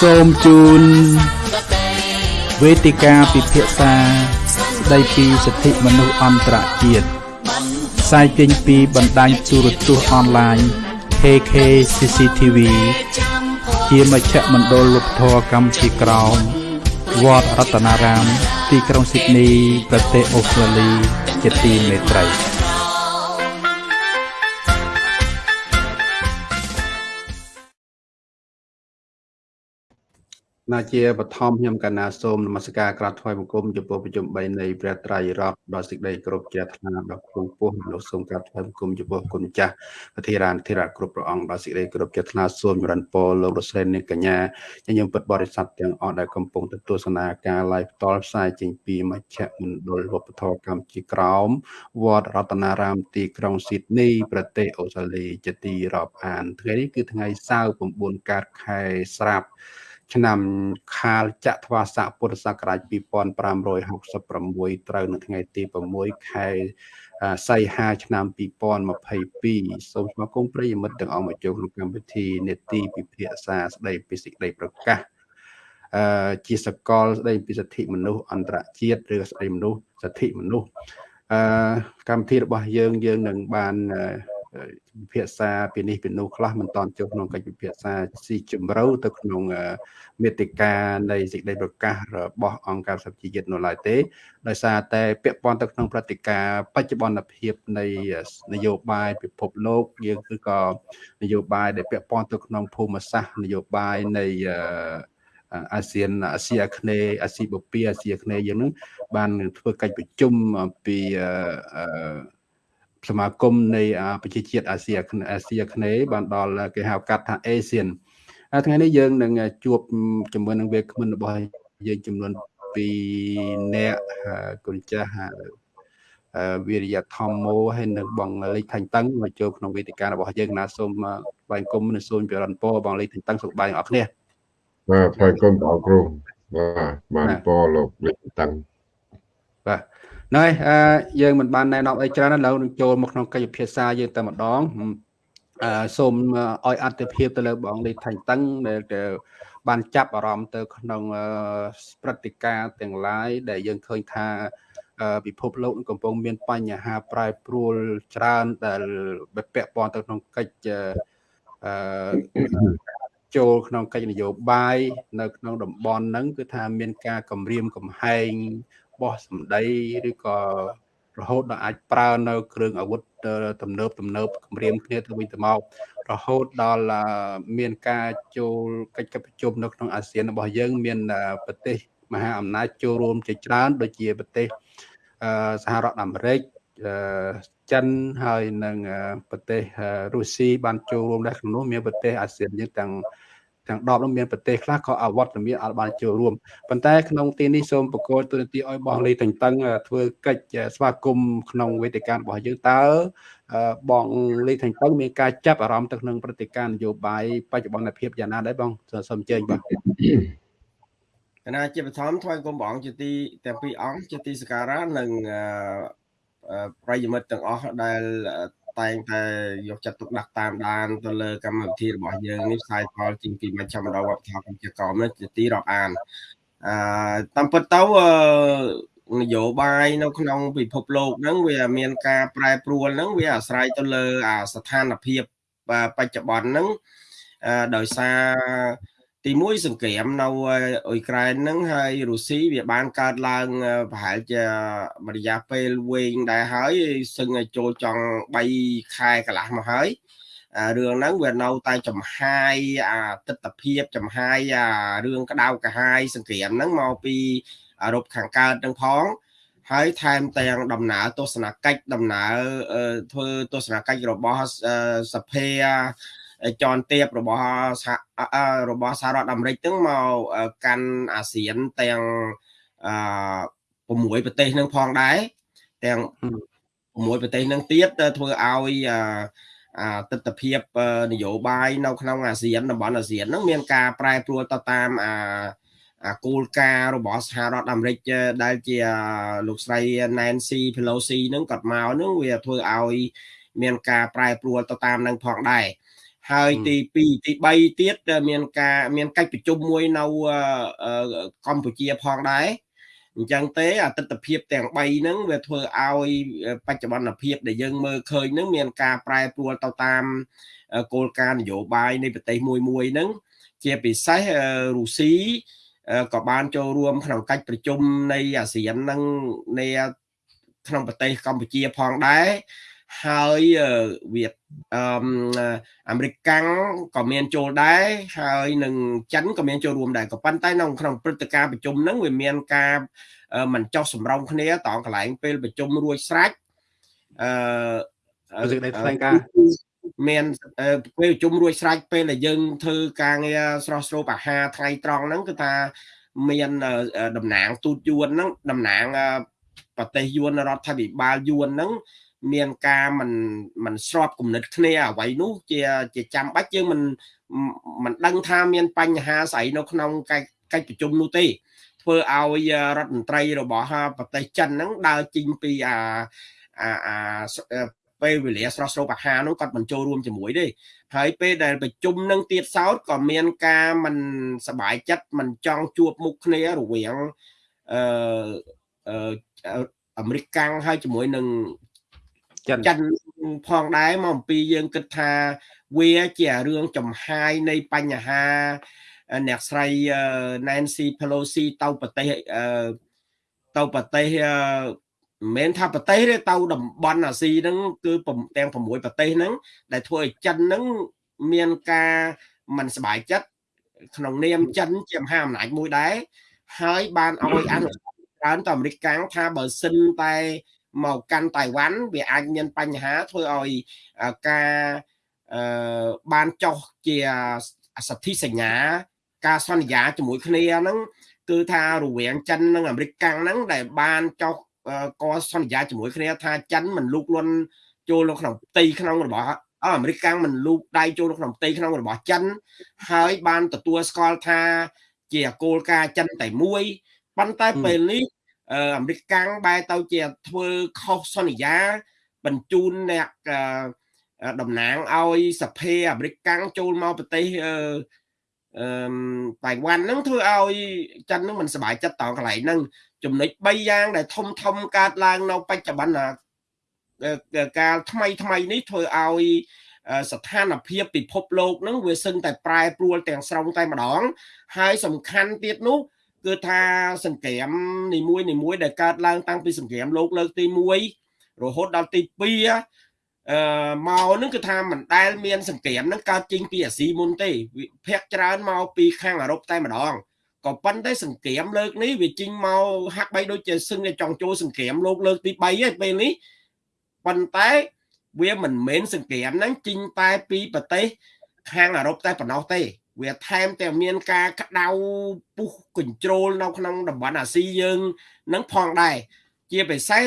សូមជូនវេទិកាពិភាក្សាស្ដីពីសិទ្ធិមនុស្សអន្តរជាតិផ្សាយចេញពីបណ្ដាញទូរទស្សន៍អនឡាញ KK CCTV ជាមជ្ឈមណ្ឌលវប្បធម៌កម្ពុជាក្រោមវត្តរតនារាម ទីក្រុងស៊ីដនី ប្រទេសអូស្ត្រាលី ជាទីមេត្រី ណាជាបឋមខ្ញុំកណាសូមនមស្ការក្រាបថ្វាយបង្គំចំពោះប្រជុំ3នៃព្រះត្រៃរតដល់សេចក្តីគោរពជ្រះថ្លាដល់គ្រូពោះលោកសូមក្រាបថ្វាយបង្គំចំពោះគុណចាស់ពធារានធិរៈគ្រប់ព្រះអង្គដល់សេចក្តីគោរពជ្រះថ្លាសូមចម្រើនពរលោករស្រីនិងកញ្ញាញញឹមពិតបរិស័ទទាំងអស់ដែលកំពុងទស្សនាការ live ផ្ទាល់ផ្សាយចេញពីមជ្ឈមណ្ឌលវប្បធម៌កម្ពុជាក្រោមវត្តរតនារាមទីក្រុងស៊ីដនីប្រទេសអូស្ត្រាលីជាទីរាប់អានថ្ងៃនេះគឺថ្ងៃសៅរ៍9កើតខែស្រាប់ ឆ្នាំខាលចត្វាស័កពុទ្ធសករាជ2566ត្រូវនៅថ្ងៃទី6ខែសីហាឆ្នាំ2022សូមស្វាគមន៍ប្រិយមិត្តទាំងអស់មកចូលក្នុងកម្មវិធីនេតិពិភាក្សាស្ដីពីសេចក្តីប្រកាសអឺជាសកលស្ដីពីសិទ្ធិមនុស្សអន្តរជាតិឬស្ដីមនុស្សសិទ្ធិមនុស្សអឺកម្មវិធីរបស់យើងយើងនឹងបាន ពិភាក្សាពីនេះពីនោះខ្លះមិនតន់ចូលក្នុងកិច្ចពិភាក្សាស៊ីជម្រៅទៅក្នុងមេតិកានៃសេចក្តីប្រកាសរបស់អង្គការសហជីវជាតិនៅឡើយទេដោយសារតែពាក់ព័ន្ធទៅក្នុងព្រឹត្តិការណ៍បច្ចុប្បន្នភាពនៃនយោបាយពិភពលោកយើងគឺក៏នយោបាយដែលពាក់ព័ន្ធទៅក្នុងភូមិសាស្ត្រនយោបាយនៃអាស៊ានអាស៊ីអាគ្នេយ៍អាស៊ីបូព៌ាអាស៊ីអាគ្នេយ៍យើងនឹងបានធ្វើកិច្ចប្រជុំអំពី សមាគមនៃប្រជាជាតិអាស៊ីអាស៊ីអាគ្នេយ៍បានដល់គេហៅកាត់ថា ASEAN ថ្ងៃនេះយើងនឹងជួបជាមួយនឹងវាគ្មិនរបស់យើងចំនួន2នាក់គុណចាស់វិរិយធម្មោហើយនឹងបងលេខថាញ់តឹងមកចូលក្នុងវេទិការបស់យើងណាសូមថ្លែងគុំនិងសូមចរន្តពរបងលេខថាញ់តឹងសុខបាយអរគ្នាបាទថ្លែងគុំបងគ្រូបាទបានពរលោកលេខតឹងបាទ ហ្នឹងហើយអឺយើងមិនបានណែនាំអីច្រើនឥឡូវនឹងចូលមកក្នុងកិច្ចពិភាក្សាយើងតែម្ដងអឺសូមឲ្យអត្ថភាពទៅលើបងលីថាញ់តឹងដែលបានចាប់អារម្មណ៍ទៅ ក្នុងព្រឹត្តិការណ៍ទាំងឡាយដែលយើងឃើញថាពិភពលោកកំពុងមានបញ្ហាប្រែប្រួលច្រើនដែលពាក់ព័ន្ធទៅក្នុងកិច្ចអឺចូលក្នុងកិច្ចនយោបាយនៅក្នុងតំបន់ហ្នឹងគឺថាមានការគម្រាមកំហែង បោះសម្ដីឬក៏រហូតដល់អាចប្រើនៅគ្រឿងអាវុធទំនើបទំនើបគម្រាមគ្នាទៅវិញទៅមករហូតដល់មានការចូលកិច្ចប្រជុំនៅក្នុងអាស៊ានរបស់យើង មានប្រទេសមហាអំណាចចូលរួមជាច្រើនដូចជាប្រទេសសហរដ្ឋអាមេរិកចិនហើយនិងប្រទេសរុស្ស៊ីបានចូលរួមដែរក្នុងនោះមានប្រទេសអាស៊ានយើងទាំង ទាំង10នោះមានប្រទេសខ្លះក៏អវត្តមានអត់បានចូលរួមប៉ុន្តែក្នុងទីនេះសូមបកគោទូនទីឲ្យបងលីតេងតឹងធ្វើកិច្ចស្វាគមន៍ក្នុងវេទិការបស់យើងតើបងលីតេងតឹងមានការចាប់អារម្មណ៍ទៅក្នុងព្រឹត្តិការណ៍នយោបាយបច្ចុប្បន្នភាពយ៉ាងណាដែរបងសូមអញ្ជើញបាទគណៈជាបឋមថ្វាយគុំបងជាទីទាំងពីរអង្គជាទីសក្ការៈនិងប្រិយមិត្តទាំងអស់ដែល តែងតែយកចិត្តទុកដាក់តាមដានទៅលើកម្មវិធីរបស់យើងនេះផ្សាយផលជាងពីមជ្ឈមណ្ឌលវប្បធម៌កម្ពុជាក្រមនេះជាទីរាប់អានអឺតាមពិតទៅនយោបាយនៅក្នុងពិភពលោកហ្នឹងវាមានការប្រែប្រួលហ្នឹងវាអាស្រ័យទៅលើអាស្ថានភាពបច្ចុប្បន្នហ្នឹងដោយសារ ទី1សង្គ្រាមនៅអ៊ុយក្រែនហ្នឹងហើយរុស្ស៊ីវាបានកើតឡើងប្រហែលជារយៈពេលវែងដែរហើយសឹងចូលចង់3ខែកន្លះមកហើយរឿងហ្នឹងវានៅតែចំហាយអាទស្សនភាពចំហាយអារឿងក្តៅកាហាយសង្គ្រាមហ្នឹងមកពីអឺរ៉ុបខាងកើតហ្នឹងផងហើយថែមទាំងដំណើរទស្សនកិច្ចដំណើរធ្វើទស្សនកិច្ចរបស់សភា ចនទៀបរបស់របស់សហរដ្ឋអាមេរិកហ្នឹងមកកាន់អាស៊ានទាំងអឺ6ប្រទេសហ្នឹងផងដែរទាំង6ប្រទេសហ្នឹងទៀតធ្វើឲ្យអាទស្សនភាពនយោបាយនៅក្នុងអាស៊ានតំបន់អាស៊ានហ្នឹងមានការប្រែប្រួលទៅតាមអាអាគោលការណ៍របស់សហរដ្ឋអាមេរិកដែលជាលោកស្រី Nancy Pelosi ហ្នឹងគាត់មកហ្នឹងវាធ្វើឲ្យមានការប្រែប្រួលទៅតាមនឹងផងដែរ ហហើយទី2ទី3ទៀតមានការមានកិច្ចប្រជុំមួយនៅកម្ពុជាផងដែរអញ្ចឹងទេអតិថិភាពទាំង3ហ្នឹងវាធ្វើឲ្យបច្ចុប្បន្នភាពដែលយើងមើលឃើញហ្នឹងមានការប្រែប្រួលទៅតាមគោលការណ៍នយោបាយនៃប្រទេសមួយមួយហ្នឹងជាពិសេសរុស្ស៊ីក៏បានចូលរួមក្នុងកិច្ចប្រជុំនៃអាស៊ាននឹងនៃក្នុងប្រទេសកម្ពុជាផងដែរ ហើយវាអឺអាមេរិកកាំងក៏មានចូលដែរហើយនឹងចិនក៏មានចូលរួមដែរក៏ប៉ុន្តែនៅក្នុងព្រឹត្តិការណ៍ប្រជុំហ្នឹងវាមានការមិនចោះសម្រងគ្នាតងកន្លែងពេលប្រជុំរួចស្រេចអឺសេចក្តីថ្លែងការណ៍មានពេលប្រជុំរួចស្រេចពេលដែលយើងធ្វើការងារស្រស់ស្រូបអាហារថ្ងៃត្រង់ហ្នឹងគឺថាមានតំណាងទូតយួនហ្នឹងតំណាងប្រទេសយួនរដ្ឋាភិបាលយួនហ្នឹង មានការមិនមិនស្របគំនិតគ្នាអ្វីនោះជាជាចាំបាច់យើងមិនមិនដឹងថាមានបញ្ហាស្អីនៅក្នុងកិច្ចកិច្ចប្រជុំនោះទេធ្វើឲ្យរដ្ឋមន្ត្រីរបស់ប្រទេសចិនហ្នឹងដើរចេញពីអាអាពេលវេលាស្រស់ស្រូបអាហារនោះគាត់មិនចូលរួមជាមួយទេហើយពេលដែលប្រជុំនឹងទៀតសោតក៏មានការមិនសบายចិត្តមិនចង់ជួបមុខគ្នារវាងអឺអាមេរិកកាំងហើយជាមួយនឹង ចិនចិនផងដែរមកអំពីយើងគិតថាវាជារឿងចំហាយនៃបញ្ហាអ្នកស្រី Nancy Pelosi ទៅប្រទេសទៅប្រទេសមិនមែនថាប្រទេសទេទៅតំបន់អាស៊ីហ្នឹងគឺទាំង6ប្រទេសហ្នឹងដែលធ្វើឲ្យចិនហ្នឹងមានការមិនសบายចិត្តក្នុងនាមចិនជាមហាអំណាចមួយដែរហើយបានឲ្យអនុច្រើនទៅអាមេរិកកាំងថាបើសិនតែ មកកាន់តៃវ៉ាន់វាអាចមានបញ្ហាធ្វើឲ្យការអឺបានចុះជាសន្ធិសញ្ញា ការសន្យាជាមួយគ្នាហ្នឹងគឺថារវាងចិននិងអាមេរិកកាំងហ្នឹងដែលបានចុះកសន្យាជាមួយគ្នាថាចិនមិនលូកលន់ចូលនៅក្នុងផ្ទៃក្នុងរបស់អាមេរិកកាំងមិនលូកដៃចូលនៅក្នុងផ្ទៃក្នុងរបស់ចិន ហើយបានទទួលស្គាល់ថា ជាគោលការណ៍ចិនតែមួយប៉ុន្តែពេលនេះ អាមេរិកកាំងបែរទៅជាធ្វើខុសសន្យាបញ្ជូនអ្នកតំណាងឲ្យសភាអាមេរិកកាំងចូលមកប្រទេសអឺអឺតៃវ៉ាន់ហ្នឹងធ្វើឲ្យចិនហ្នឹងមិនសប្បាយចិត្តតកន្លែងហ្នឹងចំណុច3យ៉ាងដែលធំធំកើតឡើងនៅបច្ចុប្បន្នកាលថ្មីថ្មីនេះធ្វើឲ្យស្ថានភាពពិភពលោកហ្នឹងវាសឹងតែប្រែប្រួលទាំងស្រុងតែម្ដងហើយសំខាន់ទៀតនោះ គឺថាសង្គ្រាមនីមួយនីមួយដែលកើតឡើងតាំងពីសង្គ្រាមលោកលើកទី1រហូតដល់ទី2អឺមកនឹងគឺថាមិនដែលមានសង្គ្រាមនឹងកើតចេញពីអាស៊ីមុនទេភាគច្រើនមកពីខាងអឺរ៉ុបតែម្ដងក៏ប៉ុន្តែសង្គ្រាមលើកនេះវាចេញមកហាក់បីដូចជាសឹងតែចង់ចូលសង្គ្រាមលោកលើកទី3ហើយពេលនេះប៉ុន្តែវាមិនមែនសង្គ្រាមហ្នឹងចេញតែពីប្រទេសខាងអឺរ៉ុបតែប៉ុណ្ណោះទេ វាថែមទាំងមានការក្តៅពុះកញ្ជ្រោលនៅក្នុងតំបន់អាស៊ីយើងនឹងផងដែរជាពិសេស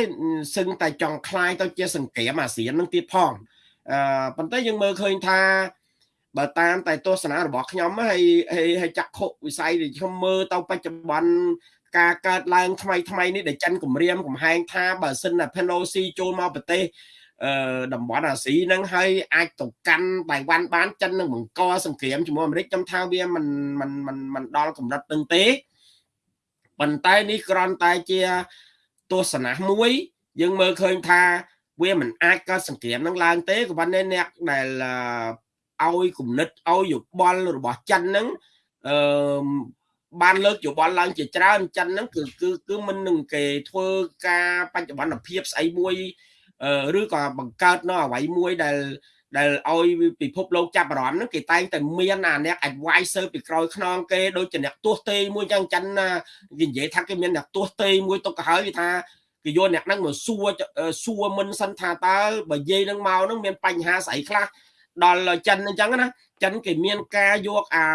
សឹងតែចង់คลายទៅជាសង្គ្រាមអាស៊ាននឹងទៀតផងអឺប៉ុន្តែយើងមើលឃើញថាបើតាមតែទស្សនៈរបស់ខ្ញុំហើយហើយចាក់ខុវិស័យដែលខ្ញុំមើលទៅបច្ចុប្បន្នការកើតឡើងថ្មីថ្មីនេះដែលចិនគម្រាមកំហែងថាបើសិនតែ Pelosi ចូលមកប្រទេសអឺ តំបន់អាស៊ីហ្នឹងហើយអាចទៅកាន់តៃវ៉ាន់បានចិននឹងបង្កសង្គ្រាមជាមួយអាមេរិកខ្ញុំថាវាមិនមិនមិនមិនដល់កម្រិតនឹងទេប៉ុន្តែនេះគ្រាន់តែជាទស្សនៈមួយ យើងមើលឃើញថាវាមិនអាចកើតសង្គ្រាមនឹងឡើងទេក៏ប៉ុន្តែអ្នកដែលឲ្យគំនិតឲ្យយោបល់របស់ចិនហ្នឹងអឺបានលើកយោបល់ឡើងជាច្រើនចិនហ្នឹងគឺគឺគឺមិននឹងគេធ្វើការបច្ចុប្បន្នភាពស្អីមួយ ឬក៏បង្កើតនៅអ្វីមួយដែលដែលឲ្យពិភពលោកចាប់អារម្មណ៍ហ្នឹងគេតែងតែមានអាអ្នក advisor ពីក្រោយខ្នងគេដូចជាអ្នកទាស់ទេមួយចឹងចិនណាគេនិយាយថាគេមានអ្នកទាស់ទេមួយទុកទៅហើយគេថាគេយកអ្នកហ្នឹងមកសួរសួរមិនសិនថាតើបើនិយាយនឹងមកហ្នឹងមានបញ្ហាស្អីខ្លះដល់ចិនអញ្ចឹងណាចិនគេមានការយកអា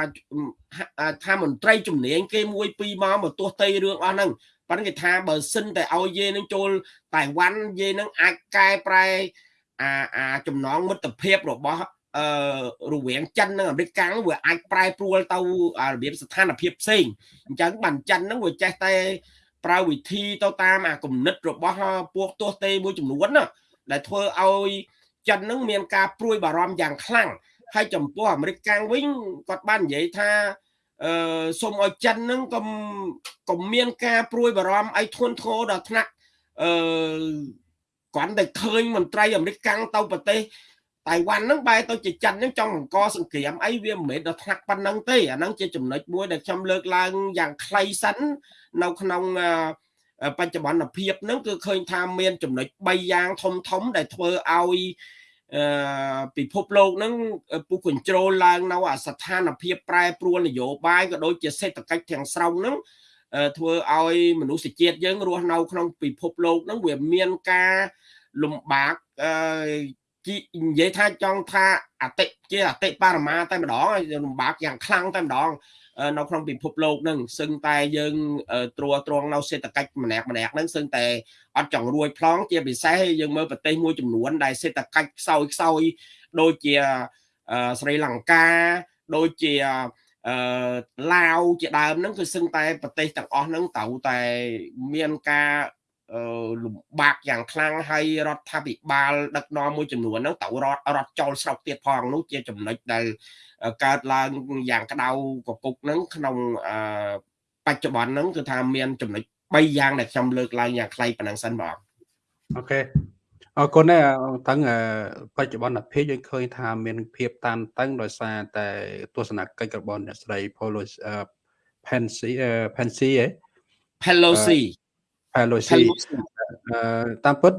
ថាមន្ត្រីជំនាញគេមួយពីរមកមកទាស់ទេរឿងអស់ហ្នឹង ប៉ុន្តែគេថាបើសិនតែឲ្យយេនឹងចូលតៃវ៉ាន់យេនឹងអាចកែប្រែអាអាចំណងមិត្តភាពរបស់អឺរវាងចិននិងអាមេរិកកាំងវាអាចប្រែប្រួលទៅរបៀបស្ថានភាពផ្សេងអញ្ចឹងបានចិនហ្នឹងវាចេះតែប្រើវិធីទៅតាមអាគំនិតរបស់ពួកទោះទេមួយចំនួនណាដែលធ្វើឲ្យចិននឹងមានការព្រួយបារម្ភយ៉ាងខ្លាំងហើយចំពោះអាមេរិកកាំងវិញគាត់បាននិយាយថា អឺសូមឲ្យចិនហ្នឹងកុំកុំមានការព្រួយបារម្ភអីធ្ងន់ធ្ងរដល់ថ្នាក់អឺគ្រាន់តែឃើញមន្ត្រីអាមេរិកកាំងទៅប្រទេសតៃវ៉ាន់ហ្នឹងបែរទៅជាចិនហ្នឹងចង់បង្កសង្គ្រាមអីវាមិនមែនដល់ថ្នាក់ប៉ុណ្ណឹងទេអាហ្នឹងជាចំណុចមួយដែលខ្ញុំលើកឡើងយ៉ាងខ្លីសិននៅក្នុងបច្ចុប្បន្នភាពហ្នឹងគឺឃើញថាមានចំណុច3យ៉ាងធំធំដែលធ្វើឲ្យអឺ ពិភពលោកហ្នឹងពុះ control ឡើងនៅអាស្ថានភាពប្រែប្រួលនយោបាយក៏ដូចជាសេដ្ឋកិច្ចទាំងស្រុងហ្នឹងធ្វើឲ្យមនុស្សជាតិយើងរស់នៅក្នុងពិភពលោកហ្នឹងវាមានការលំបាកអឺនិយាយថាចង់ថាអតិជាអតិបរមាតែម្ដងលំបាកយ៉ាងខ្លាំងតែម្ដង នៅក្នុងពិភពលោកនឹងសឹងតែយើងត្រួតត្រងនៅសេដ្ឋកិច្ចម្នាក់ម្នាក់ហ្នឹងសឹងតែអត់ចង់រួចផ្លងជាពិសេសយើងមើលប្រទេសមួយចំនួនដែលសេដ្ឋកិច្ចខ្សោយខ្សោយដូចជាស្រីលង្កាដូចជាអឺឡាវជាដើមហ្នឹងគឺសឹងតែប្រទេសទាំងអស់ហ្នឹងត្រូវតែមានការលំបាកយ៉ាងខ្លាំងហើយរដ្ឋាភិបាលដឹកនាំមួយចំនួនហ្នឹងត្រូវរត់រត់ចោលស្រុកទៀតផងនោះជាចំណុចដែល កើតឡើងយ៉ាងក្តៅកគុកហ្នឹងក្នុងបច្ចុប្បន្នហ្នឹងគឺថាមានចំណុច3យ៉ាងដែលខ្ញុំលើកឡើងយ៉ាងខ្លីប៉ុណ្ណឹងសិនបងអូខេអរគុណដែរតឹងបច្ចុប្បន្នភាពយើងឃើញថាមានភាពតានតឹងដោយសារតែទស្សនកិច្ចរបស់អ្នកស្រី Pelosi Pansy Pansy ហ៎ Pelosi Pelosi តាមពិត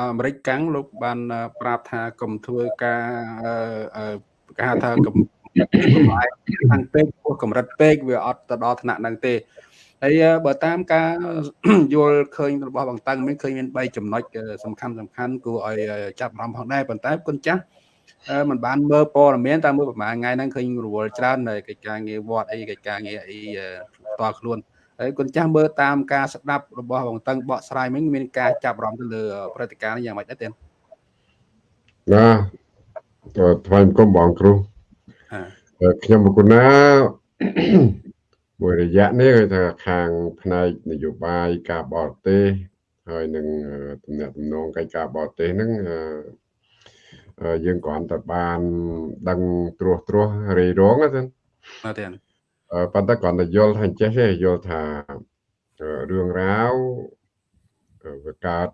អាមេរិកកាំងលោកបានប្រាប់ថាកុំធ្វើការ គេហៅថាកំខាងពេកពោះកម្រិតពេកវាអត់ទៅដល់ថ្នាក់ហ្នឹងទេហើយបើតាមការយល់ឃើញរបស់បងតាំងមានឃើញមាន3ចំណុចសំខាន់សំខាន់គួរឲ្យចាប់អារម្មណ៍ផងដែរប៉ុន្តែគុណចាស់มันបានមើលព័ត៌មានតាមមើលប្រហែលថ្ងៃហ្នឹងឃើញរវល់ច្រើននៅកិច្ចការងារវត្តអីកិច្ចការងារអីផ្ទាល់ខ្លួនហើយគុណចាស់មើលតាមការស្ដាប់របស់បងតឹងបកស្រាយមិញមានការចាប់អារម្មណ៍ទៅលើព្រឹត្តិការណ៍នេះយ៉ាងម៉េចដែរទេណាទៅ ថ្វាយគុំបងគ្រូខ្ញុំមកគុណាមួយរយៈនេះគឺថាខាងផ្នែកនយោបាយការបរទេសហើយនឹងតំណែងតំណងកិច្ចការបរទេសហ្នឹងយើងគ្រាន់តែបានដឹងត្រួសត្រាសរីរងហ្នឹងបាទទេប៉ុន្តែគ្រាន់តែយល់ថាចេះទេយល់ថារឿងរ៉ាវវាកើត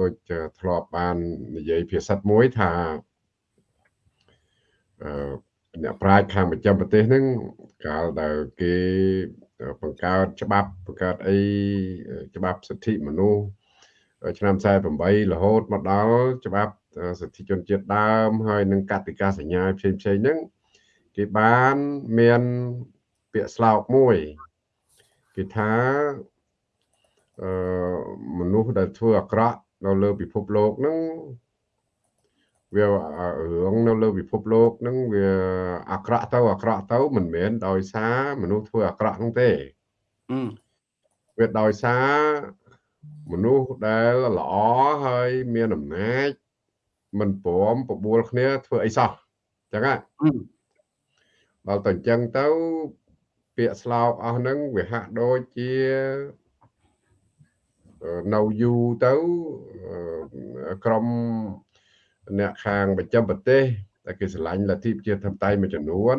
ដូចធ្លាប់បាននិយាយភាសាមួយថា អឺអ្នកប្រាជ្ញខាងប្រចាំប្រទេសហ្នឹងកាលដែលគេបង្កើតច្បាប់បង្កើតអីច្បាប់សិទ្ធិមនុស្សឆ្នាំ48រហូតមកដល់ច្បាប់សិទ្ធិជនជាតិដើមហើយនឹងកតិកាសញ្ញាផ្សេងផ្សេងហ្នឹងគេបានមានពាក្យស្លោកមួយគេថាអឺមនុស្សដែលធ្វើអាក្រក់នៅលើពិភពលោកហ្នឹង វារឿងនៅលើពិភពលោកហ្នឹងវាអាក្រក់ទៅអាក្រក់ទៅមិនមែនដោយសារមនុស្សធ្វើអាក្រក់ហ្នឹងទេវាដោយសារមនុស្សដែលល្អហើយមានអំណាចមិនព្រមបបួលគ្នាធ្វើអីសោះអញ្ចឹងហ៎ដល់តែអញ្ចឹងទៅពាក្យស្លោកអស់ហ្នឹងវាហាក់ដូចជានៅយូរទៅក្រុម អ្នកខាងប្រចាំប្រទេសតែគេឆ្លាញ់លទ្ធិប្រជាធិបតេយ្យមួយចំនួន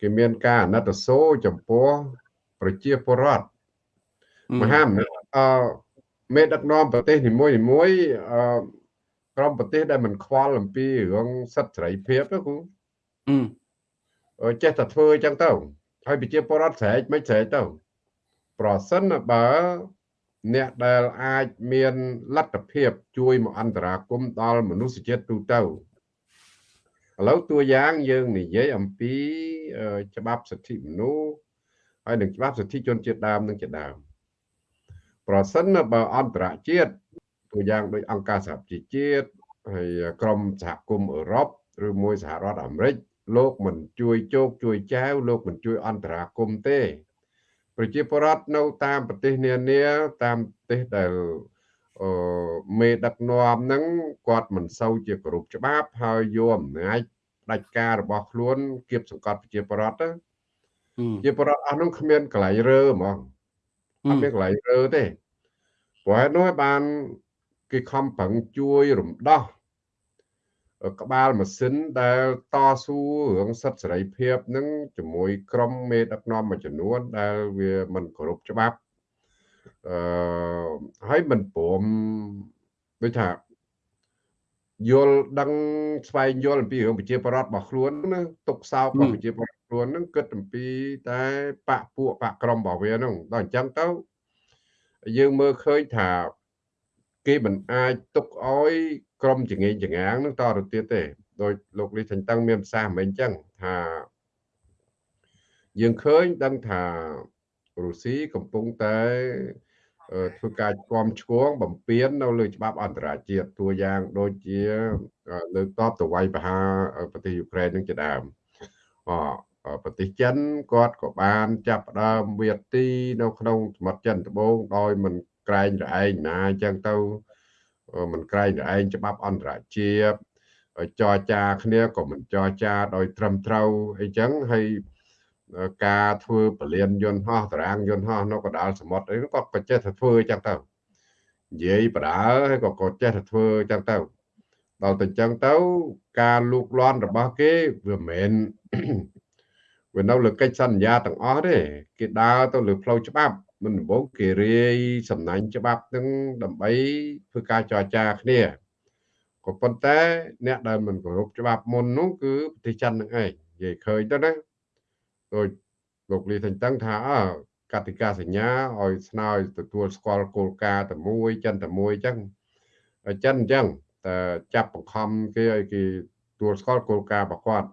គេមានការអាណិតសូរចំពោះប្រជាពលរដ្ឋមហាអំណាចអឺមេដឹកនាំប្រទេសនីមួយនីមួយអឺក្រុមប្រទេសដែលមិនខ្វល់អំពីរឿងសិទ្ធិសេរីភាពណាគូអឺចេះតែធ្វើអញ្ចឹងទៅហើយប្រជាពលរដ្ឋស្រែកមិនស្រែកទៅ ប្រសិនបើ អ្នកដែលអាចមានលទ្ធភាព ជួយមកអន្តរាគមដល់មនុស្សជាតិទូទៅឥឡូវតួយ៉ាងយើងនិយាយអំពីច្បាប់សិទ្ធិមនុស្សហើយនឹងច្បាប់សិទ្ធិជនជាតិដើមនឹងជាដើមប្រសិនបើអន្តរជាតិតួយ៉ាងដូចអង្គការសហប្រជាជាតិហើយក្រុមសហគមន៍អឺរ៉ុបឬមួយសហរដ្ឋអាមេរិកលោកមិនជួយជោគជួយចែវលោកមិនជួយអន្តរាគមទេ ប្រជាពលរដ្ឋនៅតាមប្រទេសនានាតាមប្រទេសដែលអឺមេដឹកនាំហ្នឹងគាត់មិនសូវជាគោរពច្បាប់ហើយយកអំណាចផ្ដាច់ការរបស់ខ្លួនគៀបសង្កត់ប្រជាពលរដ្ឋទៅជាពលរដ្ឋអស់នោះគ្មានកន្លែងរើហ្មងអត់មានកន្លែងរើទេព្រោះហេតុនោះបានគេខំប្រឹងជួយរំដោះ ក្បាលម៉ាស៊ីនដែលតស៊ូរឿងសិទ្ធិសេរីភាពនឹងជាមួយក្រុមមេដឹកនាំមួយចំនួនដែលវាមិនគោរពច្បាប់អឺហើយមិនព្រមដូចថាយល់ដឹងស្វែងយល់អំពីរឿងប្រជាប្រដ្ឋរបស់ខ្លួនណាទុកសោករបស់ប្រជាប្រដ្ឋខ្លួននឹងគិតអំពីតែបកពួកបកក្រុមរបស់វាហ្នឹងដល់អញ្ចឹងទៅយើងមើលឃើញថាគេមិនអាចទុកឲ្យ ក្រុមចងេងចងាងនឹងតទៅទៀតទេដោយលោកលីសេងតឹងមានប្រសាសន៍មិញអញ្ចឹងថាយើងឃើញដឹងថារុស្ស៊ីកំពុងតែធ្វើការគាំឆ្គងបំពេញនៅលើច្បាប់អន្តរជាតិតួយ៉ាងដូចជាលើកតបទៅវាយប្រហារប្រទេសយូក្រែននឹងជាដើមអប្រទេសចិនគាត់ក៏បានចាប់ផ្ដើមវាទី នៅក្នុងសមុទ្រចិនត្បូងដោយមិនក្រែងរឯងណាអញ្ចឹងទៅ មិនក្រែងរឯងច្បាប់អន្តរជាតិចរចាគ្នាក៏មិនចរចាដោយត្រឹមត្រូវអីចឹងហើយការធ្វើពលានយន្តហោះតារាងយន្តហោះនៅកណ្ដាលសមុទ្រអីក៏ក៏ចេះតែធ្វើចឹងទៅនិយាយបដើហើយក៏ក៏ចេះតែធ្វើចឹងទៅដល់ទៅចឹងទៅការលូកលាន់របស់គេវាមិនមែនវានៅលើកិច្ចសន្យាទាំងអស់ទេគេដើរទៅលើផ្លូវច្បាប់ មិនដំបូងគេរាយសំណាញ់ច្បាប់នឹងដើម្បីធ្វើការចរចាគ្នាក៏ប៉ុន្តែអ្នកដែលមិនគោរពច្បាប់មុននោះគឺប្រទេសចិននឹងឯងនិយាយឃើញទៅណាដោយលោកលីថេងតឹងថាអើកតិកាសញ្ញាឲ្យស្នើទទួលស្គាល់គោលការណ៍តែមួយចិនតែមួយអញ្ចឹងចិនអញ្ចឹងតែចាប់បង្ខំគេឲ្យគេទទួលស្គាល់គោលការណ៍របស់គាត់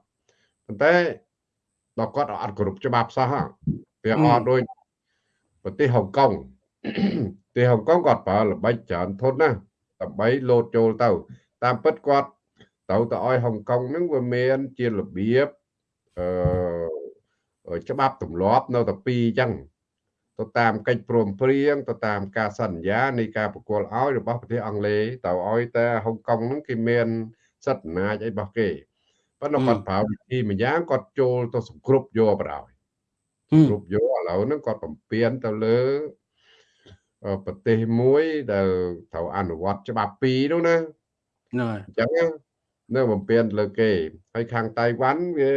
ប៉ុន្តែដល់គាត់អត់គ្រប់ច្បាប់សោះវាអត់ដូច ប្រទេសហុងកុងប្រទេសហុងកុងគាត់ប្រើល្បិចច្រើនធន់ណាដើម្បីលោតចូលទៅ តាមពិតគាត់ទៅទៅឲ្យហុងកុងហ្នឹងវាមានជារបៀបអឺច្បាប់ទម្លាប់នៅតែពីរអញ្ចឹងទៅតាមកិច្ចព្រមព្រៀងទៅតាមការសន្យានៃការប្រគល់ឲ្យរបស់ប្រទេសអង់គ្លេសទៅឲ្យតែហុងកុងហ្នឹងគេមានសិទ្ធិអំណាចអីរបស់គេប៉ុន្តែគាត់ប្រើវិធីមួយយ៉ាងគាត់ចូលទៅសង្គ្រប់យកបដ ாய் គ្រប់យកឥឡូវហ្នឹងគាត់បំពេញទៅលើប្រទេសមួយដែលត្រូវអនុវត្តច្បាប់ពីរនោះណាហ្នឹងហើយអញ្ចឹងនៅបំពេញលើគេហើយខាងតៃវ៉ាន់វា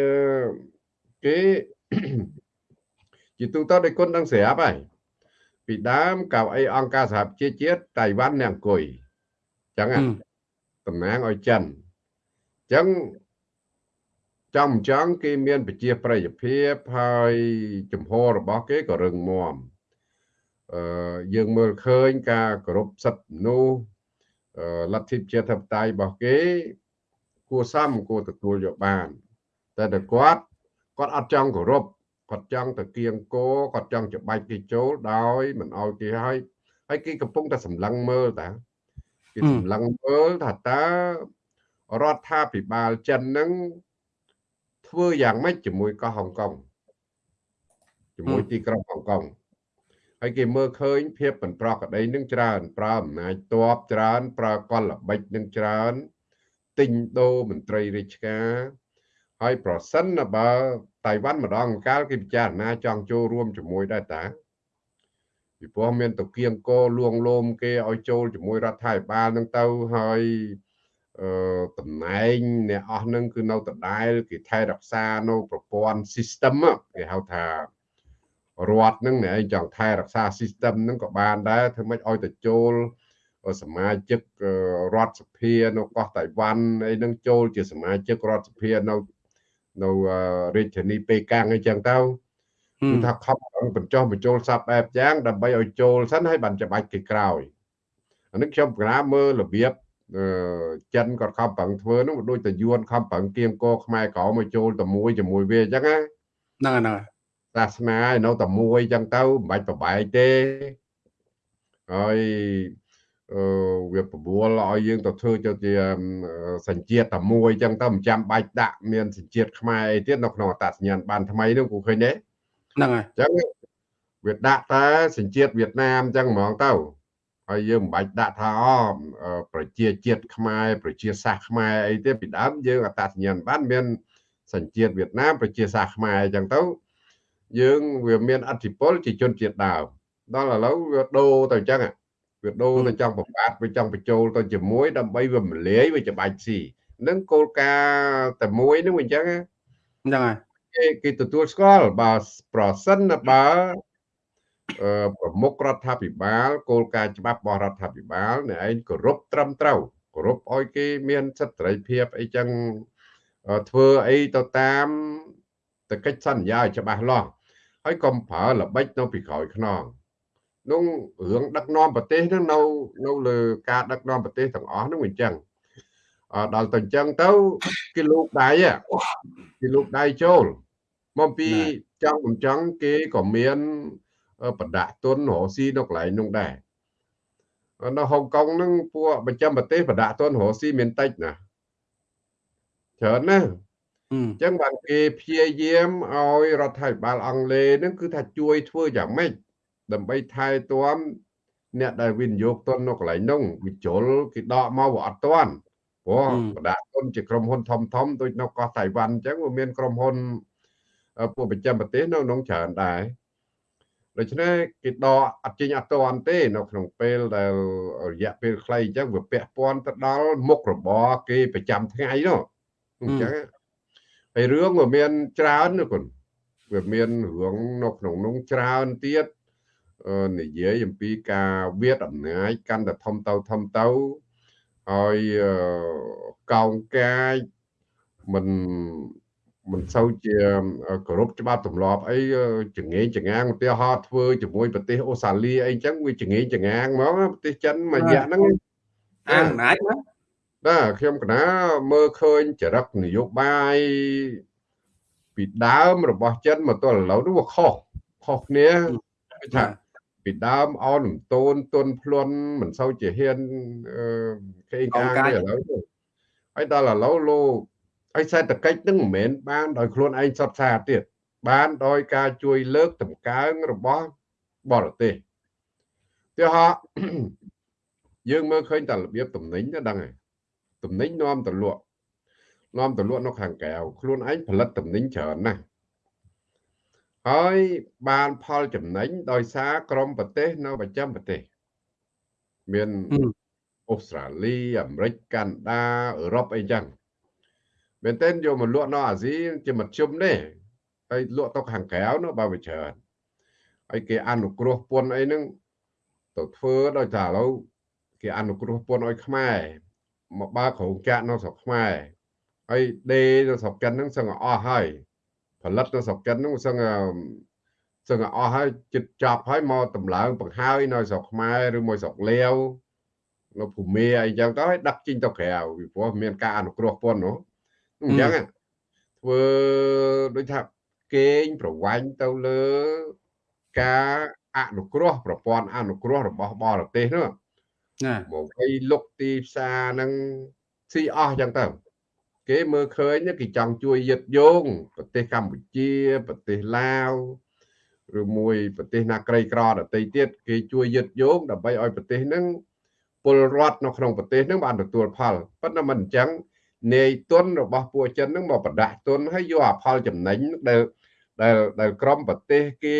គេជាទូទៅដោយគុណដឹងស្រាប់ហើយពីដើមកៅអីអង្គការសហប្រជាជាតិតៃវ៉ាន់នៅអង្គុយអញ្ចឹងតំណាងឲ្យចិនអញ្ចឹង ចំចង់គេមានប្រជាប្រិយភាពហើយចំហរបស់គេក៏រឹងមាំអឺយើងមើលឃើញការគោរពសិទ្ធិមនុស្សលទ្ធិប្រជាធិបតេយ្យរបស់គេ គួរសមគួរទទួលយកបាន តែតែគាត់គាត់អត់ចង់គោរពគាត់ចង់ទៅគៀងគោគាត់ចង់ច្បាច់គេចូលដោយមិនអោយគេឲ្យហើយគេកំពុងតែសម្លឹងមើលតាគេសម្លឹងមើលថាតើរដ្ឋាភិបាលចិននឹង ធ្វើយ៉ាងម៉េចជាមួយកោះហុងកុងជាមួយទីក្រុងហុងកុងហើយគេមើលឃើញភាពមិនប្រក្រតីនឹងច្រើនប្រើអំណាចតបច្រើន ប្រើកលល្បិចនឹងច្រើនទិញដូរមន្ត្រីរាជការហើយប្រសិនបើតៃវ៉ាន់ម្ដងកាលគេពិចារណាចង់ចូលរួមជាមួយដែរតាពីព្រោះមានតគៀងកោលួងលោមគេឲ្យចូលជាមួយរដ្ឋាភិបាលនឹងទៅហើយអឺ តំណែងអ្នកអស់នឹងគឺនៅដដែលគេថែរក្សានៅប្រព័ន្ធ system គេហៅថារដ្ឋនឹងឯងចង់ថែរក្សា system នឹងក៏បានដែរធ្វើម៉េចឲ្យទៅចូលសមាជិករដ្ឋសភានៅកោះតៃវ៉ាន់អីនឹងចូលជាសមាជិករដ្ឋសភានៅនៅរាជធានីប៉េកាំងអីចឹងទៅគឺថាខំបញ្ចុះបញ្ចូលសັບបែបយ៉ាងដើម្បីឲ្យចូលសិនហើយបានច្បាច់គេក្រោយអានេះខ្ញុំកណាមើលរបៀប ចិនគាត់ខំប្រឹងធ្វើនោះដូចតែយួនខំប្រឹងគៀងកខ្មែរក្រមកចូលតែមួយជាមួយវាអញ្ចឹងណាហ្នឹងហ្នឹងសាសនានៅតែមួយអញ្ចឹងទៅមិនបាច់ប្របែកទេហើយអឺវាប្របួលឲ្យយើងទៅធ្វើទៅជាសញ្ជាតិតែមួយអញ្ចឹងទៅមិនចាំបាច់ដាក់មានសញ្ជាតិខ្មែរអីទៀតនៅក្នុងអត្តសញ្ញាណបានថ្មីនោះគូឃើញទេហ្នឹងហើយអញ្ចឹងវាដាក់តែសញ្ជាតិវៀតណាមអញ្ចឹងហ្មងទៅ ហើយយើងមិនបាច់ដាក់ថាអប្រជាជាតិខ្មែរប្រជាសាសខ្មែរអីទេពីដើមយើងអត្តសញ្ញាណបានមានសញ្ជាតិវៀតណាមប្រជាសាសខ្មែរអញ្ចឹងទៅយើងវាមានអធិពលជាជនជាតិដើមដល់ឥឡូវវាដូរទៅអញ្ចឹងវាដូរទៅចង់ប្របាទវាចង់បញ្ចូលទៅជាមួយដើម្បីវាមលាយវាច្បាច់ស៊ីនឹងគោលការណ៍តែមួយនឹងអញ្ចឹងហ្នឹងហើយគេគេទទួលស្គាល់បើប្រសិនបើអឺ ប្រមុខរដ្ឋាភិបាលគោលការណ៍ច្បាប់របស់រដ្ឋាភិបាលអ្នកឯងគោរពត្រឹមត្រូវគោរពឲ្យគេមានសិទ្ធិសេរីភាពអីចឹងធ្វើអីទៅតាមតកិច្ចសន្យាឲ្យច្បាស់លាស់ហើយកុំប្រើល្បិចនៅពីក្រោយខ្នងនោះរឿងដឹកនាំប្រទេសហ្នឹងនៅនៅលើការដឹកនាំប្រទេសទាំងអស់ហ្នឹងវាអញ្ចឹងអដល់ទៅអញ្ចឹងទៅគេលោកដៃគេលោកដៃចូលមកពីចង់មិនចង់គេក៏មាន បដាក់ទុនរកស៊ីនៅកន្លែងនោះដែរនៅហុងកុងហ្នឹងពួកប្រចាំប្រទេសបដាក់ទុនរកស៊ីមានតិចណាច្រើនណាស់អញ្ចឹងបានគេព្យាយាមឲ្យរដ្ឋាភិបាលអង់គ្លេសហ្នឹងគឺថាជួយធ្វើយ៉ាងម៉េចដើម្បីថែទាំអ្នកដែលវិនិយោគទុននៅកន្លែងនោះវិជុលគេដកមកវាអត់ទាន់ព្រោះបដាទុនជាក្រុមហ៊ុនធំធំដូចនៅកោះតៃវ៉ាន់អញ្ចឹងវាមានក្រុមហ៊ុនពួកប្រចាំប្រទេសនៅក្នុងច្រើនដែរ ដូច្នេះគេដកអត់ចេញអត់ទាន់ទេនៅក្នុងពេលដែលរយៈពេលខ្លីអញ្ចឹងវាពាក់ព័ន្ធទៅដល់មុខរបរគេប្រចាំថ្ងៃនោះអញ្ចឹងហើយរឿងវាមានច្រើនណាគុណវាមានរឿងនៅក្នុងនោះច្រើនទៀតនិយាយអំពីការវាដអំណាចកាន់តែធំទៅធំទៅហើយកោងកាយមិន មិនសូវជាគោរពច្បាប់ទម្លាប់អីចងេងចងាងឧទាហរណ៍ធ្វើជាមួយប្រទេសអូស្ត្រាលីអីចឹងវាចងេងចងាងហ្មងប្រទេសចិនមួយរយៈហ្នឹងអាអំណាចណាបាទខ្ញុំកណាមើលឃើញចរិតនយោបាយពីដើមរបស់ចិនមកទល់ឥឡូវនោះវាខុសខុសគ្នាថាពីដើមអោនរំតូនទុនភ្លុនមិនសូវជាហ៊ានគេកាងទេឥឡូវហើយដល់ឥឡូវលោក ហើយសេដ្ឋកិច្ចនឹងមិនមែនបានដោយខ្លួនឯងសុទ្ធសាធទៀតបានដោយការជួយលើកតម្កើងរបស់បរទេសទីហោយើងមើលឃើញតែរបៀបតំណែងទៅដឹងហើយតំណែងនាំទៅលក់នាំទៅលក់នៅខាងក្រៅខ្លួនឯងផលិតតំណែងច្រើនណាស់ហើយបានផលចំណេញដោយសារក្រមប្រទេសនៅប្រចាំប្រទេសមានអូស្ត្រាលីអាមេរិកកាណាដាអឺរ៉ុបអីចឹង មែនទែនយកមកលក់នៅអាស៊ីជាមធ្យមទេហើយលក់ទៅខាងក្រៅនោះបើវាច្រើនហើយគេអនុគ្រោះពន្ធអីហ្នឹងទៅធ្វើដោយថាឥឡូវគេអនុគ្រោះពន្ធឲ្យខ្មែរមកបើក្រុងចាក់នៅស្រុកខ្មែរហើយដេនៅស្រុកចិនហ្នឹងសឹងអស់ហើយផលិតនៅស្រុកចិនហ្នឹងសឹងសឹងអស់ហើយចិត្តចាប់ហើយមកតម្លើងបង្ហើយនៅស្រុកខ្មែរឬមួយស្រុកលាវនៅភូមិអីចឹងទៅឲ្យដឹកចេញទៅក្រៅពីព្រោះមានការអនុគ្រោះពន្ធនោះ អញ្ចឹងធ្វើដូចថាកេងប្រវាញ់ទៅលើការអនុគ្រោះប្រព័ន្ធអនុគ្រោះរបស់បរទេសនោះណាមកឲ្យលុកទីផ្សារហ្នឹងស៊ីអស់ចឹងទៅគេមើលឃើញគេចង់ជួយយឹតយោងប្រទេសកម្ពុជាប្រទេសឡាវឬមួយប្រទេសណាក្រីក្រដទៃទៀតគេជួយយឹតយោងដើម្បីឲ្យប្រទេសហ្នឹងពលរដ្ឋនៅក្នុងប្រទេសហ្នឹងបានទទួលផលប៉ុន្តែមិនអញ្ចឹង នាយទុនរបស់ពួកចិនហ្នឹងមកប្រដាក់ទុនហើយយកអាផលចំណេញដែលដែលដែលក្រមប្រទេសគេ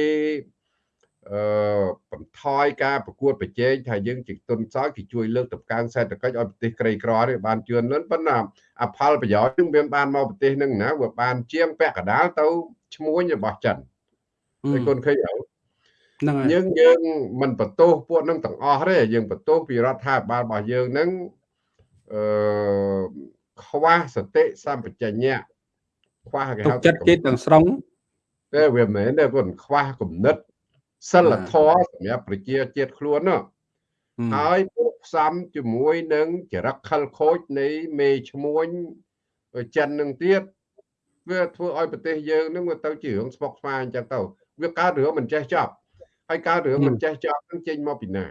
អឺបន្ថយការប្រកួតប្រជែងថាយើងជាទុនសោយគេជួយលើកតម្កើងសេដ្ឋកិច្ចឲ្យប្រទេសក្រីក្រនេះបានជឿនលឿនប៉ុន្តែអផលប្រយោជន៍នឹងវាបានមកប្រទេសនឹងណាវាបានជាងពាក់កដាលទៅឈ្មោះរបស់ចិនតែគុនឃើញអត់ហ្នឹងហើយយើងយើងមិនបន្ទោសពួកនឹងទាំងអស់ទេយើងបន្ទោសពីរដ្ឋាភិបាលរបស់យើងនឹងអឺ ខ្វះសតិសម្បជញ្ញៈខ្វះគេហៅចិត្តគេទាំងស្រុងតែវាមិនមែនទេគាត់ខ្វះគំនិតសិលធម៌សម្រាប់ប្រជាជាតិខ្លួននោះហើយពួកផ្សំជាមួយនឹងចរិតខលខូចនៃមេឈ្មួញចិននឹងទៀតវាធ្វើឲ្យប្រទេសយើងនឹងវាទៅជារឿងស្មុគស្មាញអញ្ចឹងទៅវាកើតរឿងមិនចេះចប់ហើយកើតរឿងមិនចេះចប់នឹងចេញមកពីណា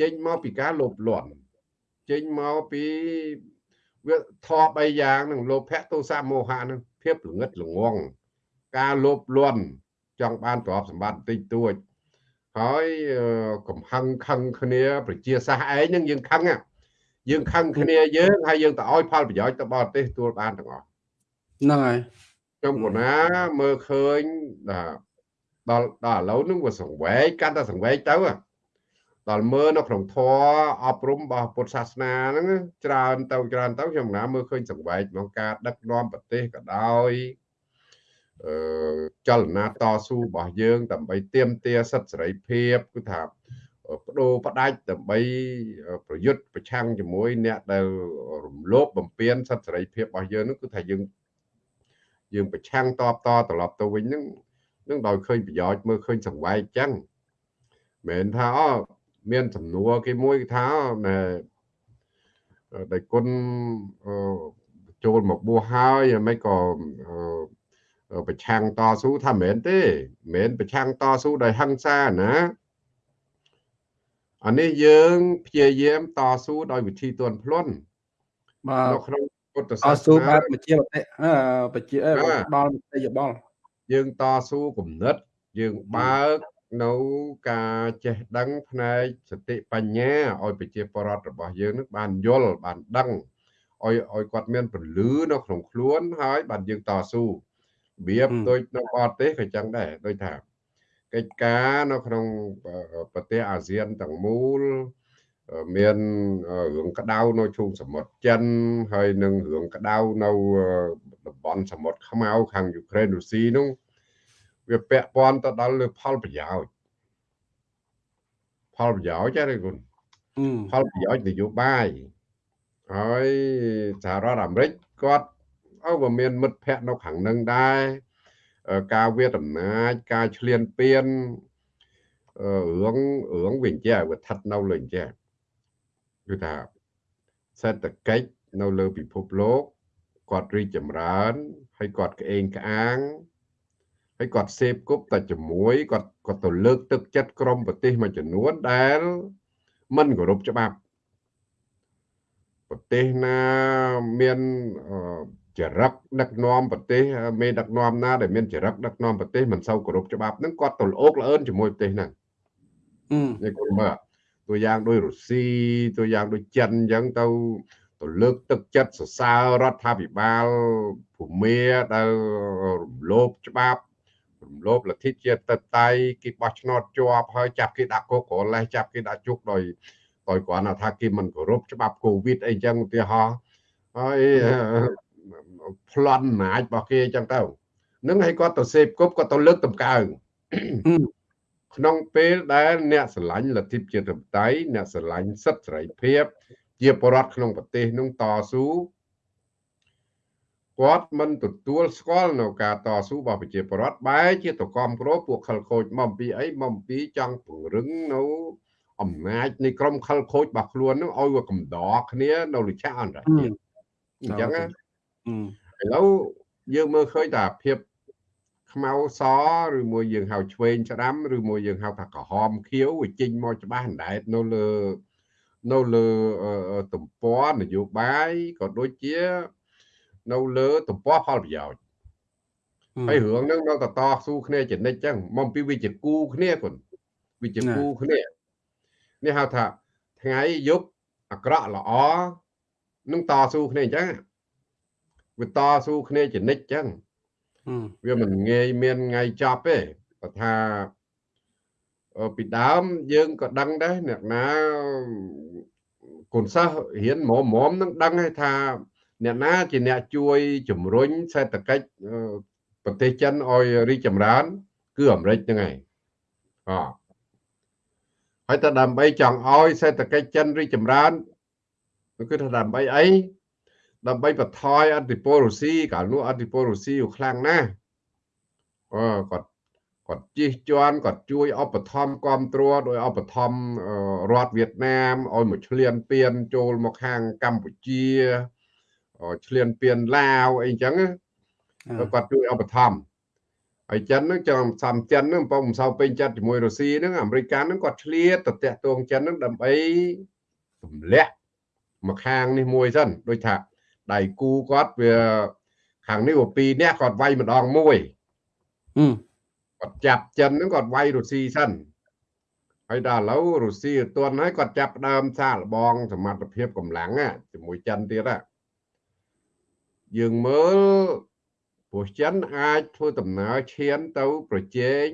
ចេញមកពីការលោភលន់ចេញមកពី វាធម៌3យ៉ាងនឹងលោភៈទោសៈមោហៈនឹងភាពល្ងឹតល្ងងការលោភលន់ចង់បានទ្រព្យសម្បត្តិតិចតួចហើយកំហឹងខឹងគ្នា ប្រជាសាសឯងនឹងយើងខឹងយើងខឹងគ្នាយើងហើយយើងទៅឲ្យផលប្រយោជន៍ទៅបរទេសទួលបានទាំងអស់ហ្នឹងហើយខ្ញុំកណាមើលឃើញដល់ដល់ដល់ឥឡូវនឹងវាសង្វេកកាន់តែសង្វេកទៅ ដល់មើលនៅក្នុងធម៌អប់រំរបស់ពុទ្ធសាសនាហ្នឹងច្រើនទៅច្រើនទៅខ្ញុំណាមើលឃើញសង្វែកក្នុងការដឹកនាំប្រទេសក៏ដោយអឺចលនាតស៊ូរបស់យើង ដើម្បីទាមទារសិទ្ធិសេរីភាពគឺថាបដូរផ្ដាច់ដើម្បីប្រយុទ្ធប្រឆាំងជាមួយ អ្នកដែលរំលោភបំពានសិទ្ធិសេរីភាពរបស់យើងនោះគឺថាយើងយើងប្រឆាំងតបតត្រឡប់ទៅវិញហ្នឹងនឹងដោយឃើញប្រយោជន៍មើលឃើញសង្វែកចឹងមិនថាអូ មានសំណួរគេមួយថាណែដែលគុណចូលមកបួសហើយមិនក៏ប្រឆាំងតស៊ូថាមិនមែនទេមិនមែនប្រឆាំងតស៊ូដោយហិង្សាណាអានេះយើងព្យាយាមតស៊ូដោយវិធីទន់ភ្លន់បាទនៅក្នុងពុទ្ធសាសនាតស៊ូបែបជាបតិបជាដល់មតិយោបល់យើងតស៊ូគំនិតយើងបើក នៅការចេះដឹងផ្នែកសតិបញ្ញាឲ្យប្រជាពលរដ្ឋរបស់យើងនឹងបានយល់បានដឹងឲ្យឲ្យគាត់មានពលឺនៅក្នុងខ្លួនហើយបានយើងតស៊ូរបៀបដូចនៅបរទេសក៏ចឹងដែរដូចថាកិច្ចការនៅក្នុងប្រទេសអាស៊ានទាំងមូលមានរឿងក្តៅនៅជុំសមុទ្រចិនហើយនឹងរឿងក្តៅនៅតំបន់សមុទ្រខ្មៅខាងយូក្រែនរុស្ស៊ីនោះ វាពាក់ព័ន្ធទៅដល់លើផលប្រយោជន៍ផលប្រយោជន៍ទេគុណផលប្រយោជន៍នយោបាយហើយសហរដ្ឋអាមេរិកគាត់អើវាមានមិត្តភ័ក្តិនៅខាងនឹងដែរការវាដំណាចការឆ្លៀនពៀនរឿងរឿងវិញចេះវាស្ថិតនៅលើអញ្ចេះគឺថាសេដ្ឋកិច្ចនៅលើពិភពលោកគាត់រីកចម្រើនហើយគាត់ក្អេងក្អាង ហើយគាត់សេពគប់តែជាមួយគាត់គាត់ទៅលើកទឹកចិត្តក្រមប្រទេសមួយចំនួនដែលមិនគោរពច្បាប់ប្រទេសណាមានចរិតដឹកនាំប្រទេសមេដឹកនាំណាដែលមានចរិតដឹកនាំប្រទេសមិនសូវគោរពច្បាប់ហ្នឹងគាត់ទៅលោកលឿនជាមួយប្រទេសហ្នឹងនេះគាត់មើលតួយ៉ាងដូចរុស្ស៊ីតួយ៉ាងដូចចិនអញ្ចឹងទៅទៅលើកទឹកចិត្តសរសើររដ្ឋាភិបាលភូមាដែលរំលោភច្បាប់ រំលោភលទ្ធិជាតិតតៃគេបោះឆ្នោតជាប់ហើយចាប់គេដាក់គុកក្រឡេះចាប់គេដាក់ជុកដោយដោយគ្រាន់តែថាគេមិនគោរពច្បាប់កូវីដអីចឹងឧទាហរណ៍ហើយប្លន់អំណាចរបស់គេចឹងទៅនឹងឲ្យគាត់ទៅសេពគប់គាត់ទៅលើកតម្កើងក្នុងពេលដែលអ្នកស្រឡាញ់លទ្ធិជាតិធិបតេយ្យអ្នកស្រឡាញ់សិទ្ធិសេរីភាព ជាបរដ្ឋក្នុងប្រទេសនឹងតស៊ូ គាត់មិនទទួលស្គាល់នៅការតស៊ូរបស់ប្រជាពលរដ្ឋបែរជាទៅគាំទ្រពួកខលខូចមកពីអីមកពីចង់ពង្រឹងនៅអំណាចនៃក្រុមខលខូចរបស់ខ្លួននឹងឲ្យវាកំដរគ្នានៅលិឆាអន្តរជាតិអញ្ចឹងណាឥឡូវយើងមើលឃើញថាភាពខ្មៅសឬមួយយើងហៅឆ្វេងច្រាំឬមួយយើងហៅថាក្រហមខៀវវាចេញមកច្បាស់អណ្ដែតនៅលើនៅលើទំព័រនយោបាយក៏ដូចជា នៅលើទំព័រផលប្រយោជន៍ហើយរឿងហ្នឹងនៅតតស៊ូគ្នាចនិចចឹងមកពីវាជាគូគ្នាគាត់វាជាគូគ្នានេះហៅថាថ្ងៃយប់អាក្រក់ល្អនឹងតស៊ូគ្នាអញ្ចឹងវាតស៊ូគ្នាចនិចចឹងវាមិនងាយមានថ្ងៃចប់ទេបើថាពីដើមយើងក៏ដឹងដែរអ្នកណាកូនសិស្សរៀនមុំមុំនឹងដឹងហើយថា អ្នកណាជាអ្នកជួយជំរុញសេដ្ឋកិច្ចប្រទេសចិនឲ្យរីកចម្រើន គឺអាមេរិកហ្នឹងហើយអហើយតែដើម្បីចង់ឲ្យសេដ្ឋកិច្ចចិនរីកចម្រើនគឺថាដើម្បីអីដើម្បីបន្ថយអធិពលរុស្ស៊ីកាលនោះអធិពលរុស្ស៊ីខ្លាំងណាស់អឺគាត់គាត់ជិះជាន់គាត់ជួយឧបត្ថម្ភគ្រប់គ្រងដោយឧបត្ថម្ភរដ្ឋវៀតណាមឲ្យមកឆ្លៀនពៀនចូលមកខាងកម្ពុជា ឆ្លៀនពៀនឡាវអីចឹងគាត់ជួយឧបត្ថម្ភហើយចិនហ្នឹងចាំសំចិនហ្នឹងបងមិនសូវពេញចិត្តជាមួយរុស្ស៊ីហ្នឹងអាមេរិកហ្នឹងគាត់ឆ្លៀតទៅតាក់ទងចិនហ្នឹងដើម្បីទម្លាក់មកខាងនេះមួយសិនដូចថាដៃគូគាត់វាខាងនេះវាពីរនាក់គាត់វាយម្ដងមួយគាត់ចាប់ចិនហ្នឹងគាត់វាយរុស្ស៊ីសិនហើយដល់ឥឡូវរុស្ស៊ីអត់ទាន់ហើយគាត់ចាប់ដើមសាកល្បងសមត្ថភាពកម្លាំងជាមួយចិនទៀតហ่ะ យើងមើលព្រោះចិនអាចធ្វើដំណើរឈានទៅប្រជែង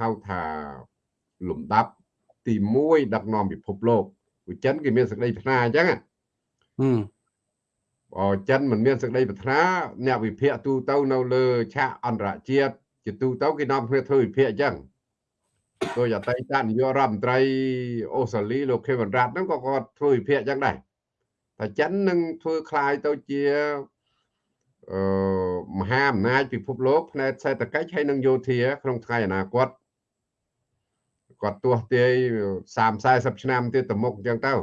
ហៅថាលំដាប់ ទី1ដឹកនាំពិភពលោកព្រោះចិនគេមានសេចក្តីប្រាថ្នាអញ្ចឹង ហឹម បើចិនមិនមានសេចក្តីប្រាថ្នាអ្នកវិភាគទូទៅនៅលើឆាកអន្តរជាតិជាទូទៅគេនាំគ្នាធ្វើវិភាគអញ្ចឹងដោយអតីតនាយករដ្ឋមន្ត្រីអូស្ត្រាលីលោកខេវិនរ៉ាត់ហ្នឹងក៏គាត់ធ្វើវិភាគអញ្ចឹងដែរតែចិននឹងធ្វើคล้ายទៅជាអឺ មហាអំណាចពិភពលោកផ្នែកសេដ្ឋកិច្ចហើយនិងយោធា ក្នុងថ្ងៃអនាគតគាត់ទោះទាយ30 40ឆ្នាំទៀតទៅមុខអញ្ចឹងទៅ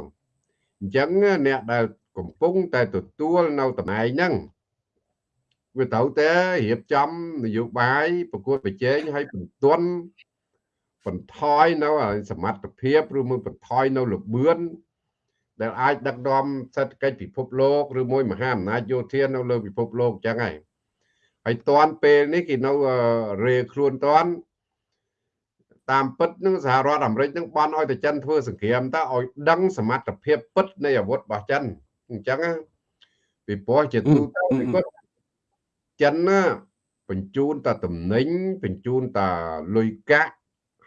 អញ្ចឹងអ្នកដែលកំពុងតែទទួលនៅតំណែងហ្នឹងវាត្រូវតែរៀបចំនយោបាយប្រកួតប្រជែងឲ្យបន្ទន់បន្ថយនៅសមត្ថភាពឬមួយបន្ថយនៅលបឿន ដែលអាចដឹកនាំសេដ្ឋកិច្ចពិភពលោកឬមួយមហាអំណាចយោធានៅលើពិភពលោកអញ្ចឹងហើយហើយតាន់ពេលនេះគេនៅរេខ្លួនតាន់តាមពិតនឹងសហរដ្ឋអាមេរិកនឹងបន់ឲ្យតែចិនធ្វើសង្គ្រាមតើឲ្យដឹងសមត្ថភាពពិតនៃអាវុធរបស់ចិនអញ្ចឹងពីព្រោះជាទូទៅគាត់ចិនណាបញ្ជូនតែតំណែងបញ្ជូនតែលុយកាក់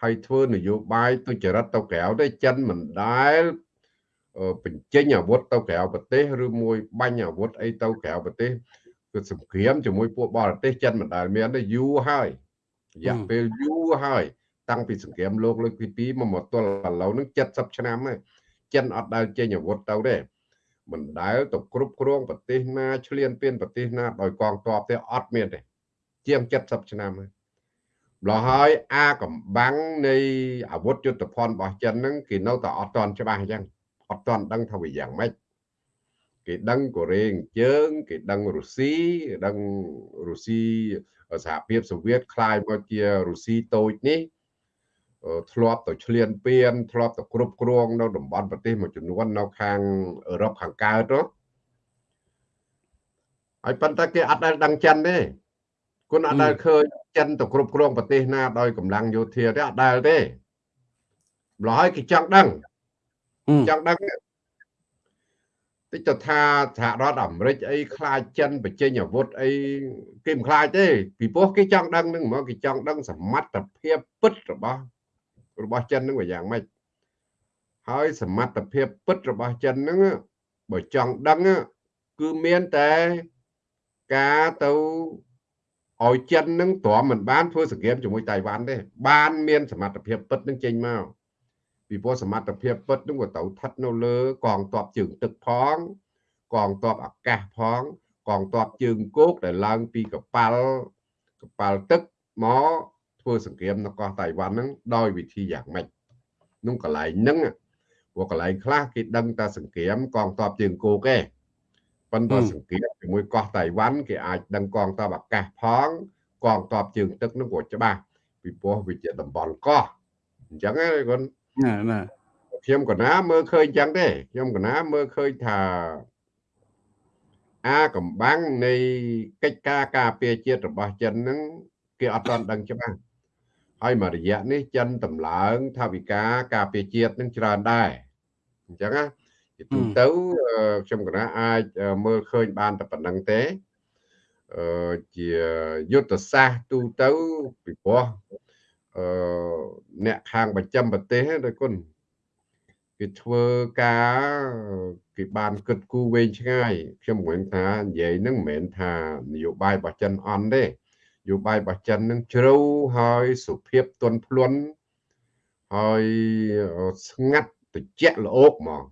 ហើយធ្វើនយោបាយទុច្ចរិតទៅក្រៅទេចិនមិនដែល បញ្ចេញអាវុធទៅក្រៅប្រទេសឬមួយបាញ់អាវុធអីទៅក្រៅប្រទេសគឺសង្គ្រាមជាមួយពួកបរទេសចិនមិនដែលមានទេយូរហើយរយៈពេលយូរហើយតាំងពីសង្គ្រាមលោកលើកទី2មកមកទល់ឥឡូវនឹង70ឆ្នាំហើយចិនអត់ដែលចេញអាវុធទៅទេមិនដែលទៅគ្រប់គ្រងប្រទេសណាឆ្លៀនពៀនប្រទេសណាដោយកងទ័ពទេអត់មានទេជាង70ឆ្នាំហើយម្ល៉េះហើយអាកំបាំងនៃអាវុធយុទ្ធភ័ណ្ឌរបស់ចិនហ្នឹងគេនៅតែអត់ទាន់ច្បាស់អញ្ចឹង អត់ទាន់ដឹងថាវាយ៉ាងម៉េចគេដឹងកូរ៉េអញ្ជើងគេដឹងរុស្ស៊ីដឹងរុស្ស៊ីសហភាពសូវៀតคล้ายមកជារុស្ស៊ីតូចនេះធ្លាប់ទៅឆ្លៀនពៀនធ្លាប់ទៅគ្រប់គ្រងនៅតំបន់ប្រទេសមួយចំនួននៅខាងអឺរ៉ុបខាងកើតទៅហើយប៉ុន្តែគេអត់ដែលដឹងចិនទេគុណអត់ដែលឃើញចិនទៅគ្រប់គ្រងប្រទេសណាដោយកម្លាំងយោធាទេអត់ដែលទេម្ល៉េះហើយគេចង់ដឹង ចង់ដឹងតិចទៅថាសហរដ្ឋអាមេរិកអីខ្លាចចិនបញ្ចេញអាវុធអីគេមិនខ្លាចទេពីព្រោះគេចង់ដឹងនឹងហ្មងគេចង់ដឹងសមត្ថភាពពិតរបស់របស់ចិននឹងវាយ៉ាងម៉េចហើយសមត្ថភាពពិតរបស់ចិនហ្នឹងបើចង់ដឹងគឺមានតែការទៅឲ្យចិននឹងទ្រាំមិនបានធ្វើសង្គ្រាមជាមួយតៃវ៉ាន់ទេបានមានសមត្ថភាពពិតនឹងចេញមក ពីព្រោះសមត្ថភាពពិតនឹងក៏ទៅស្ថិតនៅលើកងទ័ពជើងទឹកផង កងទ័ពអាកាសផង កងទ័ពជើងគោកដែលឡើងពីកប៉ាល់កប៉ាល់ទឹកមកធ្វើសង្គ្រាមនៅកោះតៃវ៉ាន់ហ្នឹងដោយវិធីយ៉ាងម៉េចនោះកន្លែងហ្នឹងព្រោះកន្លែងខ្លះគេដឹងតែសង្គ្រាមកងទ័ពជើងគោកឯងប៉ុន្តែសង្គ្រាមជាមួយកោះតៃវ៉ាន់គេអាចដឹងកងទ័ពអាកាសផង កងទ័ពជើងទឹកនោះក៏ច្បាស់ពីព្រោះវាជាតំបន់កោះអញ្ចឹងណាគាត់ ណាណាខ្ញុំក៏ណាមើលឃើញអញ្ចឹងទេខ្ញុំក៏ណាមើលឃើញថាអាកំបាំងនៃកិច្ចការការពារជាតិរបស់ចិនហ្នឹងគេអត់ទាន់ដឹងច្បាស់ហើយមួយរយៈនេះចិនតម្លើងថាវិការការពារជាតិនឹងច្រើនដែរអញ្ចឹងណាជាទូទៅខ្ញុំកណាអាចមើលឃើញបានតែប៉ុណ្្នឹងទេអឺជាយុទ្ធសាស្ត្រទូទៅពីព្រោះ អឺអ្នកខាងបញ្ចំប្រទេសដោយគុណគេធ្វើការគេបានគិតគូរវែងឆ្ងាយខ្ញុំមិនថានិយាយនឹងមិនមែនថានយោបាយរបស់ចិនអន់ទេយោបាយរបស់ចិននឹងជ្រៅហើយសុភាពទន់ភ្លន់ហើយស្ងាត់ត្រជាក់ល្អកហ្មង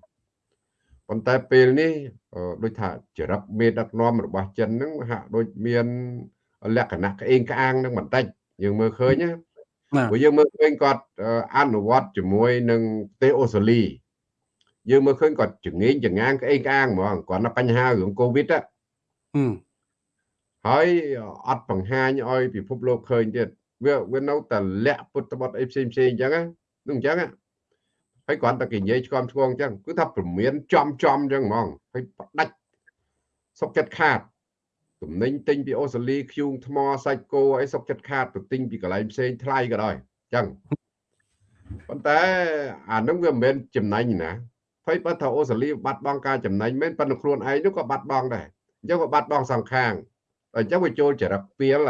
ប៉ុន្តែពេលនេះដូចថាចរិតមេដឹកនាំរបស់ចិនហ្នឹងហាក់ដូចមានលក្ខណៈក្អេងក្អាងនឹងបន្តិចយើងមើលឃើញណា ព្រោះយើងមើលឃើញគាត់អនុវត្តជាមួយនឹងប្រទេសអូស្ត្រាលីយើងមើលឃើញគាត់ចងេងចងាងក្អេងក្អាងហ្មងគាត់នៅបញ្ហារឿងកូវីដហើយអត់បង្ហាញឲ្យពិភពលោកឃើញទៀតវាវានៅតែលាក់ពុតបត់អីផ្សេងផ្សេងអញ្ចឹងហ្នឹងអញ្ចឹងហើយគ្រាន់តែគេនិយាយឆ្កំឆ្គងអញ្ចឹងគឺថាព្រមានចំចំអញ្ចឹងហ្មងហើយផ្ដាច់សុកចិត្តខាត ទំនិញទិញពីអូស្ត្រាលីខ្យូងថ្មសាច់គោអីសុកចិត្តខាតទៅទិញពីកន្លែងផ្សេងថ្លៃក៏ដោយអញ្ចឹងប៉ុន្តែអានឹងវាមិនមែនចំណេញណាហើយបើថាអូស្ត្រាលីបាត់បង់ការចំណេញមែនប៉ុន្តែខ្លួនឯងនោះក៏បាត់បង់ដែរអញ្ចឹងក៏បាត់បង់សងខាងអញ្ចឹងវាចូលចរិតពីល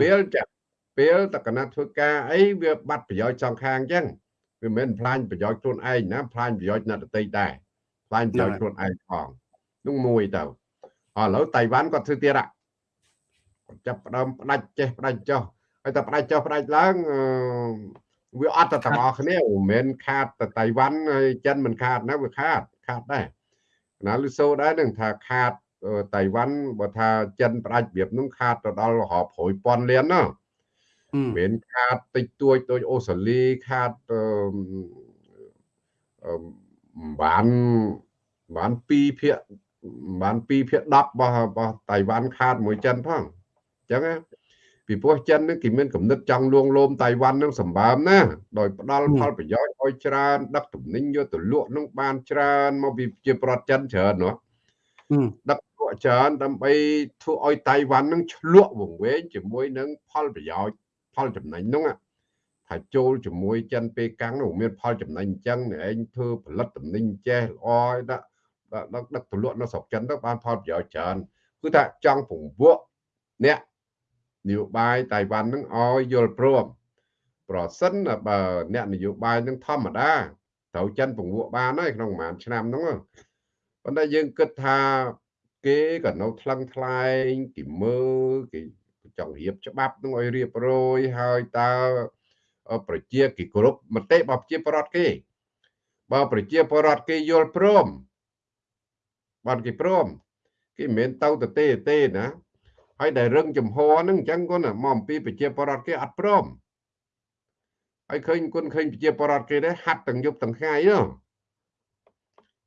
ពីលចាពេលតកណាត់ធ្វើការអីវាបាត់ប្រយោជន៍សងខាងអញ្ចឹងវាមិនមែនផ្លាញប្រយោជន៍ខ្លួនឯងណាផ្លាញប្រយោជន៍អ្នកដទៃដែរផ្លាញប្រយោជន៍ខ្លួនឯងផងនោះមួយទៅ ឥឡូវតៃវ៉ាន់គាត់ធ្វើទៀតគាត់ចាប់ផ្ដើមផ្ដាច់ចេះផ្ដាច់ចុះហើយតែផ្ដាច់ចុះផ្ដាច់ឡើងវាអត់ទៅទាំងអស់គ្នាមិនមែនខាតតែតៃវ៉ាន់ហើយចិនមិនខាតណាវាខាតខាតដែរណាលឺសូដែរនឹងថាខាតតៃវ៉ាន់បើថាចិនផ្ដាច់របៀបនោះខាតទៅដល់រាប់រយពាន់លានណាមានខាតតិចតួចដូចអូស្ត្រាលីខាតអឺបានបាន2ភាគ បាន2ភាគ10របស់របស់តៃវ៉ាន់ខាតមួយចិនផងអញ្ចឹងពីព្រោះចិននឹងគេមានកំណត់ចង់លួងលោមតៃវ៉ាន់នឹងសម្បើមណាដោយផ្ដល់ផលប្រយោជន៍ឲ្យច្រើនដឹកទំនិញយកទៅលក់នឹងបានច្រើនមកពីជាប្រទេសចិនច្រើនណាដឹកលក់ច្រើនដើម្បីធ្វើឲ្យតៃវ៉ាន់នឹងឆ្លក់វង្វេងជាមួយនឹងផលប្រយោជន៍ផលចំណេញនោះថាចូលជាមួយចិនពេលកាំងនោះមានផលចំណេញអញ្ចឹងឯងធ្វើផលិតតំណែងចេះល្អឲ្យដាក់ ដឹកដឹកទៅលក់នៅស្រុកចិនទៅបានផលប្រយោជន៍ច្រើនគឺថាចង់ពង្វក់អ្នកនយោបាយតៃវ៉ាន់នឹងឲ្យយល់ព្រមប្រសិនបើអ្នកនយោបាយនឹងធម្មតាត្រូវចិនពង្វក់បានហើយក្នុងប្រហែលឆ្នាំហ្នឹងប៉ុន្តែយើងគិតថាគេក៏នៅថ្លឹងថ្លែងគេមើលគេចង់រៀបច្បាប់នឹងឲ្យរៀបរយហើយតើប្រជាគេគ្រប់មតិរបស់ប្រជាពលរដ្ឋគេបើប្រជាពលរដ្ឋគេយល់ព្រម បានគេព្រមគេមិនមែនទៅទៅទេទេណាហើយដែលរឹងចំហហ្នឹងអញ្ចឹងគាត់មកអំពីប្រជាពលរដ្ឋគេអត់ព្រមហើយឃើញគុណឃើញប្រជាពលរដ្ឋគេដែរហាត់ទាំងយប់ទាំងថ្ងៃហ្នឹង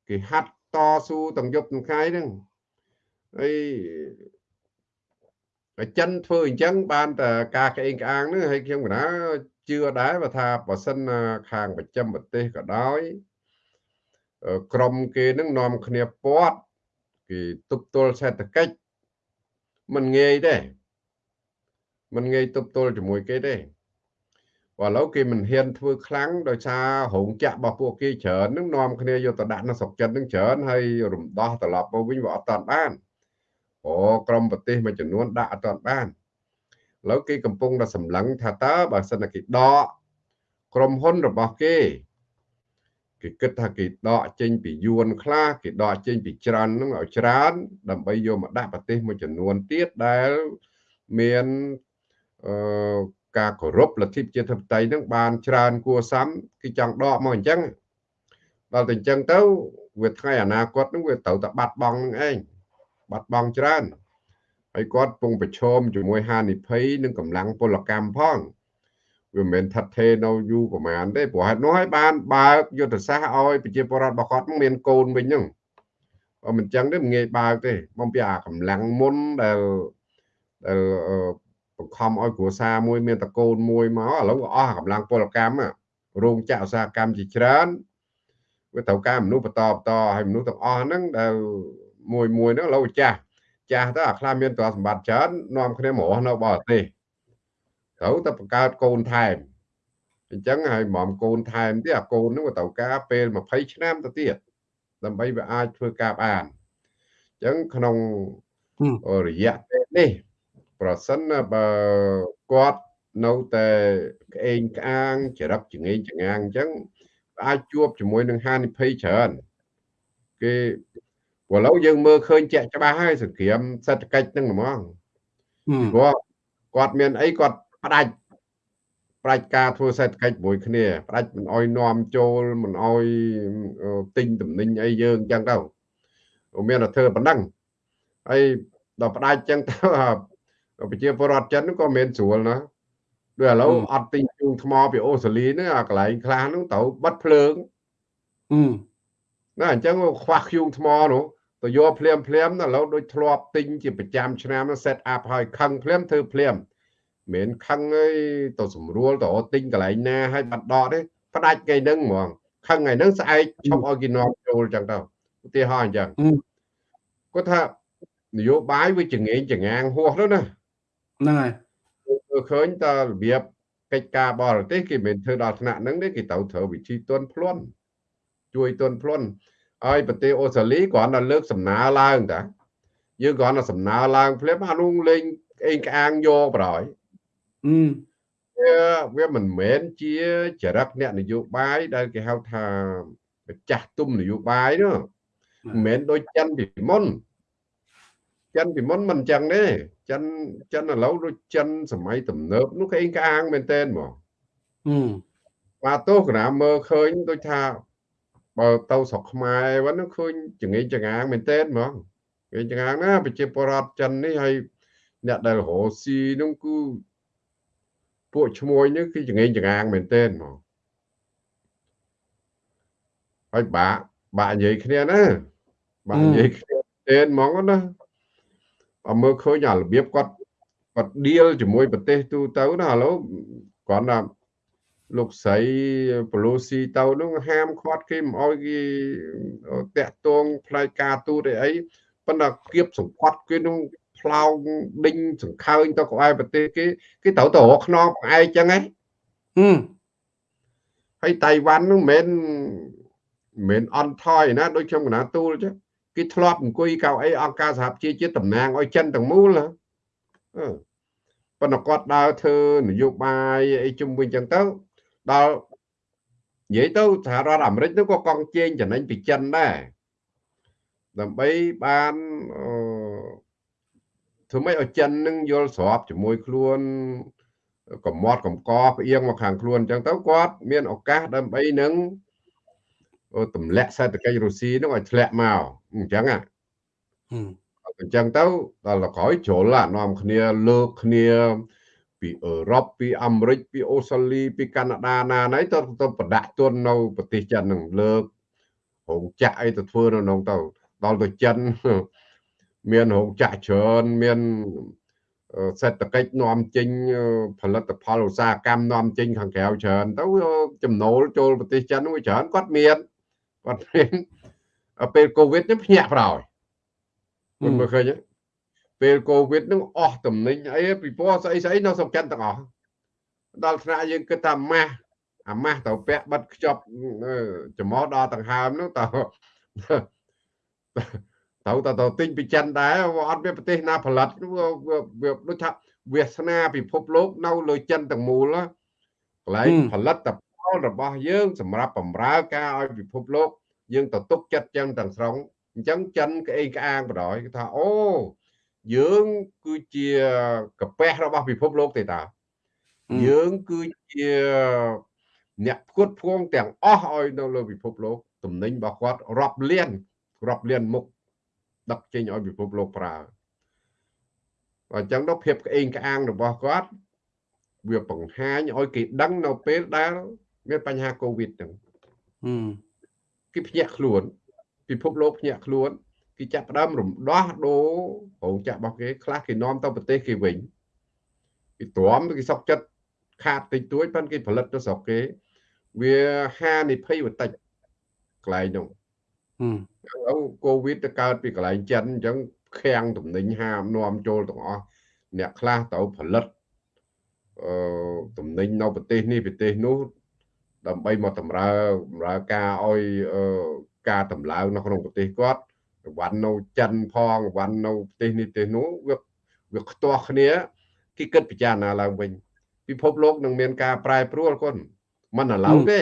គេហាត់តស៊ូទាំងយប់ទាំងថ្ងៃហ្នឹងហើយចិនធ្វើអញ្ចឹងបានតែការក្អេងក្អាងហ្នឹងហើយខ្ញុំកណាជឿដែរបើថាបើសិនខាងប្រចាំប្រទេសក៏ដោយក្រមគេនឹងនាំគ្នាពាត់ គេទប់ទល់សេដ្ឋកិច្ចមិនងាយទេមិនងាយទប់ទល់ជាមួយគេទេបើឥឡូវគេមិនហ៊ានធ្វើខ្លាំងដោយសាររោងចក្ររបស់ពួកគេច្រើននឹងនាំគ្នាយកទៅដាក់នៅស្រុកចិននឹងច្រើនហើយរំដោះត្រឡប់មកវិញវាអត់តាន់បានអូក្រុមប្រទេសមួយចំនួនដាក់អត់តាន់បានឥឡូវគេកំពុងតែសម្លឹងថាតើបើសិនតែគេដកក្រុមហ៊ុនរបស់គេ គេគិតថាគេដកចេញពីយួនខ្លះគេដកចេញពីច្រើននឹងឲ្យច្រើន ដើម្បីយកមកដាក់ប្រទេសមួយចំនួនទៀតដែលមានអឺការគោរពលទ្ធិប្រជាធិបតេយ្យនឹងបានច្រើនគួរសមគេចង់ដកមកអញ្ចឹងដល់តែអញ្ចឹងទៅវាថ្ងៃអនាគតនឹងវាត្រូវតែបាត់បង់នឹងឯងបាត់បង់ច្រើនហើយគាត់ពងប្រឈមជាមួយហានិភ័យនិងកម្លាំងពលកម្មផង វាមិនមែនថិតថេរនៅយូរប្រហែលទេព្រោះហេតុនោះហើយបានបើកយុទ្ធសាស្ត្រឲ្យប្រជាពលរដ្ឋរបស់គាត់មានកូនវិញហ្នឹងបើមិនចឹងទេមិនងាយបើកទេបំពីអាកម្លាំងមុនដែលដែលបង្ខំឲ្យគ្រួសារមួយមានតកូនមួយមកឥឡូវអស់កម្លាំងពលកម្មរោងចក្រឧស្សាហកម្មជាច្រើនវាត្រូវការមនុស្សបន្តបន្តហើយមនុស្សទាំងអស់ហ្នឹងដែលមួយមួយហ្នឹងឥឡូវចាស់ចាស់ទៅអាខ្លះមានទ្រព្យសម្បត្តិច្រើននាំគ្នាមករស់នៅបរទេស ត្រូវតែបង្កើតកូនថែមអញ្ចឹងហើយហ្មងកូនថែមទៀតអាកូនហ្នឹងក៏ត្រូវការពេល20ឆ្នាំទៅទៀតដើម្បីវាអាចធ្វើការបានអញ្ចឹងក្នុងរយៈពេលនេះប្រសិនបើគាត់នៅតែក្អេងក្អាងចរិតចងេងចងាងអញ្ចឹងអាចជួបជាមួយនឹងហានិភ័យច្រើនគេព្រោះឥឡូវយើងមើលឃើញជាក់ច្បាស់ហើយសង្គ្រាមសេដ្ឋកិច្ចហ្នឹងហ្មងព្រោះគាត់មានអីគាត់ ផ្ដាច់ផ្ដាច់ការធ្វើសេដ្ឋកិច្ចមួយគ្នាផ្ដាច់មិនអោយនាំចូលមិនអោយទិញតំណែងអីយើងអញ្ចឹងទៅមានតែធ្វើប៉ុណ្ណឹងហើយដល់ផ្ដាច់អញ្ចឹងទៅប្រជាពលរដ្ឋចិនក៏មានស្រួលណាដូចឥឡូវអត់ទិញជូងថ្មពីអូស្ត្រាលីហ្នឹងអាកន្លែងខ្លះហ្នឹងត្រូវបិទភ្លើងណាអញ្ចឹងខ្វះខ្យូងថ្មនោះទៅយកភ្លាមភ្លាមឥឡូវដូចធ្លាប់ទិញជាប្រចាំឆ្នាំ set up ហើយខឹងភ្លាមធ្វើភ្លាម មិនខឹងអីទៅស្រួលទៅទិញកន្លែងណាឲ្យបាត់ដកទេផ្ដាច់គេនឹងហ្មងខឹងថ្ងៃហ្នឹងស្អែកឈប់ឲ្យគេនាំចូលចឹងទៅឧទាហរណ៍អញ្ចឹងគាត់ថានយោបាយវាចងេងចងាងហួសទៅណាហ្នឹងហើយឃើញតើរបៀបកិច្ចការបរទេសគេមិនធ្វើដល់ថ្នាក់ហ្នឹងទេគេត្រូវត្រូវវិធីទន់ភ្លន់ជួយទន់ភ្លន់ឲ្យប្រទេសអូស្ត្រាលីគ្រាន់តែលើកសំណើឡើងតាយើងគ្រាន់តែសំណើឡើងភ្លាមអានោះលេងអេងក្អាងយកប្រហើយ វាវាមិនមែនជាចរិតអ្នកនយោបាយដែលគេហៅថាចាស់ទុំនយោបាយនោះមិនមែនដូចចិនពីមុនចិនពីមុនមិនអញ្ចឹងទេចិនចិនឥឡូវដូចចិនសម័យទំនើបនោះគេអេងក្អាងមែនតើហ្មងហឹមបាទទោះកណាមើលឃើញដូចថាបើទៅស្រុកខ្មែរវិញនោះឃើញចងេងចងាងមែនតើហ្មងចងេងចងាងណាប្រជាពលរដ្ឋចិននេះហើយអ្នកដែលរស់ស៊ីនោះគឺ ពួកឈ្មោះនេះគឺចងេងចងាងមែនតើហ្មងហើយបាក់បាក់និយាយគ្នាណាបាក់និយាយគ្នាទេហ្មងណាបើមើលឃើញអារបៀបគាត់គាត់ឌីលជាមួយប្រទេសទូទៅណាឥឡូវគាត់ថាលោកស្រីប៉ូឡូស៊ីទៅនោះហាមឃាត់គេមិនអោយគេតាក់ទងផ្នែកការទូតអីប៉ុន្តែគៀបសង្កត់គេនោះ ផ្លោងដេញសង្ខើញទៅក្បែរប្រទេសគេគេត្រូវទៅរកខ្នងផ្អែកចឹងហ៎ហឹមហើយតៃវ៉ាន់នោះមិនមែនមិនអន់ថយណាដូចខ្ញុំកណាទូលចឹងគេធ្លាប់អង្គុយកៅអីអង្គការសហប្រជាជាតិតំណាងឲ្យចិនទាំងមូលអឺប៉ុន្តែគាត់ដើរធ្វើនយោបាយអីជុំវិញចឹងទៅដល់និយាយទៅសហរដ្ឋអាមេរិកនោះក៏កង់ជេងចំណេញពីចិនដែរដើម្បីបាន ធ្វើម៉េចឲ្យចិននឹងយល់ស្របជាមួយខ្លួនកំមត់កំកផ្អៀងមកខាងខ្លួនអញ្ចឹងទៅគាត់មានឱកាសដើម្បីនឹងទម្លាក់សេដ្ឋកិច្ចរុស្ស៊ីនោះឲ្យធ្លាក់មកអញ្ចឹងហ៎អញ្ចឹងទៅដល់ក្រោយជ្រុលនាំគ្នាលើកគ្នា ពីអឺរ៉ុបពីអាមេរិកពីអូស្ត្រាលីពីកាណាដាណាណៃទៅទៅប្រដាក់ទុននៅប្រទេសចិននឹងលើករោងចក្រអីទៅធ្វើនៅក្នុងទៅដល់ទៅចិន មានរោងចក្រច្រើនមានសេដ្ឋកិច្ចនាំចេញផលិតផលឧស្សាហកម្មនាំចេញខាងក្រៅច្រើនទៅចំណូលចូលប្រទេសចិនវាច្រើនគាត់មានគាត់មានពេលកូវីដនេះភ្ញាក់ប្រោយមិនមើលឃើញទេពេលកូវីដនឹងអស់តំណែងអីពីព្រោះស្អីស្អីនៅស្រុកចិនទាំងអស់ដល់ថ្នាក់យើងគិតថាម៉ាស់អាម៉ាស់ទៅពាក់បិទខ្ចប់ចំមកដល់ដង្ហើមនោះតើ ត្រូវតទៅទិញពីចិនដែរអត់មានប្រទេសណាផលិតវាដូចថាវាសនាពិភពលោកនៅលើចិនទាំងមូលកន្លែងផលិតផលរបស់យើង សម្រាប់បំរើការឲ្យពិភពលោក យើងទៅទុកចិត្តចឹងទាំងស្រុងអញ្ចឹងចិនក្អេងក្អាងបដ ாய் គេថាអូយើងគឺជាកាពះរបស់ពិភពលោកទេតាយើងគឺជាអ្នកផ្គត់ផ្គង់ទាំងអស់ឲ្យនៅលើពិភពលោកតំណែងរបស់គាត់រាប់លានរាប់លានមុខ ដឹកចេញឲ្យពិភពលោកប្រើអញ្ចឹងទៅភាពក្អេងក្អាងរបស់គាត់វាបង្ហាញឲ្យគេដឹងនៅពេលដែលមានបញ្ហាកូវីដហ្នឹងគេភ្ញាក់ខ្លួន ពិភពលោកភ្ញាក់ខ្លួនគេចាប់ផ្ដើមរំដោះដូររោងចក្ររបស់គេខ្លះគេនាំទៅប្រទេសគេវិញគេទ្រាំគេសុកចិត្តខាតតិចតួចប៉ុន្តែគេផលិតទៅស្រុកគេ វាហានិភ័យបន្តិចកន្លែងនោះ ហឹមឥឡូវកូវីដទៅកើតពីកន្លែងចិនអញ្ចឹងខាំងតំណែងហាមនាំចូលទាំងអស់អ្នកខ្លះទៅផលិតអឺតំណែងនៅប្រទេសនេះប្រទេសនោះដើម្បីមកតម្រើបម្រើការឲ្យការតម្លើងនៅក្នុងប្រទេសគាត់វ៉ាន់នៅចិនផងវ៉ាន់នៅប្រទេសនេះប្រទេសនោះវាវាខ្ទាស់គ្នាគេគិតពិចារណាឡើងវិញពិភពលោកនឹងមានការប្រែប្រួលគាត់មិនឥឡូវទេ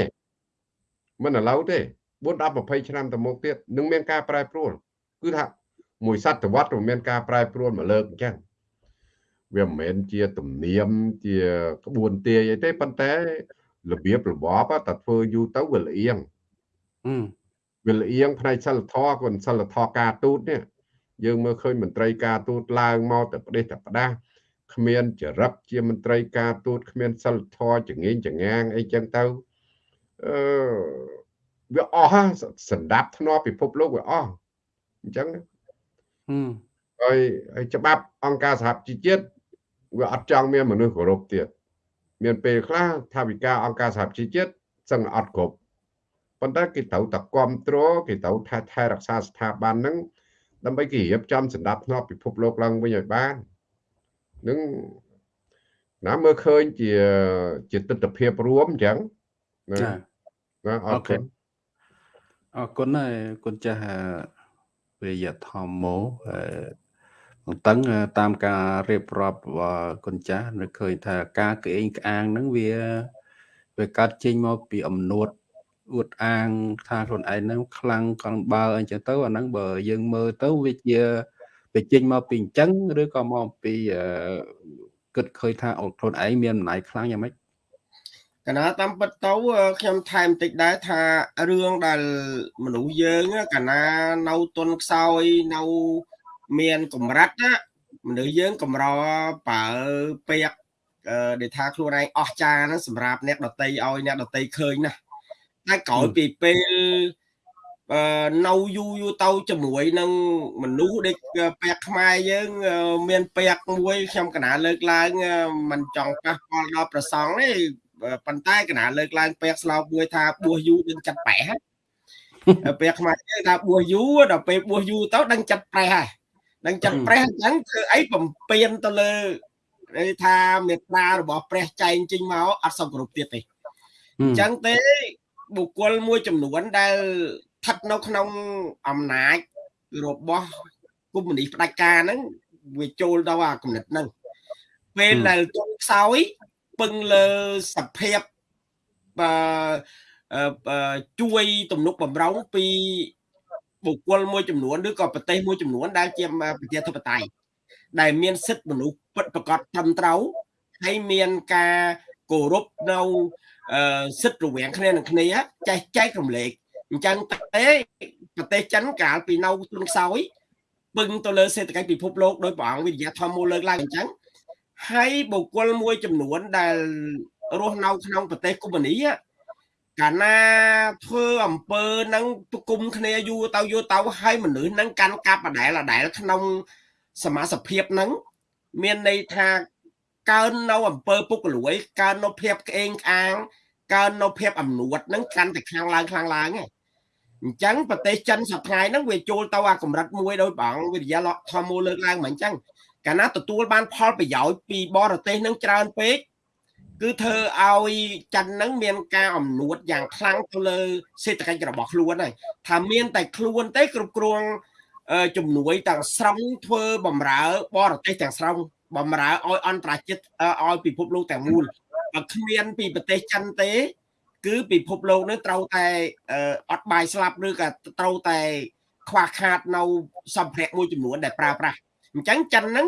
មិនឥឡូវទេ 4 10 20ឆ្នាំទៅមុខទៀតនឹងមានការប្រែប្រួលគឺថាមួយសតវត្សមានការប្រែប្រួលមកលើកអញ្ចឹងវាមិនមែនជាទំនៀមជាក្បួនទាយអីទេប៉ុន្តែរបៀបរបបតែធ្វើយូរទៅវាលៀងវាលៀងផ្នែកសិលធម៌គាត់សិលធម៌ការទូតនេះយើងមើលឃើញមន្ត្រីការទូតឡើងមកតែប្រទេសតែផ្ដាស់គ្មានចរិតជាមន្ត្រីការទូតគ្មានសិលធម៌ចងៀងចងាងអីចឹងទៅអឺ វាអស់សម្ដាប់ធ្នាប់ពិភពលោកវាអស់អញ្ចឹងហើយហើយច្បាប់អង្គការសហជីវជាតិវាអត់ចង់មានមនុស្សគោរពទៀតមានពេលខ្លះថាវិការអង្គការសហជីវជាតិសឹងអត់គ្រប់ប៉ុន្តែគេត្រូវតែគ្រប់គ្រងគេត្រូវថែថែរក្សាស្ថាប័នហ្នឹងដើម្បីគេរៀបចំសម្ដាប់ធ្នាប់ពិភពលោកឡើងវិញឲ្យបាននឹងណាមើលឃើញជាជាទស្សនភាពរួមអញ្ចឹងណាណាអរគុណ អរគុណហើយគុណចាស់វិយធម្មោតឹងតាមការរៀបរាប់គុណចាស់នៅឃើញថាការក្អេងក្អាងហ្នឹងវាវាកាត់ចេញមកពីអំនួតអួតអាងថាខ្លួនឯងហ្នឹងខ្លាំងកងបើអញ្ចឹងទៅអាហ្នឹងបើយើងមើលទៅវាជាវាចេញមកពីអញ្ចឹងឬក៏មកពីគិតឃើញថាខ្លួនឯងមានអំណាចខ្លាំងយ៉ាងម៉េច កណាតាមពិតទៅខ្ញុំថែមតិចដែរថារឿងដែលមនុស្សយើងកណានៅទុនខ្សោយនៅមានកម្រិតណាមនុស្សយើងកម្របើពេកដែលថាខ្លួនឯងអស់ចាហ្នឹងសម្រាប់អ្នកដតីឲ្យអ្នកដតីឃើញណាតែក្រោយពីពេលអឺនៅយូរយូរទៅជាមួយនឹងមនុស្សដូចពាក់ខ្មែរយើង មានពាក់មួយខ្ញុំកណាលើកឡើងមិនចង់ប៉ះពាល់ដល់ប្រសងទេ ប៉ុន្តែកណាលើកឡើងពាក់ស្លោកមួយថាបួសយូរដឹងចិត្តប្រេះពាក់ខ្មែរយើងថាបួសយូរដល់ពេលបួសយូរទៅដឹងចិត្តប្រេះហើយដឹងចិត្តប្រេះអញ្ចឹងធ្វើអីបំពេញទៅលើគេថាមេត្តារបស់ព្រះចែងចេញមកអត់សំគ្រប់ទៀតទេអញ្ចឹងទេបុគ្គលមួយចំនួនដែលស្ថិតនៅក្នុងអំណាចរបស់គុំនីផ្ដាច់ការហ្នឹងវាចូលដល់អាគំនិតហ្នឹងពេលដែលទុនខ្សោយ ពឹងលើសភាពបើជួយទំនុកបំរុងពីបុគ្គលមួយចំនួនឬក៏ប្រទេសមួយចំនួនដែលជាប្រជាធិបតេយ្យដែលមានសិទ្ធិមនុស្សពិតប្រកបត្រឹមត្រូវហើយមានការគោរពនៅសិទ្ធិរវាងគ្នានឹងគ្នាចេះចែករំលែកអញ្ចឹងទេប្រទេសចិនកាលពីនៅទ្រង់ខ្សោយពឹងទៅលើសេដ្ឋកិច្ចពិភពលោកដោយព្រះអង្គវិទ្យាធម្មមូលលើកឡើងអញ្ចឹង ហើយបុគ្គលមួយចំនួនដែលរស់នៅក្នុងប្រទេសកុម្មុយនីកាលណាធ្វើអំពើនឹងប្រគុំគ្នាយូរទៅយូរទៅហើយមនុស្សនឹងកាន់កាប់ដដែលដដែលក្នុងសមាសភាពនឹងមានន័យថាកើននៅអំពើពុករលួយកើននៅភាពក្អេងក្អាងកើននៅភាពអំនួតនឹងកាន់តែខ្លាំងឡើងខ្លាំងឡើងឯងអញ្ចឹងប្រទេសចិនសប្តាហ៍ហ្នឹងវាចូលទៅអាកម្រិតមួយដោយបងវិទ្យាលធម្មលើកឡើងមកអញ្ចឹង កាលណាទទួលបានផលប្រយោជន៍ពីបរទេសនឹងច្រើនពេកគឺធ្វើឲ្យចិនហ្នឹងមានការអំនួតយ៉ាងខ្លាំងទៅលើសេដ្ឋកិច្ចរបស់ខ្លួនហើយថាមានតែខ្លួនទេគ្រប់គ្រងជំនួយទាំងស្រុងធ្វើបំរើបរទេសទាំងស្រុងបំរើឲ្យអន្តរជាតិឲ្យពិភពលោកទាំងមូលបើគ្មានពីប្រទេសចិនទេ គឺពិភពលោកនឹងត្រូវតែអត់បាយស្លាប់ឬក៏ត្រូវតែខ្វះខាតនៅសម្ភារៈមួយចំនួនដែលប្រើប្រាស់ អញ្ចឹងចិនហ្នឹង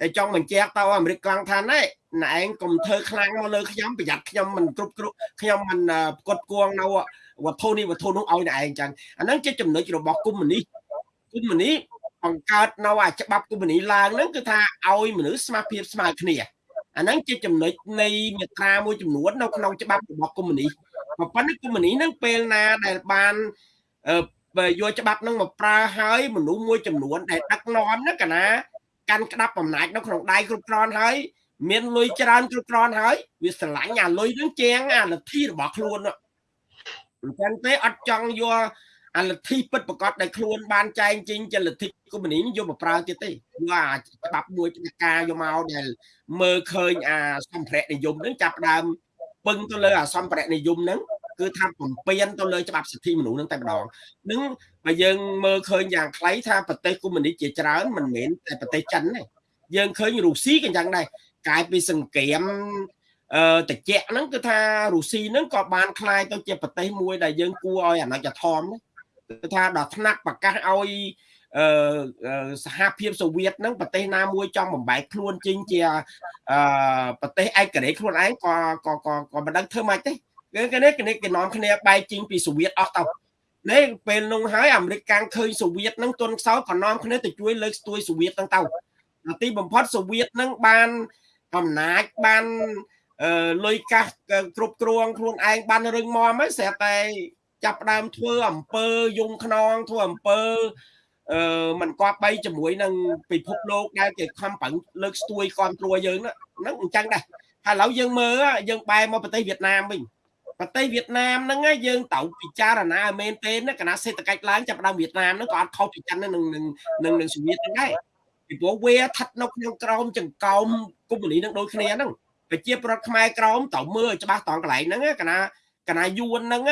តែចង់បញ្ជាក់ទៅអាមេរិកកង់ថាណែណែឯងកុំធ្វើខ្លាំងមកលើខ្ញុំប្រយ័ត្នខ្ញុំមិនគ្រប់គ្រងខ្ញុំមិនផ្គត់ផ្គង់នៅវត្ថុនេះវត្ថុនោះឲ្យណែឯងចឹងអាហ្នឹងជាចំណុចរបស់គុំនេះគុំនេះបង្កើតនៅអាច្បាប់គុំនីឡើងហ្នឹងគឺថាឲ្យមនុស្សស្មារភាពស្មើគ្នាអាហ្នឹងជាចំណុចនៃមាត្រាមួយចំនួននៅក្នុងច្បាប់របស់គុំនីប៉ុន្តែគុំនីហ្នឹងពេលណាដែលបាន យកច្បាប់ហ្នឹងមកប្រើឲ្យមនុស្សមួយចំនួនដែលដឹកនាំណាកាលណាកាន់ក្តាប់អំណាចនៅក្នុងដៃគ្រប់គ្រាន់ហើយមានលុយច្រើនគ្រប់គ្រាន់ហើយវាស្រឡាញ់អាលុយនឹងជាងអាលទ្ធិរបស់ខ្លួនអញ្ចឹងទេអត់ចង់យកអាលទ្ធិពិតប្រកបដែលខ្លួនបានចែងចេញជាលទ្ធិកុម្មុយនីយកមកប្រើទៀតទេយកអាច្បាប់មួយច្បាប់ការយកមកដែលមើលឃើញអាសម្ភារៈនិយមហ្នឹងចាប់ដើមពឹងទៅលើអាសម្ភារៈនិយមហ្នឹង គឺថាបំពេញទៅលើច្បាប់សិទ្ធិមនុស្សហ្នឹងតែម្ដងនឹងបើយើងមើលឃើញយ៉ាងខ្លីថាប្រទេសកុម្មុយនីជាច្រើនមិនមែនតែប្រទេសចិនទេយើងឃើញរុស្ស៊ីក៏យ៉ាងដែរកាយពីសង្គ្រាមអឺតិចហ្នឹងគឺថារុស្ស៊ីហ្នឹងក៏បានคลายទៅជាប្រទេសមួយដែលយើងគួរឲ្យអាណិចធម៌គឺថាដល់ថ្នាក់ប្រកាសឲ្យអឺសហភាពសូវៀតហ្នឹងប្រទេសណាមួយចង់បំបែកខ្លួនចេញជាអឺប្រទេសឯករាជ្យខ្លួនឯងក៏ក៏ក៏មិនដឹងធ្វើម៉េចទេ គឺគេនេះគេគេនាំគ្នាបែកចេញពីសូវៀតអស់ទៅនេះពេលនោះហើយអាមេរិកកាំងឃើញសូវៀតហ្នឹងទន់ខ្សោយក៏នាំគ្នាទៅជួយលើកស្ទួយសូវៀតហ្នឹងទៅទីបំផុតសូវៀតហ្នឹងបានអំណាចបានអឺលុយកាសគ្រប់គ្រងខ្លួនឯងបានរឹងមាំហើយស្រាប់តែចាប់ដើមធ្វើអំពើយងខ្នងធ្វើអំពើអឺมันគប់បីជាមួយនឹងពិភពលោកដែលគេខំប្រឹងលើកស្ទួយគ្រប់គ្រងយើងហ្នឹងអញ្ចឹងដែរហើយឥឡូវយើងមើលយើងបែរមកប្រទេសវៀតណាមវិញ ប្រទេសវៀតណាមហ្នឹងយើងត្រូវពិចារណាឲ្យមែនទេណាគណៈសេដ្ឋកិច្ចឡើងចាប់ដើមវៀតណាមហ្នឹងក៏អត់ខុសពីចិននឹងនឹងនឹងសូវៀតហ្នឹងដែរពីព្រោះវាស្ថិតនៅក្នុងក្រោមចង្កោមកុម្មុយនីនឹងដូចគ្នាហ្នឹងប្រជាប្រដ្ឋខ្មែរក្រោមត្រូវមើលឲ្យច្បាស់តងកន្លែងហ្នឹងគណៈគណៈយួនហ្នឹង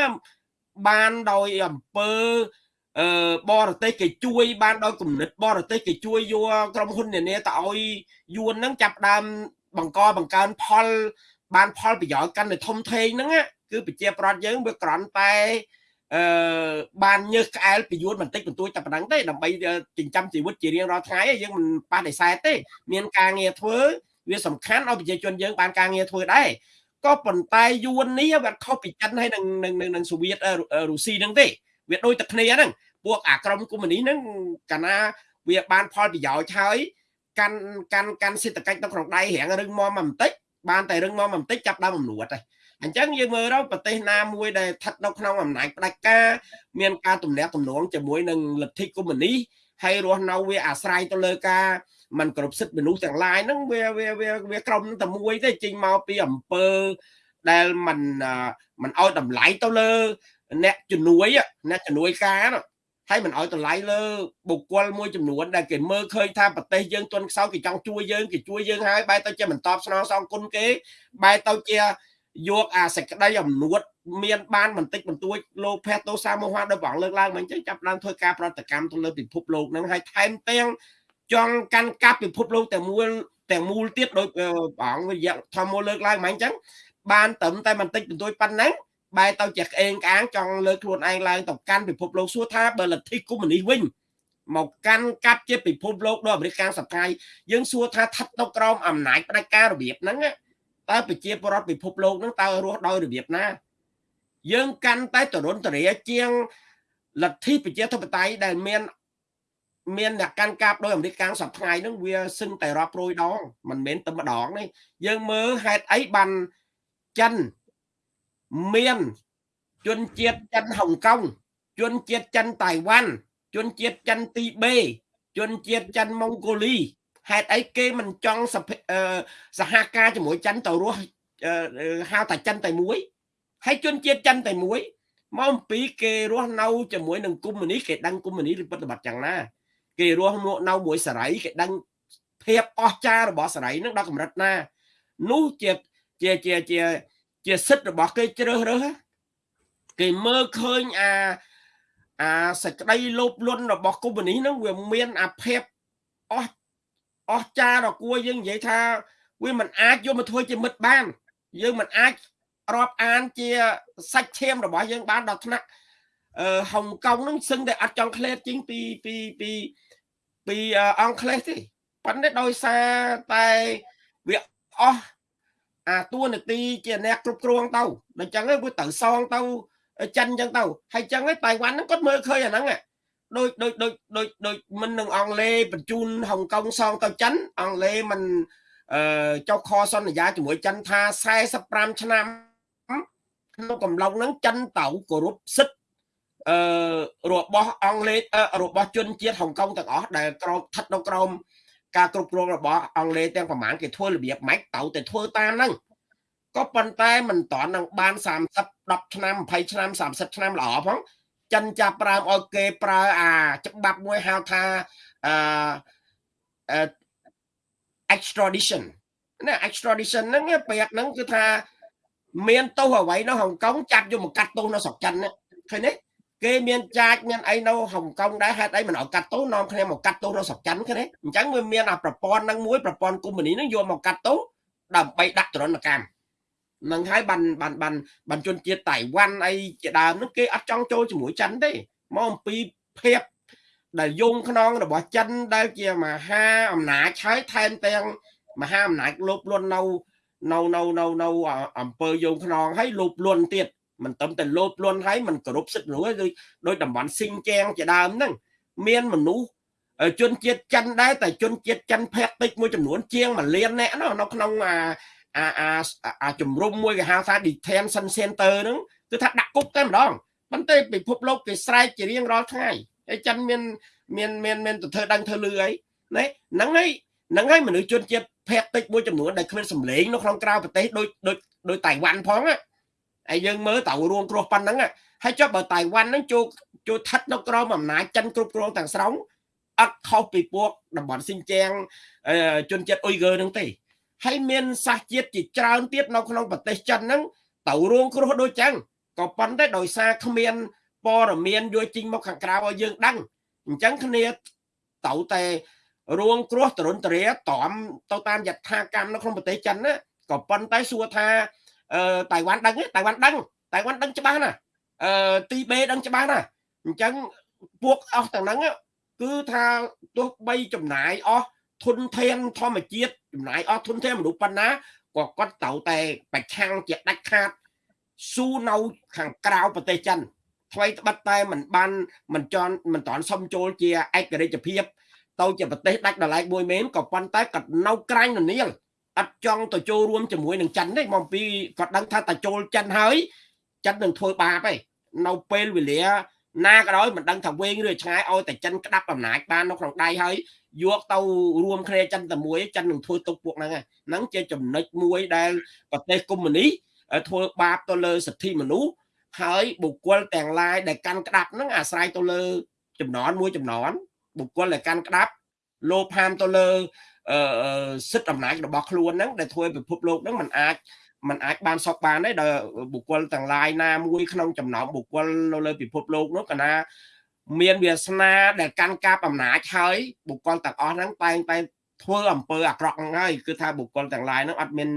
បានដោយអំពើអឺបរទេសគេជួយបានដោយគំនិតបរទេសគេជួយយកក្រុមហ៊ុននានាទៅឲ្យយួនហ្នឹងចាប់ដើមបង្កបង្កើនផលបានផលប្រយោជន៍កាន់តែធំធេងហ្នឹងគឺប្រជាប្រដ្ឋយើងវាក្រន់តែអឺបានញើសក្អែលពីយួនបន្តិចបន្តួចតែប៉ុណ្ណឹងទេដើម្បីចិញ្ចឹមជីវិតជារៀងរាល់ថ្ងៃយើងមិនបដិសេធទេ មានការងារធ្វើវាសំខាន់ឲ្យប្រជាជនយើងបានការងារធ្វើដែរក៏ប៉ុន្តែយួននេះវាខុសពីចិនហើយនឹងនឹងនឹងសូវៀតរុស្ស៊ីហ្នឹងទេវាដូចតែគ្នាហ្នឹងពួកអាក្រមកុម្មុយនីហ្នឹងកាលណាវាបានផលប្រយោជន៍ហើយកាន់កាន់កាន់សេដ្ឋកិច្ចនៅក្នុងដៃរៀងរឹងមាំបន្តិចបានតែរឹងមាំបន្តិចចាប់ដើមអំនួតហើយ អញ្ចឹងយើងមើលទៅប្រទេសណាមួយដែលស្ថិតនៅក្នុងអំណាចផ្ដាច់ការមានការទំនាក់ទំនងជាមួយនឹងលទ្ធិកុម្មុយនីហើយរស់នៅវាអាស្រ័យទៅលើការมันគ្រប់សិទ្ធិមនុស្សទាំងឡាយហ្នឹងវាវាវាវាក្រុមតែមួយទេចេញមកពីអង្គើដែលมันมันឲ្យតម្លៃទៅលើអ្នកជំនួយអ្នកជំនួយការហើយមិនឲ្យតម្លៃលើបុគ្គលមួយចំនួនដែលគេមើលឃើញថាប្រទេសយើងទន់ខ្សោយគេចង់ជួយយើងគេជួយយើងហើយបែរទៅជាមិនតបស្នងសងគុណគេបែរទៅជា យកអាសេចក្តីអំនួតមានបានបន្តិចបន្តួចលោកភេទោសាមោហៈដោយបងលើកឡើងមិនអញ្ចឹងចាប់ឡើងធ្វើការប្រតិកម្មទៅលើពិភពលោកហ្នឹងហើយថែមទាំងចង់កាន់កាប់ពិភពលោកតែមួយទាំងមូលទៀតដោយបងវិយធម្មលើកឡើងមិនអញ្ចឹងបានត្រឹមតែបន្តិចបន្តួចប៉ុណ្ណឹងបែរទៅជាក្អេងក្អាងចង់លើកខ្លួនឯងឡើងទៅកាន់ពិភពលោកសួរថាបើលទ្ធិកុម្មុយនីវិញមកកាន់កាប់ជាពិភពលោកដោយអាមេរិកកាំងសប្តាហ៍យើងសួរថាស្ថិតនៅក្រោមអំណាចផ្ដាច់ការរបៀបហ្នឹង តើប្រជាពលរដ្ឋពិភពលោកហ្នឹងតើរស់ដោយរបៀបណាយើងកាន់តែតរុនតរាជាងលទ្ធិប្រជាធិបតេយ្យដែលមានមានអ្នកកាន់កាប់ដោយអាមេរិកកាំងសប្តាហ៍ហ្នឹងវាសឹងតែរាប់រយដងមិនមែនតែម្ដងនេះយើងមើលហេតុអីបានចិនមានជនជាតិចិនហុងកុងជនជាតិចិនតៃវ៉ាន់ជនជាតិចិនទីបេជនជាតិចិនម៉ុងហ្គូលី ហេតុអីគេមិនចង់សហការជាមួយចិនទៅរស់ហៅតែចិនតែមួយហើយជនជាតិចិនតែមួយមកអំពីគេរស់នៅជាមួយនឹងកុម្មុយនីគេដឹងកុម្មុយនីឬប្រតិបត្តិយ៉ាងណាគេរស់មកនៅមួយសេរីគេដឹងភាពអស្ចារ្យរបស់សេរីនឹងដល់កម្រិតណានោះជាជាជាជាជាសិទ្ធិរបស់គេជ្រើសរើសគេមើលឃើញអាអាសក្តីលោភលន់របស់កុម្មុយនីនឹងវាមានអាភាពអស់ អស្ចារ្យដល់គួរយើងនិយាយថាវាមិនអាចយកមកធ្វើជាមិត្តបាន យើងមិនអាចរាប់អានជាសាច់ឈាមរបស់យើងបានដល់ថ្នាក់អឺហុងកុងនឹងសឹងតែអត់ចង់ក្លែតជាងពីពីពីពីអង់គ្លេសទេប៉ុន្តែដោយសារតែវាអស់អាតួនាទីជាអ្នកគ្រប់គ្រងទៅដល់ចឹងវាទៅសងទៅចិនចឹងទៅហើយចឹងឯតៃវ៉ាន់ហ្នឹងគាត់មើលឃើញអាហ្នឹង ដូចដូចដូចដូចដូចមិននឹងអង់គ្លេសបញ្ជូនហុងកុងសងទៅចិនអង់គ្លេសមិនអឺចុះខសន្យាជាមួយចិនថា45ឆ្នាំក្នុងកំឡុងហ្នឹងចិនទៅគោរពសិទ្ធិអឺរបស់អង់គ្លេសរបស់ជនជាតិហុងកុងទាំងអស់ដែលក្រោមស្ថិតនៅក្រោមការគ្រប់គ្រងរបស់អង់គ្លេសទាំងប្រមាណគេធ្វើរបៀបម៉េចទៅតែធ្វើតាមហ្នឹងក៏ប៉ុន្តែមិនតន់នឹងបាន30 10ឆ្នាំ20ឆ្នាំ30ឆ្នាំល្អផង ចិនចាប់ប្រើឲ្យគេប្រើអាច្បាប់មួយហៅថាអឺ extradition ណា extradition ហ្នឹងពាក្យហ្នឹងគឺថាមានទោសអ្វីនៅហុងកុងចាប់យកមកកាត់ទោសនៅស្រុកចិនឃើញទេគេមានចាចមានអីនៅហុងកុងដែរហេតុអីមិនឲ្យកាត់ទោសនាំគ្នាមកកាត់ទោសនៅស្រុកចិនឃើញទេអញ្ចឹងវាមានអាប្រព័ន្ធហ្នឹងមួយប្រព័ន្ធកុម្មុយនីហ្នឹងយកមកកាត់ទោសដើម្បីដាក់ទរណកម្ម នឹងហើយបានបានបានបានជនជាតិតៃវ៉ាន់អីជាដើមហ្នឹងគេអត់ចង់ចូលជាមួយចិនទេមកអំពីភាពដែលយងខ្នងរបស់ចិនដែលជាមហាអំណាចហើយថែមទាំងមហាអំណាចលោភលន់នៅនៅនៅនៅនៅអង្គើយងខ្នងហើយលោភលន់ទៀតមិនត្រឹមតែលោភលន់ហើយមិនគោរពសិទ្ធិមនុស្សដូចដូចតំបន់ស៊ីងចែងជាដើមហ្នឹងមានមនុស្សជនជាតិចិនដែរតែជនជាតិចិនភេកតិចមួយចំនួនជាង1លានអ្នកនៅក្នុងអា អាអាអាជំរុំមួយគេហៅថា detention center ហ្នឹងគឺថាដាក់គុកតែម្ដងប៉ុន្តែពិភពលោកគេស្រែកជារៀងរាល់ថ្ងៃហើយចិនមានមានមានមានទៅធ្វើដឹងធ្វើលឺអីណាហ្នឹងហើយហ្នឹងហើយមនុស្សជនជាតិភេកតិចមួយចំនួនដែលគ្មានសម្លេងនៅក្នុងក្រៅប្រទេសដូចដូចដូចតៃវ៉ាន់ផងហើយយើងមើលតើរួមគ្រោះប៉ុណ្ណឹងហើយចុះបើតៃវ៉ាន់ហ្នឹងចូលចូលស្ថិតនៅក្រោមអំណាចចិនគ្រប់គ្រងទាំងស្រុងអត់ខុសពីពួកតំបន់ស៊ីនជៀងជនជាតិអ៊ុយហ្គើហ្នឹងទេ ហើយមានសាសជាតិជាច្រើនទៀតនៅក្នុងប្រទេសចិនហ្នឹងទៅរងគ្រោះដូចចឹងក៏ប៉ុន្តែដោយសារគ្មានព័ត៌មានយកជីងមកខាងក្រៅឲ្យយើងដឹងអញ្ចឹងគ្នាទៅតែរួងគ្រោះតរុនតរាតមទៅតាមយថាកម្មនៅក្នុងប្រទេសចិនណាក៏ប៉ុន្តែសួរថាអឺតៃវ៉ាន់ដឹងតៃវ៉ាន់ដឹងតៃវ៉ាន់ដឹងច្បាស់ណាអឺទីបេដឹងច្បាស់ណាអញ្ចឹងពួកអស់ទាំងហ្នឹងគឺថាទោះបីចំណាយអស់ ធនធានធម្មជាតិចំណាយអស់ធនធានមនុស្សប៉ុណ្ណាក៏គាត់ត្រូវតែប្រឆាំងជាដាច់ខាតស៊ូនៅខាងក្រៅប្រទេសចិនថ្មីត្បិតតែมันបានមិនចន់មិនតន់សុំចូលជាឯករាជ្យភាពទៅជាប្រទេសដាច់ដライមួយមែនក៏ប៉ុន្តែគាត់នៅក្រាញ់ននាលអត់ចង់ទៅចូលរួមជាមួយនឹងចិនទេមកពីគាត់ដឹងថាតែចូលចិនហើយចិននឹងធ្វើបាបឯងនៅពេលវេលា ណាក៏ដោយមិនដឹងថាវែងឬឆ្ងាយឲ្យតែចិនក្តាប់អំណាចបាននៅក្នុងដៃហើយយកទៅរួមគ្នាចិនតែមួយចិននឹងធ្វើទុកពួកហ្នឹងហ្នឹងជាចំណុចមួយដែលប្រទេសកុម្មុយនីធ្វើបាបទៅលើសិទ្ធិមនុស្សហើយបុគ្គលទាំងឡាយដែលកាន់ក្តាប់ហ្នឹងអាស្រ័យទៅលើចំណន់មួយចំណន់បុគ្គលដែលកាន់ក្តាប់លោភហាមទៅលើសិទ្ធិអំណាចរបស់ខ្លួនហ្នឹងដែលធ្វើឲ្យពិភពលោកហ្នឹងมันអាច มันអាចបានសពបានទេដល់បុគ្គលទាំងឡាយណាមួយក្នុងចំណោមបុគ្គលនៅលើពិភពលោកនោះកណាមានវាសនាដែលកាន់កាប់អំណាចហើយបុគ្គលទាំងអស់ហ្នឹងតែងតែធ្វើអំពើអាក្រក់ហ្នឹងហើយគឺថាបុគ្គលទាំងឡាយហ្នឹងអត់មាន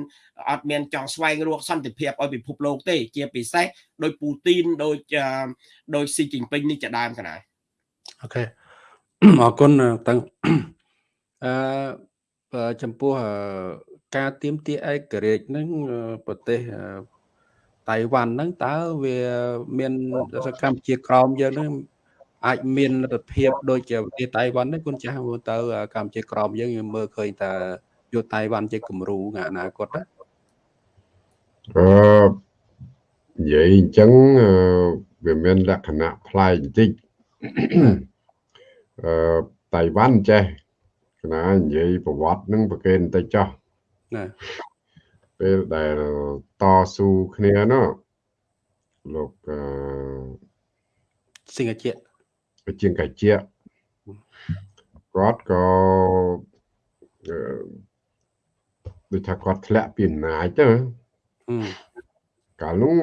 អត់មានចង់ស្វែងរកសន្តិភាពឲ្យពិភពលោកទេ ជាពិសេសដោយពូទីនដោយដោយស៊ីជីងពេញនេះជាដើមកណាអូខេអរគុណទាំងអឺចំពោះ ការទៀមទាឯករាជ្យនឹងប្រទេសតៃវ៉ាន់ហ្នឹងតើវាមានសកម្មជាក្រមយើងនឹងអាចមានលទ្ធភាពដូចជាប្រទេសតៃវ៉ាន់នេះគុណចាស់មើលទៅកម្ពុជាក្រមយើងមើលឃើញថាយកតៃវ៉ាន់ជាគំរូថ្ងៃអនាគតណាអឺនិយាយអញ្ចឹងវាមានលក្ខណៈប្លែកបន្តិចអឺតៃវ៉ាន់ចេះណានិយាយប្រវត្តិនឹងប្រកេនបន្តិចចោះ ណាពេលដែលតស៊ូគ្នានោះលោកអឺសិង្ហជាជាងកាជាគាត់ក៏ដូចថាគាត់ធ្លាក់ពីអំណាចទៅកាលនោះ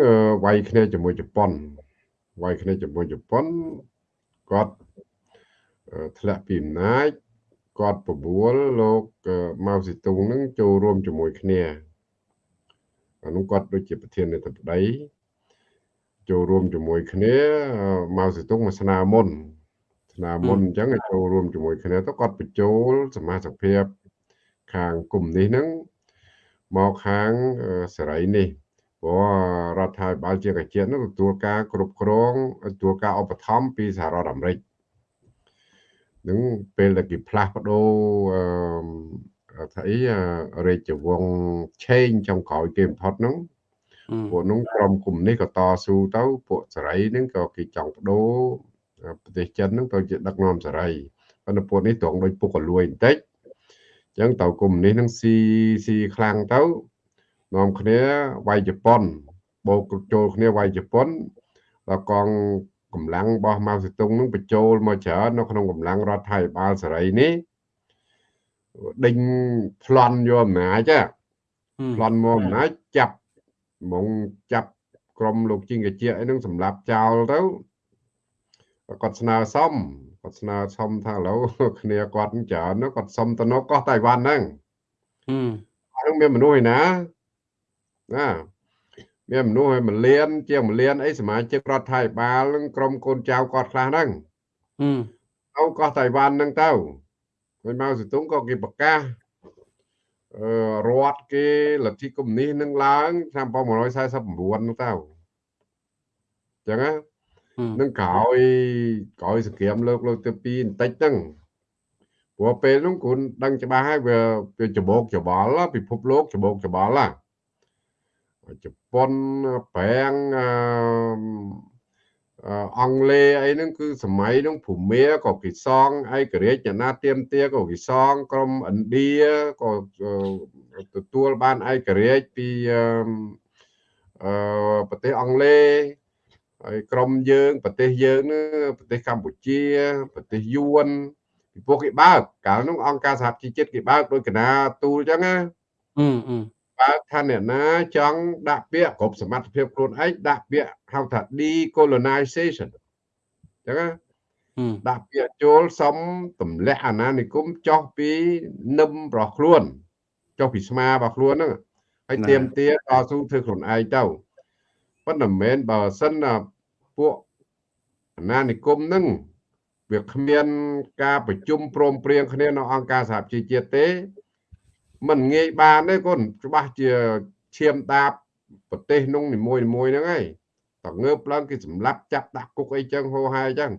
វាយគ្នាជាមួយជប៉ុនវាយគ្នាជាមួយជប៉ុនគាត់ធ្លាក់ពីអំណាច គាត់បបួលលោកម៉ៅស៊ីតុងនឹងចូលរួមជាមួយគ្នាអានោះគាត់ដូចជាប្រធានាធិបតីចូលរួមជាមួយគ្នាម៉ៅស៊ីតុងមកស្នើមុនស្នើមុនអញ្ចឹងឲ្យចូលរួមជាមួយគ្នាទៅគាត់បញ្ចូលសមាជិកភាពខាងគុំនេះហ្នឹងមកខាងសេរីនេះព្រោះរដ្ឋាភិបាលជាកាជាតិនោះទទួលការគ្រប់គ្រងទទួលការឧបត្ថម្ភពីសហរដ្ឋអាមេរិក នឹងពេលដែលគេផ្លាស់ប្ដូរអឺថាអីរាជវង្សឆេងចំក្រោយគេបំផុតហ្នឹងពួកនោះក្រុមគុំនេះក៏តស៊ូទៅពួកសេរីហ្នឹងក៏គេចង់បដូរប្រទេសចិនហ្នឹងទៅជាដឹកនាំសេរីប៉ុន្តែពួកនេះត្រង់ដូចពុកកលួយបន្តិចអញ្ចឹងតើគុំនេះនឹងស៊ីស៊ីខ្លាំងទៅនាំគ្នាវាយជប៉ុនបូកចូលគ្នាវាយជប៉ុនដល់កង កម្លាំងរបស់ម៉ៅសេតុងនឹងបញ្ចូលមកច្រើននៅក្នុងកម្លាំងរដ្ឋាភិបាលសេរីនេះដេញប្លន់យកអំណាចប្លន់មកអំណាចចាប់ហ្មងចាប់ក្រុមលោកជីងកាជាអីនឹងសម្លាប់ចោលទៅគាត់ស្នើសុំគាត់ស្នើសុំថាឥឡូវគ្នាគាត់ច្រើនគាត់សុំទៅនៅកោះតៃវ៉ាន់ហ្នឹងហ្នឹងមានមនុស្សឯណាណា មានមនុស្សឲ្យមួយលាន ជាងមួយលានអីសមាជិករដ្ឋាភិបាលនឹងក្រុមកូនចៅគាត់ខ្លះហ្នឹងទៅកោះតៃវ៉ាន់ហ្នឹងទៅហើយម៉ៅសេតុងក៏គេប្រកាសអឺរដ្ឋគេលទ្ធិកុម្មុយនីសនឹងឡើងឆ្នាំ1949ហ្នឹងទៅអញ្ចឹងណានឹងក្រោយក្រោយសង្គ្រាមលើកលើកទី2បន្តិចហ្នឹងព្រោះពេលហ្នឹងគូនដឹងច្បាស់ហើយវាវាច្បោកច្បល់ពិភពលោកច្បោកច្បល់ណា ជប៉ុនប្រាំងអង់គ្លេសអីហ្នឹងគឺសម័យហ្នឹងភូមាក៏គេសងឯករាជ្យណាទៀមទាក៏គេសងក្រុមឥណ្ឌាក៏ទទួលបានឯករាជ្យពីអឺប្រទេសអង់គ្លេសហើយក្រុមយើងប្រទេសយើងនេះប្រទេសកម្ពុជាប្រទេសយួនពីពួកគេបើកកាលនោះអង្គការសហជីវជាតិគេបើកដោយកណាទូលអញ្ចឹងណាអឺអឺ បើថាអ្នកណាចង់ដាក់ពាក្យគ្រប់សមត្ថភាពខ្លួនឯងដាក់ពាក្យហៅថា decolonization ចឹងណាហឹមដាក់ពាក្យចូលសុំទម្លាក់អាណានិគមចុះពីនឹមរបស់ខ្លួនចុះពីស្មារបស់ខ្លួនហ្នឹងហើយទៀមទាតស៊ូធ្វើខ្លួនឯងទៅប៉ុន្តែមិនមែនបើសិនណាពួកអាណានិគមហ្នឹងវាគ្មានការប្រជុំព្រមព្រៀងគ្នានៅអង្គការសហជីវជាតិទេ มันងាយបានទេកូនច្បាស់ជាឈាមដាបប្រទេសនោះនីមួយៗហ្នឹងហើយតងើបឡើងគេសម្លាប់ចាប់ដាក់គុកអីចឹងហោហាយចឹង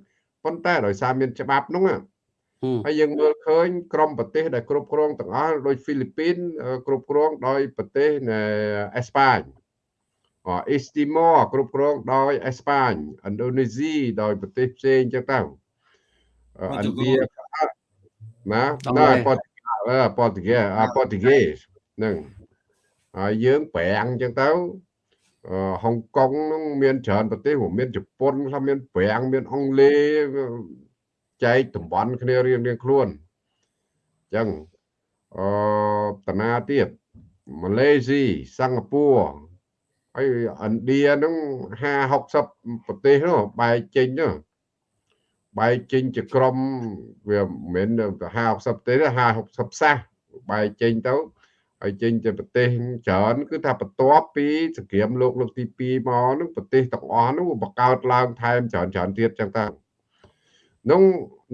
ប៉ុន្តែដោយសារមានច្បាប់នោះហឹមហើយយើងមើលឃើញក្រមប្រទេសដែលគ្រប់គ្រងទាំងអស់ដូចហ្វីលីពីនអឺគ្រប់គ្រងដោយប្រទេសនៃអេស្ប៉ាញអអេស្ទីម៉ូគ្រប់គ្រងដោយអេស្ប៉ាញឥណ្ឌូនេស៊ីដោយប្រទេសផ្សេងចឹងទៅអឺឥណ្ឌាក៏អត់ណាណាប៉ូទុយ អឺប៉ូទុយអាប៉ូទុយហ្គេសហ្នឹងហើយយើងប្រាំងចឹងទៅអឺហុងកុងហ្នឹងមានច្រើនប្រទេសរួមមានជប៉ុនខ្លះមានប្រាំងមានអង់គ្លេសចែកតំបន់គ្នារៀងរៀងខ្លួនអញ្ចឹងអឺតាណាទៀតម៉ាឡេស៊ីសិង្ហបុរីហើយឥណ្ឌាហ្នឹង50 60ប្រទេសនោះបែកចេញនោះ បែកចេញជាក្រុមវាមិនមែនទៅ50 60ប្រទេសទេ50 60សាសបែកចេញទៅហើយចេញទៅប្រទេសច្រើនគឺថាបន្ទាប់ពីសង្គ្រាមលោកលើកទី2មកហ្នឹងប្រទេសទាំងអស់ហ្នឹងវាបង្កើតឡើងថែមច្រើនច្រើនទៀតចឹងទៅនោះ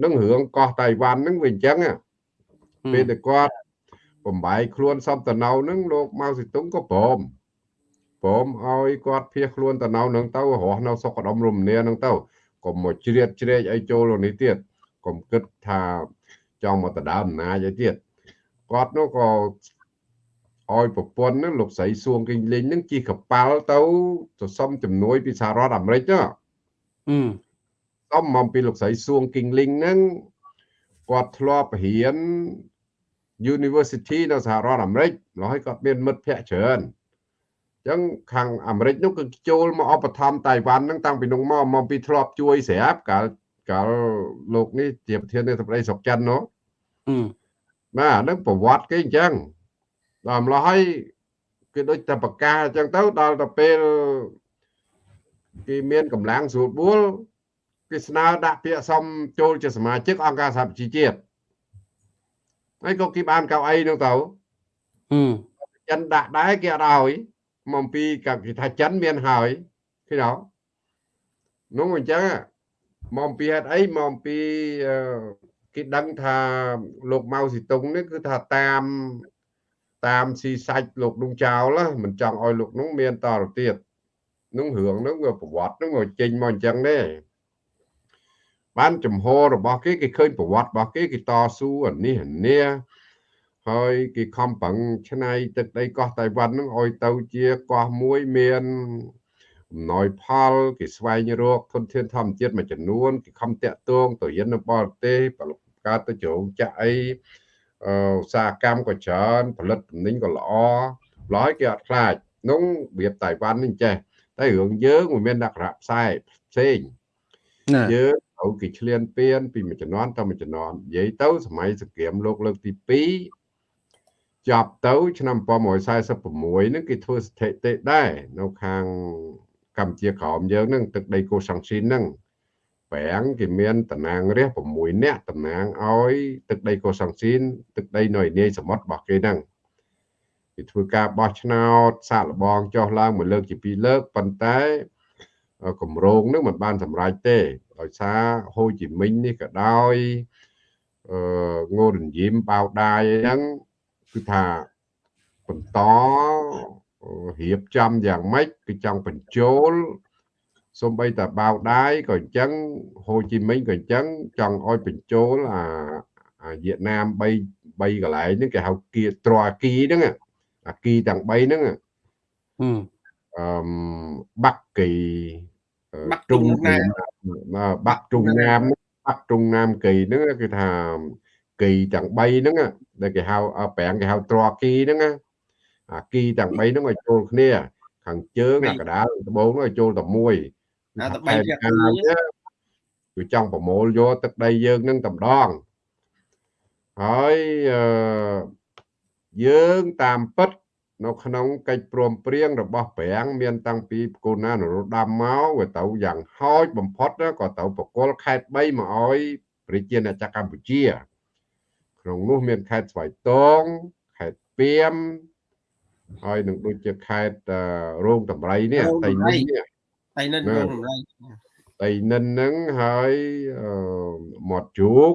នឹងរឿងកោះតៃវ៉ាន់ហ្នឹងវាអញ្ចឹងណាពេលតែគាត់បំបាយខ្លួនសំតណៅហ្នឹងលោកម៉ៅសេតុងក៏ព្រមព្រមឲ្យគាត់ភៀសខ្លួនតណៅហ្នឹងទៅរស់នៅសុខដុមរមនាហ្នឹងទៅ កុំមកជ្រៀតជ្រែកអីចូលនេះទៀតកុំគិតថាចង់មកដណ្ដើមអំណាចអីទៀតគាត់នោះក៏ឲ្យប្រពន្ធហ្នឹងលោកស្រីសួងគីងលីងហ្នឹងជិះកប៉ាល់ទៅទៅសុំជំនួយពីសហរដ្ឋអាមេរិកណាហឹមសុំមកពីលោកស្រីសួងគីងលីងហ្នឹងគាត់ធ្លាប់រៀន University នៅសហរដ្ឋអាមេរិករហូតគាត់មានមិត្តភ័ក្តិច្រើនអញ្ចឹងខាងអាមេរិកនោះគឺចូលមកឧបត្ថម្ភតៃវ៉ាន់ហ្នឹងតាំងពីនោះមកមកពីធ្លាប់ជួយស្រាប់កាលកាលលោកនេះជាប្រធាននាយកដ្ឋានស្រុកចិននោះហឹមបាទហ្នឹងប្រវត្តិគេអញ្ចឹងដល់ម្ល៉េះហើយគេដូចតែប្រកាសអញ្ចឹងទៅដល់ទៅពេលគេមានកម្លាំងស្រួលបួលគេស្នើដាក់ពាក្យសុំចូលជាសមាជិកអង្គការសហប្រជាជាតិហើយក៏គេបានកៅអីនោះទៅហឹមចិនដាក់ដែរគេអត់ឲ្យ មកពីក៏គេថាចិនមានហើយឃើញអត់នោះអញ្ចឹងមកពីហេតុអីមកពីអឺគេដឹងថាលោកម៉ៅស៊ីតុងនេះគឺថាតាមតាមស៊ីសាច់លោកនោះចោលណាមិនចង់ឲ្យលោកនោះមានតទៅទៀតនោះរឿងនោះវាប្រវត្តិនោះវាចេញមកអញ្ចឹងទេបានចំហរបស់គេគេឃើញប្រវត្តិរបស់គេគេតស៊ូអានេះអានេះ ហើយគេខំប្រឹងឆ្នៃទឹកដីកោះតៃវ៉ាន់ហ្នឹងឲ្យទៅជាកោះមួយមានអំណោយផលគេស្វែងរកធនធានធម្មជាតិមួយចំនួនគេខំតាក់ទងទៅរៀននៅបរទេសកើតទៅជ្រោងចាក់អីអឺឧស្សាហកម្មក៏ច្រើនផលិតទំនិញក៏ល្អឡយគេអត់ខ្លាចនោះរបៀបតៃវ៉ាន់នេះចេះតែរឿងយើងមិនមានដាក់រៈផ្សេងផ្សេងណាយើងត្រូវគេឆ្លៀនពៀនពីមួយជំនាន់ទៅមួយជំនាន់និយាយទៅសម័យសង្គ្រាមលោកលើកទី2 ចប់ទៅ ឆ្នាំ1946ហ្នឹងគេធ្វើស្ថិតិដែរនៅខាងកម្ពុជាក្រោមយើងហ្នឹងទឹកដីកូសាំងស៊ីនហ្នឹងប្រាំងគេមានតំណាងរាស្ត្រ6នាក់តំណាងឲ្យទឹកដីកូសាំងស៊ីនទឹកដីនៅឯនាយសមុទ្ររបស់គេហ្នឹងគេធ្វើការបោះឆ្នោតសាកល្បងចុះឡើងមួយលើកជាពីរលើកប៉ុន្តែគម្រោងហ្នឹងមិនបានសម្រេចទេដោយសារហូជីមិញនេះក៏ដោយអឺងូរនយីមបៅដាយហ្នឹង គឺថាបន្តរៀបចំយ៉ាងម៉េចគឺចង់បញ្ចូលសូម្បីតែបៅដាយក៏អញ្ចឹងហូជីមិញក៏អញ្ចឹងចង់ឲ្យបញ្ចូលអាអាវៀតណាម3 3កន្លែងហ្នឹងគេហៅគៀត្រអាគីហ្នឹងអាគីទាំង3ហ្នឹងហឹមអឺបាក់គីបាក់ទ្រុងទ្រុងណាណាមបាក់ទ្រុងណាមបាក់ទ្រុងណាមគីហ្នឹងគឺថា គីទាំង3ហ្នឹងដែលគេហៅអប្រាំងគេហៅត្រគីហ្នឹងណាអាគីទាំង3ហ្នឹងឲ្យចូលគ្នា ខាងជើងអាកដាលត្បូងហ្នឹងឲ្យចូលតែមួយអាតែផែន3ភាគការីនេះគឺចង់ប្រមូលយកទឹកដីយើងហ្នឹងតែម្ដងហើយអឺយើងតាមពិតនៅក្នុងកិច្ចព្រមព្រៀងរបស់ប្រាំងមានតាំងពីគូណានរោត្តមមកវាទៅយ៉ាងហោចបំផុតក៏ទៅបកគលខេត្ត3មកឲ្យប្រជាណាចក្រកម្ពុជា ក្នុងនោះមានខេត្តស្វាយតងខេត្តពីមហើយនឹងដូចជាខេត្តរោងតម្រៃនេះតៃនិននេះតៃនិនរោងតម្រៃតៃនិនហ្នឹងហើយមាត់ជោគ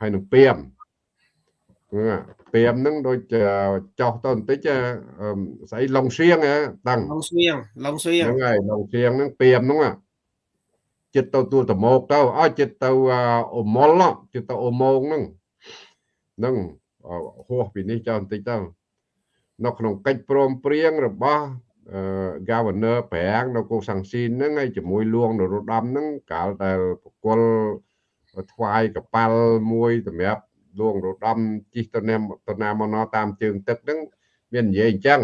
ហើយនឹងពីមពីមហ្នឹងដូចចោះទៅបន្តិចស្អីឡុងសៀងតាំងឡុងសៀងឡុងសៀងហ្នឹងហើយឡុងសៀងហ្នឹងពីមហ្នឹងចិត្តទៅទួលតមោកទៅឲ្យចិត្តទៅអមុលចិត្តទៅអមងហ្នឹងហ្នឹងហួសពីនេះចោលបន្តិចទៅនៅក្នុងកិច្ចព្រមព្រៀងរបស់ governor ប្រាំងនៅកូសាំងស៊ីនហ្នឹងហើយជាមួយលួងនរោត្តមហ្នឹងកាលដែលប្រគល់ថ្វាយកប៉ាល់មួយសម្រាប់លួងនរោត្តមជិះទៅណាទៅណាមកណតាមជើងទឹកហ្នឹងមាននិយាយអញ្ចឹង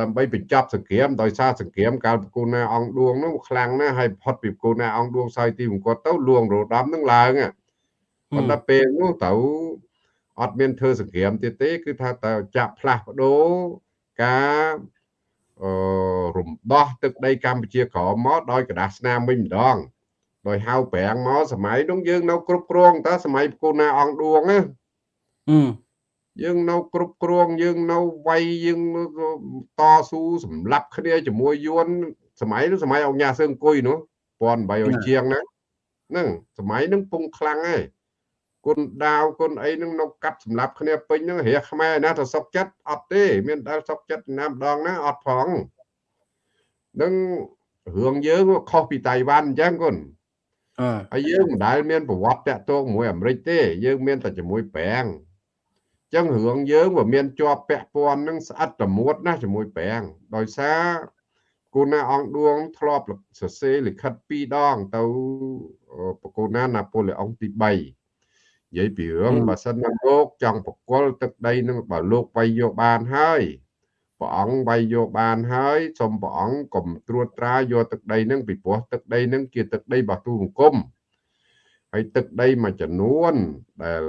ដើម្បីបញ្ចប់សង្គ្រាមដោយសារសង្គ្រាមកាលប្រគូណាអង្គឌួងនោះខ្លាំងណាស់ហើយផុតពីប្រគូណាអង្គឌួងសោយទីមង្គតទៅលួងរោដំនឹងឡើងប៉ុន្តែពេលនោះទៅ អត់មានធ្វើសង្គ្រាមទៀតទេ គឺថាតើចាក់ផ្លាស់ប្ដូរការអឺរំដោះទឹកដីកម្ពុជាក្រមមកដោយกระดาษស្នាមវិញម្ដងដោយហៅប្រាំងមកសម័យនោះយើងនៅគ្រប់គ្រងតើសម័យប្រគូណាអង្គឌួងណាយើងនៅគ្រប់គ្រងយើងនៅវាយយើងតស៊ូសម្លាប់គ្នាជាមួយយួនសម័យនោះសម័យអង្គញាសើអង្គុយនោះ1800ជាងហ្នឹងហ្នឹងសម័យហ្នឹងពងខ្លាំងហើយ គុណដាវគុណអីហ្នឹងនៅកាត់សម្លាប់គ្នាពេញហ្នឹងរះខ្មែរណាទៅសុកចិត្តអត់ទេមានដែលសុកចិត្តណាម្ដងណាអត់ផងនឹងរឿងយើងខុសពីតៃវ៉ាន់អញ្ចឹងគុណហើយយើងមិនដែលមានប្រវត្តិតាក់ទងជាមួយអាមេរិកទេ យើងមានតែជាមួយប្រាំងចឹងរឿងយើងវាមានជាប់ពាក់ព័ន្ធនឹងស្អិតតមួតណាជាមួយប្រាំងដោយសារគូណាអង្គឌួងធ្លាប់សរសេរលិខិតពីរដងទៅប្រគូណាណាប៉ូឡេអុងទី3 និយាយពីរឿងបើសិនណាលោកចង់បកគលទឹកដីនឹងបើលោកវាយយកបានហើយព្រះអង្គវាយយកបានហើយសូមព្រះអង្គកុំត្រួតត្រាយកទឹកដីនឹងពីព្រោះទឹកដីនឹងជាទឹកដីរបស់ទូបង្គំហើយទឹកដីមួយចំនួនដែល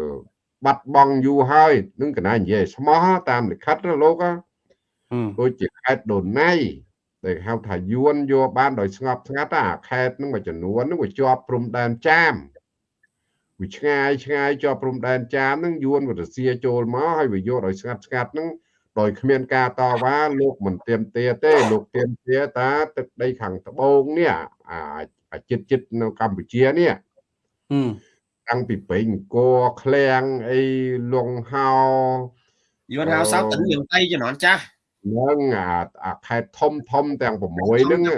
បាត់បង់យូរហើយនឹងកណានិយាយស្មោះតាមលិខិតណាលោកដូចជាខេត្តដូណៃដែលហៅថាយួនយកបានដោយស្ងប់ស្ងាត់អាខេត្តនឹងមួយចំនួននឹងវាជាប់ព្រំដែនចាម វាឆ្ងាយឆ្ងាយជាប់ព្រំដែនចាមនឹងយួនវារសៀចូលមកហើយវាយកដោយស្ងាត់ស្ងាត់នឹងដោយគ្មានការតវ៉ាលោកមិនទៀមទាទេ លោកទៀមទាតាទឹកដីខាងត្បូងនេះអាចិត្តចិត្តនៅកម្ពុជានេះតាំងពីពេញគោឃ្លាំងអីលងហោយួនហៅសោតទាំងយើងតៃជំនាន់ចាស់ហ្នឹងអាអាខេតធំធំទាំង6ហ្នឹងគឺ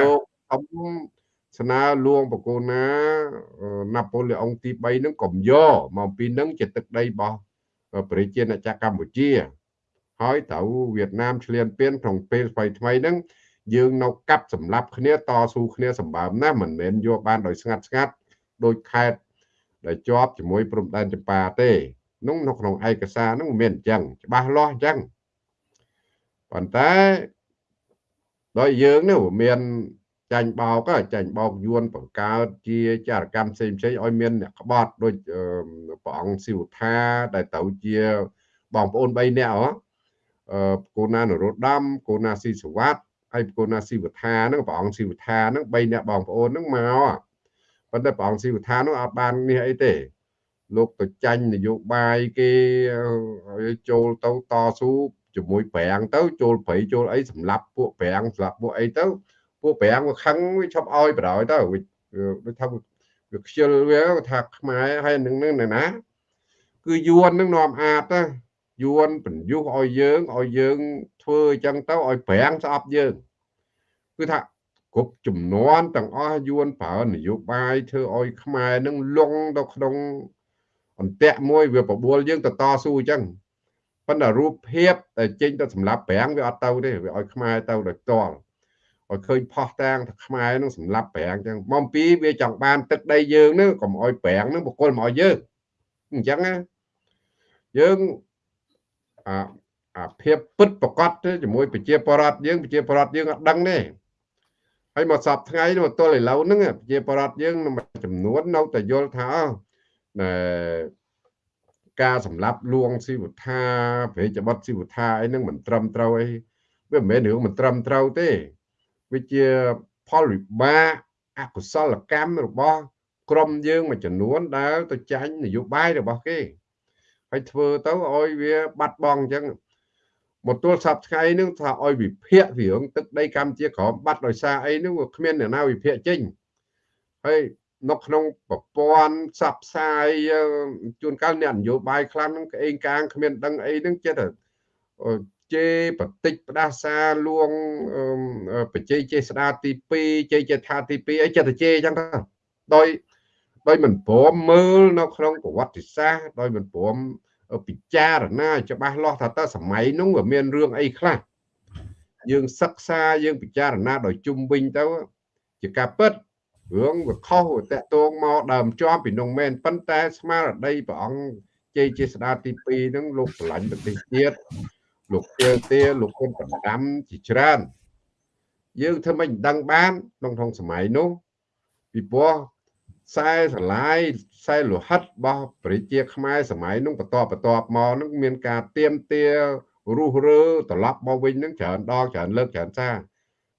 លោកធំ ស្នើលួងបកូណាណាប៉ូឡេអុងទី3ហ្នឹងកុំយកមកពីហ្នឹងជាទឹកដីរបស់ប្រជាណាចក្រកម្ពុជា ហើយត្រូវវៀតណាមឆ្លៀនពៀនក្នុងពេលថ្មីថ្មីហ្នឹងយើងនៅកាប់សម្លាប់គ្នាតស៊ូគ្នាសម្បើមណាស់មិនមែនយកបានដោយស្ងាត់ស្ងាត់ដោយខេត្តដែលជាប់ជាមួយព្រំដែនចម្ប៉ាទេនោះនៅក្នុងឯកសារនោះមានអញ្ចឹងច្បាស់លាស់អញ្ចឹងប៉ុន្តែដោយយើងនេះមាន ចាញ់បោកចាញ់បោកយួនបង្កើតជាចារកម្មផ្សេងផ្សេងឲ្យមានអ្នកក្បត់ដូចព្រះអង្គសិវថាដែលទៅជាបងប្អូន3នាក់ហ៎អឺកូណានរោត្តមកូណាស៊ីសវ័តហើយកូណាស៊ីវថាហ្នឹងព្រះអង្គស៊ីវថាហ្នឹង3នាក់បងប្អូនហ្នឹងមកប៉ុន្តែព្រះអង្គស៊ីវថានោះអត់បាននេះអីទេលោកទៅចាញ់នយោបាយគេចូលទៅតស៊ូជាមួយប្រាំងទៅចូលប្រៃចូលអីសម្លាប់ពួកប្រាំងសម្លាប់ពួកអីទៅ ពួកប្រាំងវាខឹងវាឈប់ឲ្យបដ ாய் ទៅដូចថាវាខ្ជិលវាថាខ្មែរហើយនឹងនឹងណាគឺយួននឹងនាំអាតណាយួនបញ្យុះឲ្យយើងឲ្យយើងធ្វើអញ្ចឹងទៅឲ្យប្រាំងស្អប់យើងគឺថាគ្រប់ចំនួនទាំងអស់យួនប្រើនយោបាយធ្វើឲ្យខ្មែរនឹងលងទៅក្នុងអន្ទាក់មួយវាបបួលយើងទៅតស៊ូអញ្ចឹងប៉ុន្តែរូបភាពដែលចេញទៅសម្រាប់ប្រាំងវាអត់ទៅទេវាឲ្យខ្មែរទៅដោយផ្ទាល់ ឲ្យឃើញផោះតាំងថាខ្មែរនឹងសម្រាប់ប្រាំងអញ្ចឹងមកពីវាចង់បានទឹកដីយើងនឹងកុំឲ្យប្រាំងនឹងបកគលមកឲ្យយើងអញ្ចឹងណាយើងអាអាភាពពិតប្រកបជាមួយប្រជាពលរដ្ឋយើងប្រជាពលរដ្ឋយើងអត់ដឹងទេហើយមកសពថ្ងៃមកទល់ឥឡូវហ្នឹងប្រជាប្រដ្ឋយើងចំនួននៅតែយល់ថាការសម្លាប់លួងស៊ីវថាប្រេចបត់ស៊ីវថាអីហ្នឹងមិនត្រឹមត្រូវអីវាមិនមែនរឿងមិនត្រឹមត្រូវទេ វាជាផលវិបាកអកុសលកម្មរបស់ក្រុមយើងមួយចំនួនដែលទៅចាញ់នយោបាយរបស់គេហើយធ្វើទៅឲ្យវាបាត់បង់អញ្ចឹងមកទល់សប្ថ្ងៃនឹងថាឲ្យវិភាគរឿងទឹកដីកម្ពុជាក្រមបាត់ដោយសារអីនោះគ្មានអ្នកណាវិភាគចេញហើយនៅក្នុងប្រព័ន្ធផ្សព្វផ្សាយជួនកាលអ្នកនយោបាយខ្លះនឹងក្អេងកាងគ្មានដឹងអីនឹងចិត្ត ជេបតិចផ្ដាសាលួងបច្ចេកចេស្ដាទី2ជ័យចេថាទី2អីចិត្តជេអញ្ចឹងទៅដោយដោយមិនព្រមមើលនៅក្នុងប្រវត្តិសាស្ត្រដោយមិនព្រមពិចារណាច្បាស់លាស់ថាតើសម័យនោះវាមានរឿងអីខ្លះយើងសិក្សាយើងពិចារណាដោយជុំវិញទៅជាការពិតរឿងវាខុសវាតកតងមកដើមជាប់ពីនោះមែនប៉ុន្តែស្មារតីព្រះអង្គជ័យជាស្ដាទី2ហ្នឹងលោកឆ្លាញ់ប្រទេសជាតិ លោកទាទាលោកគុណបណ្ដាំជាច្រើន យើងធ្វើមិនដឹងបានក្នុងក្នុងសម័យនោះពីព្រោះខ្សែស្រឡាយខ្សែលោហិតរបស់ប្រជាខ្មែរសម័យនោះបន្តបន្តមកនឹងមានការទៀមទារុះរើត្រឡប់មកវិញនឹងច្រើនដងច្រើនលើកច្រើនសារ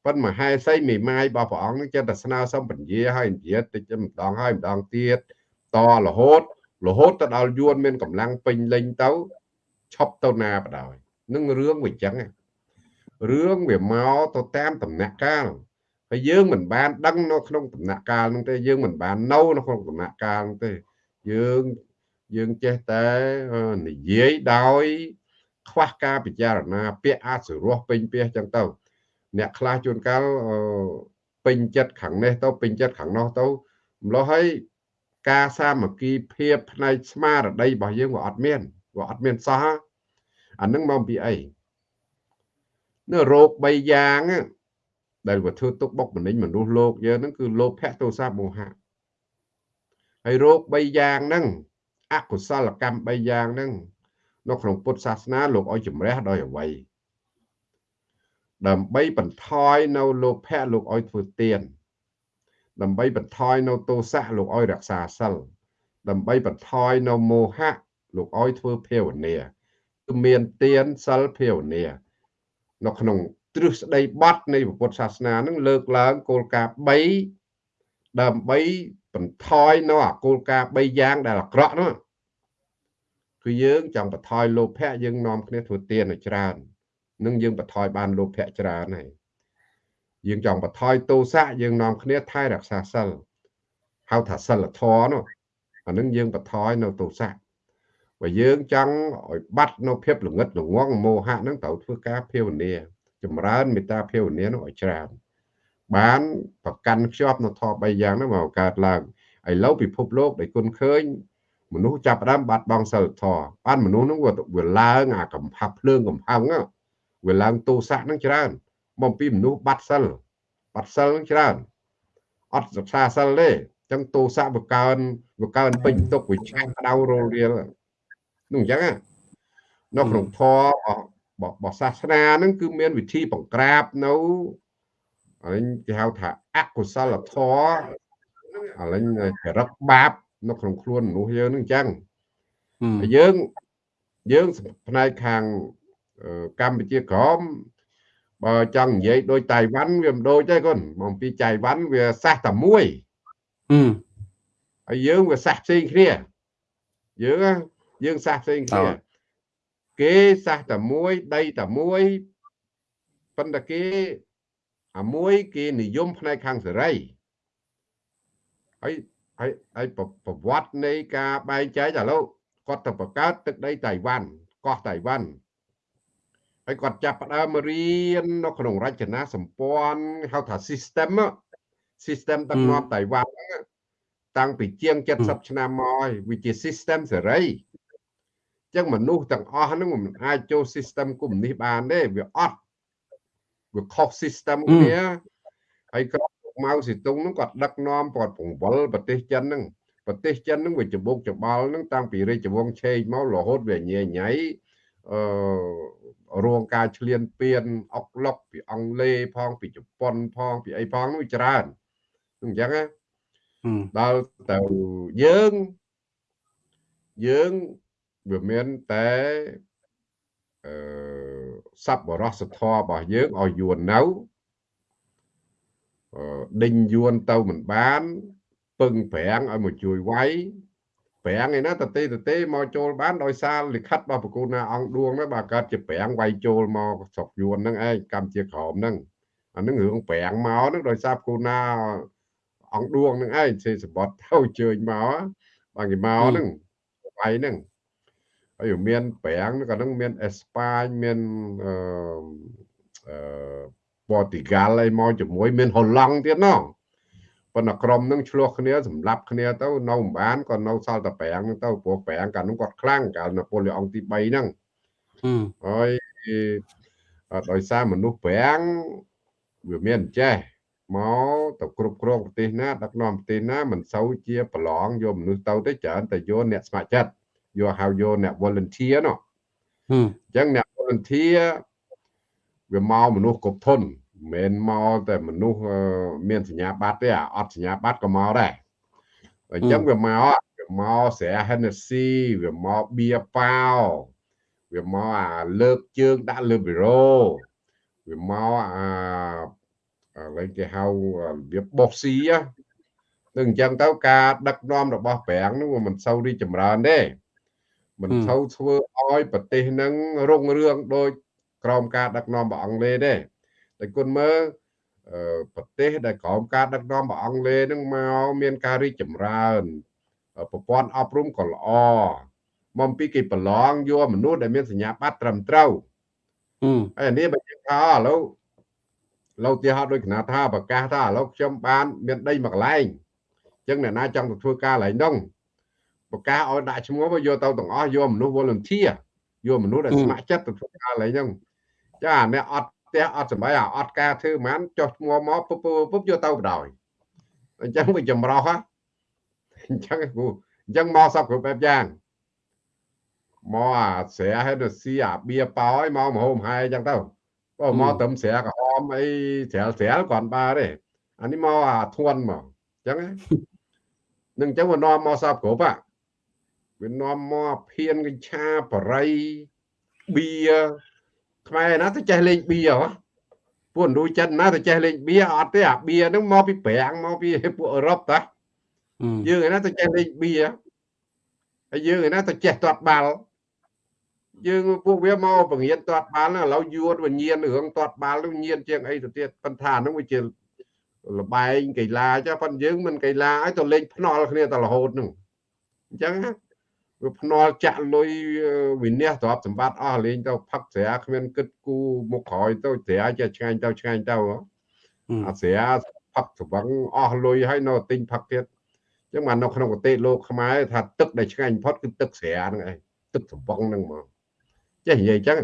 ប៉ុន្តែមហេសីមេម៉ាយរបស់ព្រះអង្គនឹងចិត្តតែស្នើសុំពញាឲ្យនិយាយតិចម្ដងហើយម្ដងទៀតតរហូតរហូតទៅដល់យួនមានកម្លាំងពេញលេញទៅឈប់ទៅណាបដ ாய் នឹងរឿងវាចឹងរឿងវាមកទៅតាមដំណាក់កាលហើយយើងមិនបានដឹងនៅក្នុងដំណាក់កាលនោះទេយើងមិនបាននៅនៅក្នុងដំណាក់កាលនោះទេយើងយើងចេះតែនិយាយដោយ ខ្វះការពិចារណាពាក្យអាចសរោះពេញពាក្យចឹងទៅអ្នកខ្លះជួនកាលពេញចិត្តខាងនេះទៅពេញចិត្តខាងនោះទៅម្ល៉េះហើយការសាមគ្គីភាពផ្នែកស្មារតីរបស់យើងវាអត់មានវាអត់មានសោះ អានឹងមកពីអីនៅរោគ3យ៉ាងដែលវាធ្វើទុកបុកម្នេញមនុស្សលោកយើងហ្នឹងគឺលោភៈទោសៈមោហៈហើយរោគ3យ៉ាងហ្នឹងអកុសលកម្ម3យ៉ាងហ្នឹងនៅក្នុងពុទ្ធសាសនាលោកឲ្យជំរះដោយអវ័យដើម្បីបន្ថយនៅលោភៈលោកឲ្យធ្វើទានដើម្បីបន្ថយនៅទោសៈលោកឲ្យរក្សាសិលដើម្បីបន្ថយនៅមោហៈលោកឲ្យធ្វើភាវនាគឺ មានទានសិលភាវនានៅក្នុងទ្រឹស្ដីបត់នៃពុទ្ធសាសនានឹងលើកឡើងគោលការណ៍3ដើម្បីបន្ថយនៅអាគោលការណ៍3យ៉ាងដែលអាក្រក់នោះគឺយើងចង់បន្ថយលោភៈយើងនាំគ្នាធ្វើទានឲ្យច្រើននឹងយើងបន្ថយបានលោភៈច្រើនហើយយើងចង់បន្ថយទោសៈយើងនាំគ្នាថែរក្សាសិលហៅថាសិលធម៌នោះអានឹងយើងបន្ថយនៅទោសៈ បើយើងចង់ឲ្យបាត់នៅភាពល្ងឹតល្ងងមោហៈនឹងត្រូវធ្វើការភាវនាចម្រើនមេត្តាភាវនានោះឲ្យច្រើនបានប្រកាន់ខ្ជាប់នៅធម៌3យ៉ាងនោះមកកើតឡើងឥឡូវពិភពលោកដែលគុណឃើញមនុស្សចាប់ផ្ដើមបាត់បង់សិលធម៌បានមនុស្សនោះវាឡើងអាកំផាប់ភ្លើងកំផឹងវាឡើងទោសៈនឹងច្រើនបំពីមនុស្សបាត់សិលបាត់សិលនឹងច្រើនអត់សិក្សាសិលទេអញ្ចឹងទោសៈវាកើនវាកើនពេញទុកវាឆាក់ដៅរលរៀល នោះអញ្ចឹងនៅក្នុងធម៌របស់សាសនាហ្នឹងគឺមានវិធីបង្ក្រាបនៅអរិញគេហៅថាអកុសលធម៌អរិញចរិតបាប នៅក្នុងខ្លួនមនុស្សយើងហ្នឹងអញ្ចឹងយើងយើងផ្នែកខាងកម្ពុជាក្រមបើចង់និយាយដូចតៃវ៉ាន់វាមិនដូចទេកូនមកពីតៃវ៉ាន់វាសាសតែមួយហើយយើងវាសាសផ្សេងគ្នាយើង យើងសាសផ្សេងគ្នាគេសាសតែមួយដីតែមួយប៉ុន្តែគេអាមួយគេនិយមផ្នែកខាងសេរីហើយហើយហើយប្រវត្តិនៃការបែងចែកឥឡូវគាត់ទៅបង្កើតទឹកដីតៃវ៉ាន់កោះតៃវ៉ាន់ហើយគាត់ចាប់ផ្ដើមរៀននៅក្នុងរចនាសម្ព័ន្ធហៅថា system system ដឹកនាំតៃវ៉ាន់តាំងពីជាង70ឆ្នាំមកហើយវាជា system សេរី ចឹងមនុស្សទាំងអស់ហ្នឹងមិនអាចចូល system កុម្មុយនីសបានទេវាអត់វាខុស system គ្នាហើយក៏ម៉ៅសេតុងហ្នឹងគាត់ដឹកនាំគាត់ពង្វល់ប្រទេសចិនហ្នឹងប្រទេសចិនហ្នឹងវាច្បុកច្បល់ហ្នឹងតាំងពីរាជវង្សឆេកមករហូតវាញ៉ៃញ៉ៃអឺរងការឈ្លានពានអុកឡុកពីអង់គ្លេសផងពីជប៉ុនផងពីអីផងនោះច្រើនអញ្ចឹងណាដល់ទៅយើងយើងយ វាមានតែអឺសັບបរោះសធររបស់យើងឲ្យយួននៅអឺដេញយួនទៅមិនបានពឹងប្រាំងឲ្យមកជួយវាយប្រាំងឯណាតទេតទេមកចូលបានដោយសារលិខិតរបស់ប្រគូណាអង្គឌួងហ្នឹងបាទកើតជាប្រាំងវាយចូលមកស្រុកយួនហ្នឹងឯងកម្ពុជាក្រមហ្នឹងអាហ្នឹងរឿងប្រាំងមកហ្នឹងដោយសារប្រគូណាអង្គឌួងហ្នឹងឯងសេសបត់ទៅជើញមកបាទគេមកហ្នឹងវាយហ្នឹង ហើយមានប្រាំងក៏នឹងមានអេស្ប៉ាញមានអឺអឺប៉ូទីហ្គាល់អីមកជាមួយ មានហូឡង់ទៀតណោះប៉ុន្តែក្រុមនឹងឆ្លោះគ្នាសម្លាប់គ្នាទៅនៅមិនបានក៏នៅសល់តែប្រាំងទៅព្រោះប្រាំងកាលនោះគាត់ខ្លាំងកាលណាប៉ូលីអុងទី3ហ្នឹងហើយដោយសារមនុស្សប្រាំងវាមានចេះមកទៅគ្រប់គ្រងប្រទេសណាដឹកនាំប្រទេសណាមិនសូវជាប្រឡងយកមនុស្សទៅទេច្រើនតែយកអ្នកស្ម័គ្រចិត្ត យកហៅយកអ្នក volunteer នោះអញ្ចឹងអ្នក volunteer វាមកមនុស្សគ្រប់ធនមិនមែនមកតែមនុស្សមានសញ្ញាបត្រទេអត់សញ្ញាបត្រក៏មកដែរអញ្ចឹងវាមកវាមកស្រែ Hennessy វាមកបៀប៉ាវវាមកអាលើកជើងដាក់លើប៊ីរ៉ូវាមកអាឥឡូវគេហៅរបៀបបោះស៊ីហ្នឹងអញ្ចឹងទៅការដឹកនាំរបស់ប្រាំងនោះមិនសូវរីចម្រើនទេ មិនសូវធ្វើឲ្យប្រទេសនឹងរុងរឿងដោយក្រោមការដឹកនាំរបស់អង់គ្លេសទេតែគុណមើលប្រទេសដែលក្រោមការដឹកនាំរបស់អង់គ្លេសនឹងមកមានការរីកចម្រើនប្រព័ន្ធអប់រំក៏ល្អមកពីគេប្រឡងយកមនុស្សដែលមានសញ្ញាបត្រត្រឹមត្រូវហើយនេះបើយើងថាឥឡូវលោកទីហោដូចគណៈថាប្រកាសថាឥឡូវខ្ញុំបាន មានដីមួយកន្លែងអញ្ចឹងអ្នកណាចង់ទៅធ្វើការកន្លែងនោះ ប្រកាសឲ្យដាក់ឈ្មោះមកយកទៅទាំងអស់យកមនុស្ស volunteer យកមនុស្សដែលស្ម័គ្រចិត្តទៅធ្វើការកន្លែងហ្នឹងចាអ្នកអត់ផ្ទះអត់សំបីអត់ការធ្វើមិនចុះឈ្មោះមកពុបពុបយកទៅបដ ாய் អញ្ចឹងវាចម្រោះហ៎អញ្ចឹងគូអញ្ចឹងមកសពគ្រប់បែបយ៉ាងមកអាស្រែឲ្យទៅស៊ីអាបៀប៉ោឲ្យមកមហោមហាយអញ្ចឹងទៅបើមកត្រឹមស្រែក្រហមអីស្រាលស្រាលគាត់បានទេអានេះមកអាធន់មកអញ្ចឹងនឹងអញ្ចឹងវានាំមកសពគ្រប់ហ่ะ វានាំមកភៀនកញ្ឆាបរិយបៀខ្មែរណាទៅចេះលេងបៀហ៎ពួកឥណ្ឌូចិនណាទៅចេះលេងបៀអត់ទេអាបៀហ្នឹងមកពីប្រាំងមកពីពួកអឺរ៉ុបតាយើងឯណាទៅចេះលេងបៀហើយយើងឯណាទៅចេះទាត់បាល់យើងពួកវាមកបង្រៀនទាត់បាល់ឥឡូវយួនវិញ្ញាណរឿងទាត់បាល់នឹងញៀនជាងអីទៅទៀតប៉ុន្តែហ្នឹងវាជាលបែងកីឡាចាប៉ុន្តែយើងមិនកីឡាឲ្យទៅលេងភ្នល់គ្នាតែរហូតហ្នឹងអញ្ចឹងណា វាភ្នាល់ចាក់លុយវិនិច្ឆ័យទ្រព្យសម្បត្តិអស់លេងទៅផឹកស្រាគ្មានគិតគូមុខក្រោយទៅស្រាចេះឆ្ងាញ់ទៅឆ្ងាញ់ទៅអាស្រាផឹកស្វឹងអស់លុយហើយនៅទិញផឹកទៀតអញ្ចឹងបាននៅក្នុងប្រទេសលោកខ្មែរថាទឹកដែលឆ្ងាញ់បំផុតគឺទឹកស្រាហ្នឹងឯងទឹកស្វឹងហ្នឹងហ្មងចេះនិយាយអញ្ចឹង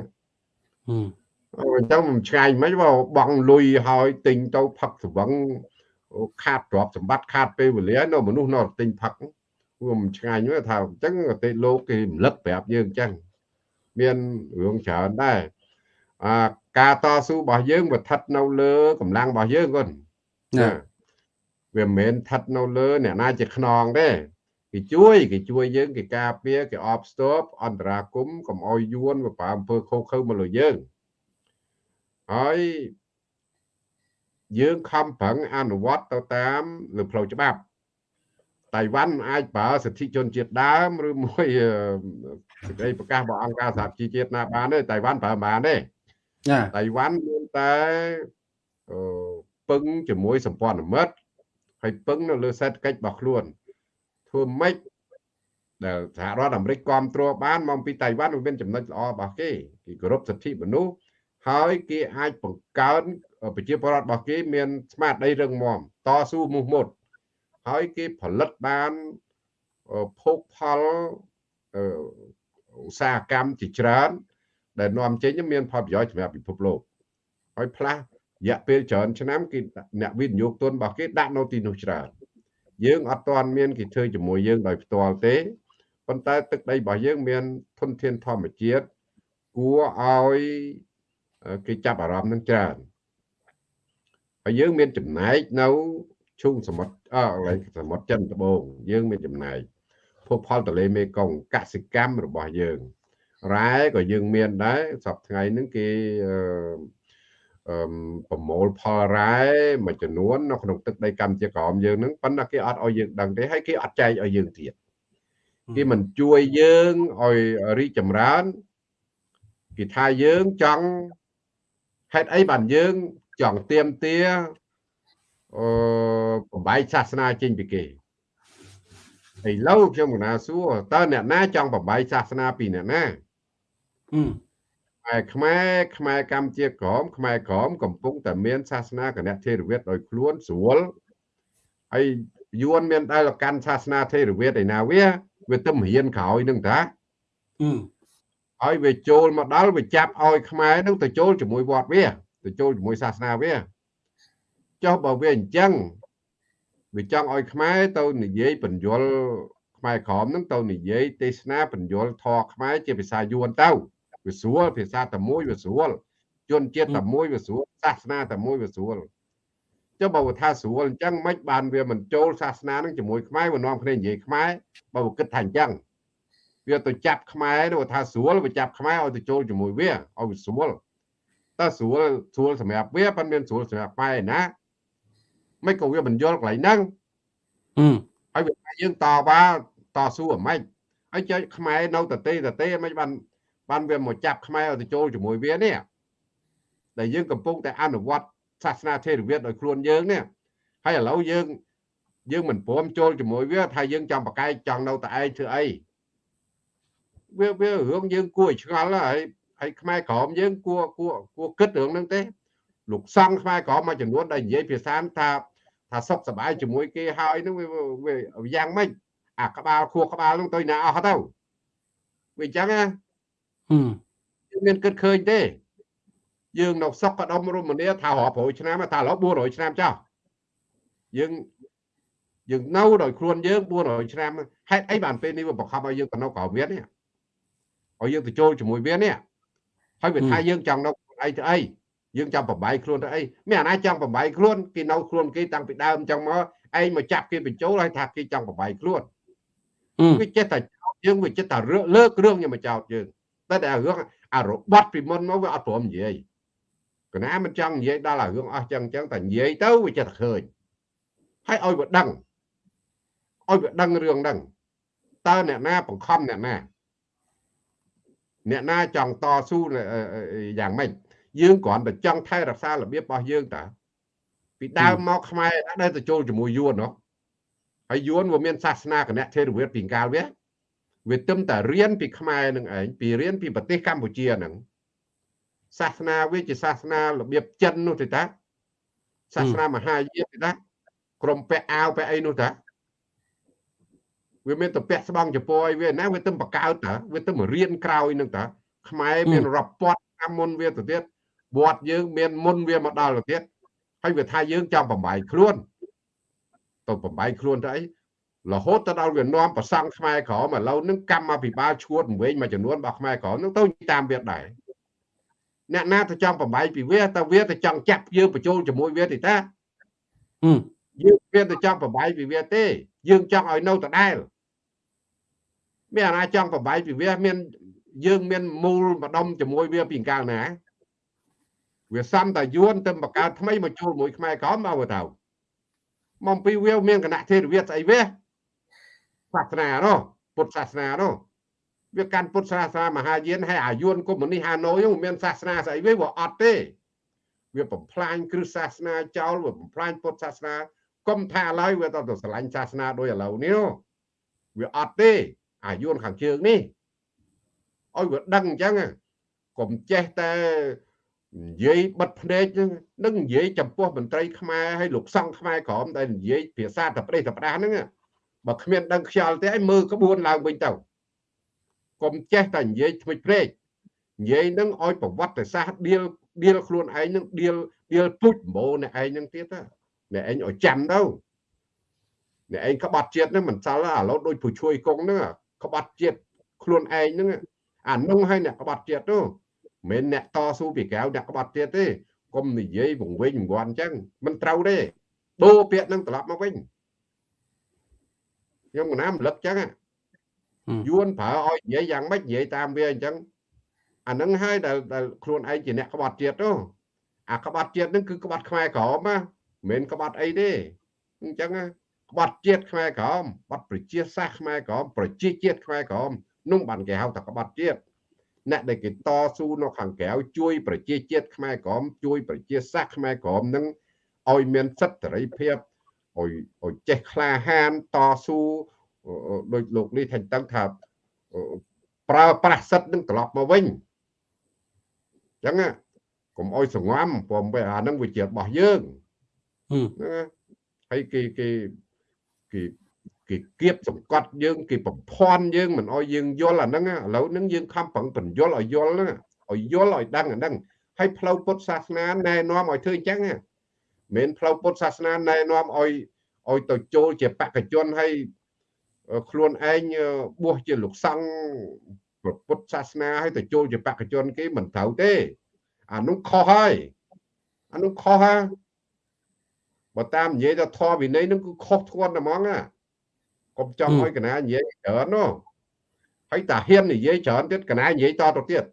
អញ្ចឹងមិនឆ្ងាញ់មិនបើបងលុយហើយទិញទៅផឹកស្វឹងខាតទ្រព្យសម្បត្តិខាតពេលវេលានៅមនុស្សនៅទិញផឹក វាមិនឆ្ងាញ់ទេថាអញ្ចឹងប្រទេសលោកគេរំលឹកប្រាប់យើងអញ្ចឹងមានរឿងច្រើនដែរអាការតស៊ូរបស់យើងវាស្ថិតនៅលើកម្លាំងរបស់យើងគាត់ណាវាមិនមែនស្ថិតនៅលើអ្នកណាជាខ្នងទេគេជួយគេជួយយើងគេការពារគេអបស្ទប់អន្តរាគមកុំអោយយួនបើអំពើខុសខើមកលើយើងហើយយើងខំប្រឹងអនុវត្តទៅតាមលើផ្លូវច្បាប់ តៃវ៉ាន់អាចប្រើសិទ្ធិជនជាតិដើមឬមួយសេចក្តីប្រកាសរបស់អង្គការសហជីវជាតិណាបានទេតៃវ៉ាន់ប្រើបានទេចាតៃវ៉ាន់មានតែអឺពឹងជាមួយសម្ព័ន្ធមិត្តហើយពឹងនៅលើសេដ្ឋកិច្ចរបស់ខ្លួនធ្វើម៉េចដែលសហរដ្ឋអាមេរិកគ្រប់គ្រងបានមកពីតៃវ៉ាន់វាមានចំណុចល្អរបស់គេគេគោរពសិទ្ធិមនុស្សហើយគេអាចបង្កើនប្រជាពលរដ្ឋរបស់គេមានស្មារតីរឹងមាំតស៊ូមោះមុត ហើយគេផលិតបានភោគផលឧស្សាហកម្មជាច្រើន ដែលនាំចេញមានផលប្រយោជន៍សម្រាប់ពិភពលោកហើយផ្លាស់រយៈពេលច្រើនឆ្នាំគេអ្នកវិនិយោគទុនរបស់គេដាក់នៅទីនោះច្រើនយើងអត់ទាន់មានគេធ្វើជាមួយយើងដោយផ្ទាល់ទេប៉ុន្តែទឹកដីរបស់យើងមានធនធានធម្មជាតិគួរឲ្យគេចាប់អារម្មណ៍នឹងច្រើនហើយយើងមានចំណែកនៅ ឈូងសមុទ្រអកន្លែងសមុទ្រចិនត្បូងយើងមានចំណែកភពផលទន្លេមេគង្គកសិកម្មរបស់យើងរ៉ែក៏យើងមានដែរសប្តាហ៍ថ្ងៃហ្នឹងគេអឺអឺប្រមូលផលរ៉ែមួយចំនួននៅក្នុងទឹកដីកម្ពុជាក្រោមយើងហ្នឹងប៉ុន្តែគេអត់ឲ្យយើងដឹងទេហើយគេអត់ចែកឲ្យយើងទៀតគេមិនជួយយើងឲ្យរីកចម្រើនគេថាយើងចង់ហេតុអីបានយើងចង់ទៀមទា អឺបំបីសាសនាចេញពីគេឥឡូវខ្ញុំកណាសួរតើអ្នកណាចង់បំបីសាសនាពីអ្នកណាខ្មែរខ្មែរខ្មែរកម្ពុជាក្រមខ្មែរក្រមកំពុងតែមានសាសនាគណៈថេរវាទដោយខ្លួនស្រួលហើយយួនមានដែលកាន់សាសនាថេរវាទឯណាវាវាទៅរៀនក្រោយនឹងតាហើយវាចូលមកដល់វាចាប់ឲ្យខ្មែរនឹងទៅចូលជាមួយវត្តវាទៅចូលជាមួយសាសនាវា ចុះបើវាអញ្ចឹងវាចង់ឲ្យខ្មែរទៅនិយាយបញ្យលខ្មែរក្រមនឹងទៅនិយាយទេសនាបញ្យលធរខ្មែរជាភាសាយួនទៅវាស្រួលភាសាតែមួយវាស្រួលជនជាតិតែមួយវាស្រួលសាសនាតែមួយវាស្រួលចុះបើថាស្រួលអញ្ចឹងមិនបានវាមិនចូលសាសនានឹងជាមួយខ្មែរវានាំគ្នានិយាយខ្មែរបើវាគិតថាអញ្ចឹងវាទៅចាប់ខ្មែរទៅថាស្រួលវាចាប់ខ្មែរឲ្យទៅចូលជាមួយវាឲ្យវាស្រួលតើស្រួលស្រួលសម្រាប់វាប៉ុន្តែមានស្រួលសម្រាប់ខ្មែរណា មិនក៏វាមិនយល់កន្លែងហ្នឹងហើយវាយើងតវ៉ាតស៊ូអាម៉េចហើយចុចខ្មែរនៅតទេតទេមិនបានបានវាមកចាប់ខ្មែរឲ្យទៅចូលជាមួយវានេះដែលយើងកំពុងតែអនុវត្តសាសនាថេរវាទដោយខ្លួនយើងនេះហើយឥឡូវយើងយើងមិនព្រមចូលជាមួយវាថាយើងចង់ប្រកែកចង់នៅតែឯងធ្វើអីវាវារឿងយើងគួរឲ្យឆ្ងល់ហើយហើយខ្មែរក្រមយើងគួរគួរគួរគិតរឿងហ្នឹងទេលោកសង្ឃខ្មែរក្រមមួយចំនួនដែលនិយាយភាសាថា ថាសុខសบายជាមួយគេហើយហ្នឹងវាយ៉ាងម៉េចអាក្បាលខួរក្បាលហ្នឹងទៅណាអស់ទៅវាអញ្ចឹងណាយើងមានគិតឃើញទេយើងនៅសុកកដុំរមនាថារាប់រយឆ្នាំថាឥឡូវ400ឆ្នាំចោះយើងយើងនៅដោយខ្លួនយើង400ឆ្នាំហេតុអីបានពេលនេះវាបង្ខំឲ្យយើងទៅនៅក្រៅវានេះឲ្យយើងទៅចូលជាមួយវានេះហើយវាថាយើងចង់នៅអីទៅអី យើងចង់ប្របាយខ្លួនទៅអីមានអាណាចង់ប្របាយខ្លួនគេនៅខ្លួនគេតាំងពីដើមចង់មកឯងមកចាប់គេបញ្ចូលហើយថាគេចង់ប្របាយខ្លួនវាចេះតែយើងវាចិត្តតែលើករឿងយកមកចោតយើងតែតែរឿងអារបត់ពីមុនមកវាអត់ព្រមនិយាយកណាមិនចង់និយាយដល់អារឿងអស់ចឹងចឹងតែនិយាយទៅវាចិត្តតែឃើញហើយឲ្យវាដឹងឲ្យវាដឹងរឿងហ្នឹងតើអ្នកណាបង្ខំអ្នកណាអ្នកណាចង់តស៊ូយ៉ាងម៉េច យើងគ្រាន់តែចង់ថែរក្សារបៀបរបស់យើងតាពីដើមមកខ្មែរដែលទៅចូលជាមួយយួននោះហើយយួនវាមានសាសនាគណៈថេរវាទពីកាលវាវាទឹមតែរៀនពីខ្មែរនឹងឯងពីរៀនពីប្រទេសកម្ពុជាហ្នឹងសាសនាវាជាសាសនារបៀបចិននោះទេតាសាសនាមហាយានទេតាក្រុមពាក់អាវពាក់អីនោះតាវាមានតែពាក់ស្បង់ចពោអីវាណាវាទឹមបកកើតតាវាទឹមរៀនក្រោយនឹងតាខ្មែរមានរាប់ពាត់តាមមុនវាទៅទៀត វត្តយើងមានមុនវាមកដល់ទៅទៀតហើយវាថាយើងចង់បំបាយខ្លួនទៅបំបាយខ្លួនទៅអីរហូតទៅដល់វានាំប្រសង់ខ្មែរក្រមឥឡូវនឹងកម្មអភិបាលឈួតវិញមួយចំនួនរបស់ខ្មែរក្រមនឹងទៅតាមវាដែរអ្នកណាទៅចង់បំបាយពីវាតើវាទៅចង់ចាប់យើងបញ្ចូលជាមួយវាទេតាយើងវាទៅចង់បំបាយពីវាទេ យើងចង់ឲ្យនៅដដែលមានអាណាចង់បំបាយពីវាមានយើងមានមូលម្ដុំជាមួយវាពីកាលណា វាសំតាយួនទៅបង្កើតថ្មីមកជួលមួយខ្មែរក្រមមកទៅមកពីវាមានគណៈទេរវាស្អីវាសាសនានោះពុទ្ធសាសនានោះវាកាន់ពុទ្ធសាសនាមហាយានហើយអាយួនកុម្មុយនីសហាណូយនោះមានសាសនាស្អីវាវាអត់ទេ វាបំផ្លាញគ្រឹះសាសនាចោលវាបំផ្លាញពុទ្ធសាសនាកុំថាឡើយវាទៅស្រឡាញ់សាសនាដោយឥឡូវនេះវាអត់ទេ អាយួនខាងជើងនេះឲ្យវាដឹងអញ្ចឹងកុំចេះតែ និយាយបិទភ្នែកនឹងនិយាយចំពោះមន្ត្រីខ្មែរហើយលោកសង្ឃខ្មែរក្រមដែលនិយាយភាសាតប្រេះតផ្ដាស់ហ្នឹងបើគ្មានដឹងខ្យល់ទេឲ្យមើលក្បួនឡើងវិញទៅកុំចេះតែនិយាយថ្មិចព្រែកនិយាយនឹងឲ្យប្រវត្តិសាស្ត្រដៀលដៀលខ្លួនឯងនឹងដៀលដៀលពុជម្បោអ្នកឯងនឹងទៀតអ្នកឯងឲ្យចាំទៅអ្នកឯងក្បត់ជាតិហ្នឹងមិនសល់ឥឡូវដូចពូជួយកងហ្នឹងក្បត់ជាតិខ្លួនឯងហ្នឹងអានោះឲ្យអ្នកក្បត់ជាតិទៅ មិនអ្នកតស៊ូពីក្រៅអ្នកក្បត់ទៀតទេកុំនិយាយវង្វេងវង្វាន់អញ្ចឹងមិនត្រូវទេដូរពាក្យនឹងត្រឡប់មកវិញខ្ញុំកណាមរំលឹកអញ្ចឹងយួនប្រើឲ្យនិយាយយ៉ាងម៉េចនិយាយតាមវាអញ្ចឹងអានឹងហើយដែលដែលខ្លួនឯងជាអ្នកក្បត់ជាតិទៅអាក្បត់ជាតិនឹងគឺក្បត់ខ្មែរក្រមណាមិនមែនក្បត់អីទេអញ្ចឹងក្បត់ជាតិខ្មែរក្រមបត់ប្រជាសាសខ្មែរក្រមប្រជាជាតិខ្មែរក្រមនោះបានគេហៅថាក្បត់ជាតិ អ្នកដែលគេតស៊ូនៅខាងក្រៅជួយប្រជាជាតិខ្មែរក្រមជួយប្រជាសាសខ្មែរក្រមនឹងឲ្យមានសិទ្ធិសេរីភាពឲ្យឲ្យចេះក្លាហានតស៊ូដោយលោកនេះថាតឹងថាប្រើប្រាស់សិទ្ធិនឹងត្រឡប់មកវិញអញ្ចឹងកុំអោយសងំព្រមពេលអានឹងវាជារបស់យើងណាហើយគេគេគេ គេគៀបសង្កត់យើងគេបំភ័ន្តយើងមិនអោយយើងយល់អាហ្នឹងឥឡូវហ្នឹងយើងខំប្រឹងបញ្យល់ឲ្យយល់ហ្នឹងឲ្យយល់ឲ្យដឹងអាហ្នឹងហើយផ្លូវពុទ្ធសាសនាណែនាំឲ្យធ្វើអញ្ចឹងមិនមែនផ្លូវពុទ្ធសាសនាណែនាំឲ្យឲ្យទៅចូលជាបកជនហើយខ្លួនឯងបួសជាលោកសង្ឃពុទ្ធសាសនាហើយទៅចូលជាបកជន គេមិនត្រូវទេអានោះខុសហើយអានោះខុសហើយបើតាមនិយាយទៅធម៌វិន័យនឹងគឺខុសធ្ងន់តែហ្មងណា កុំចង់ឲ្យកណានិយាយច្រើននោះហើយតាហ៊ាននិយាយច្រើនទៀតកណានិយាយតទៅទៀត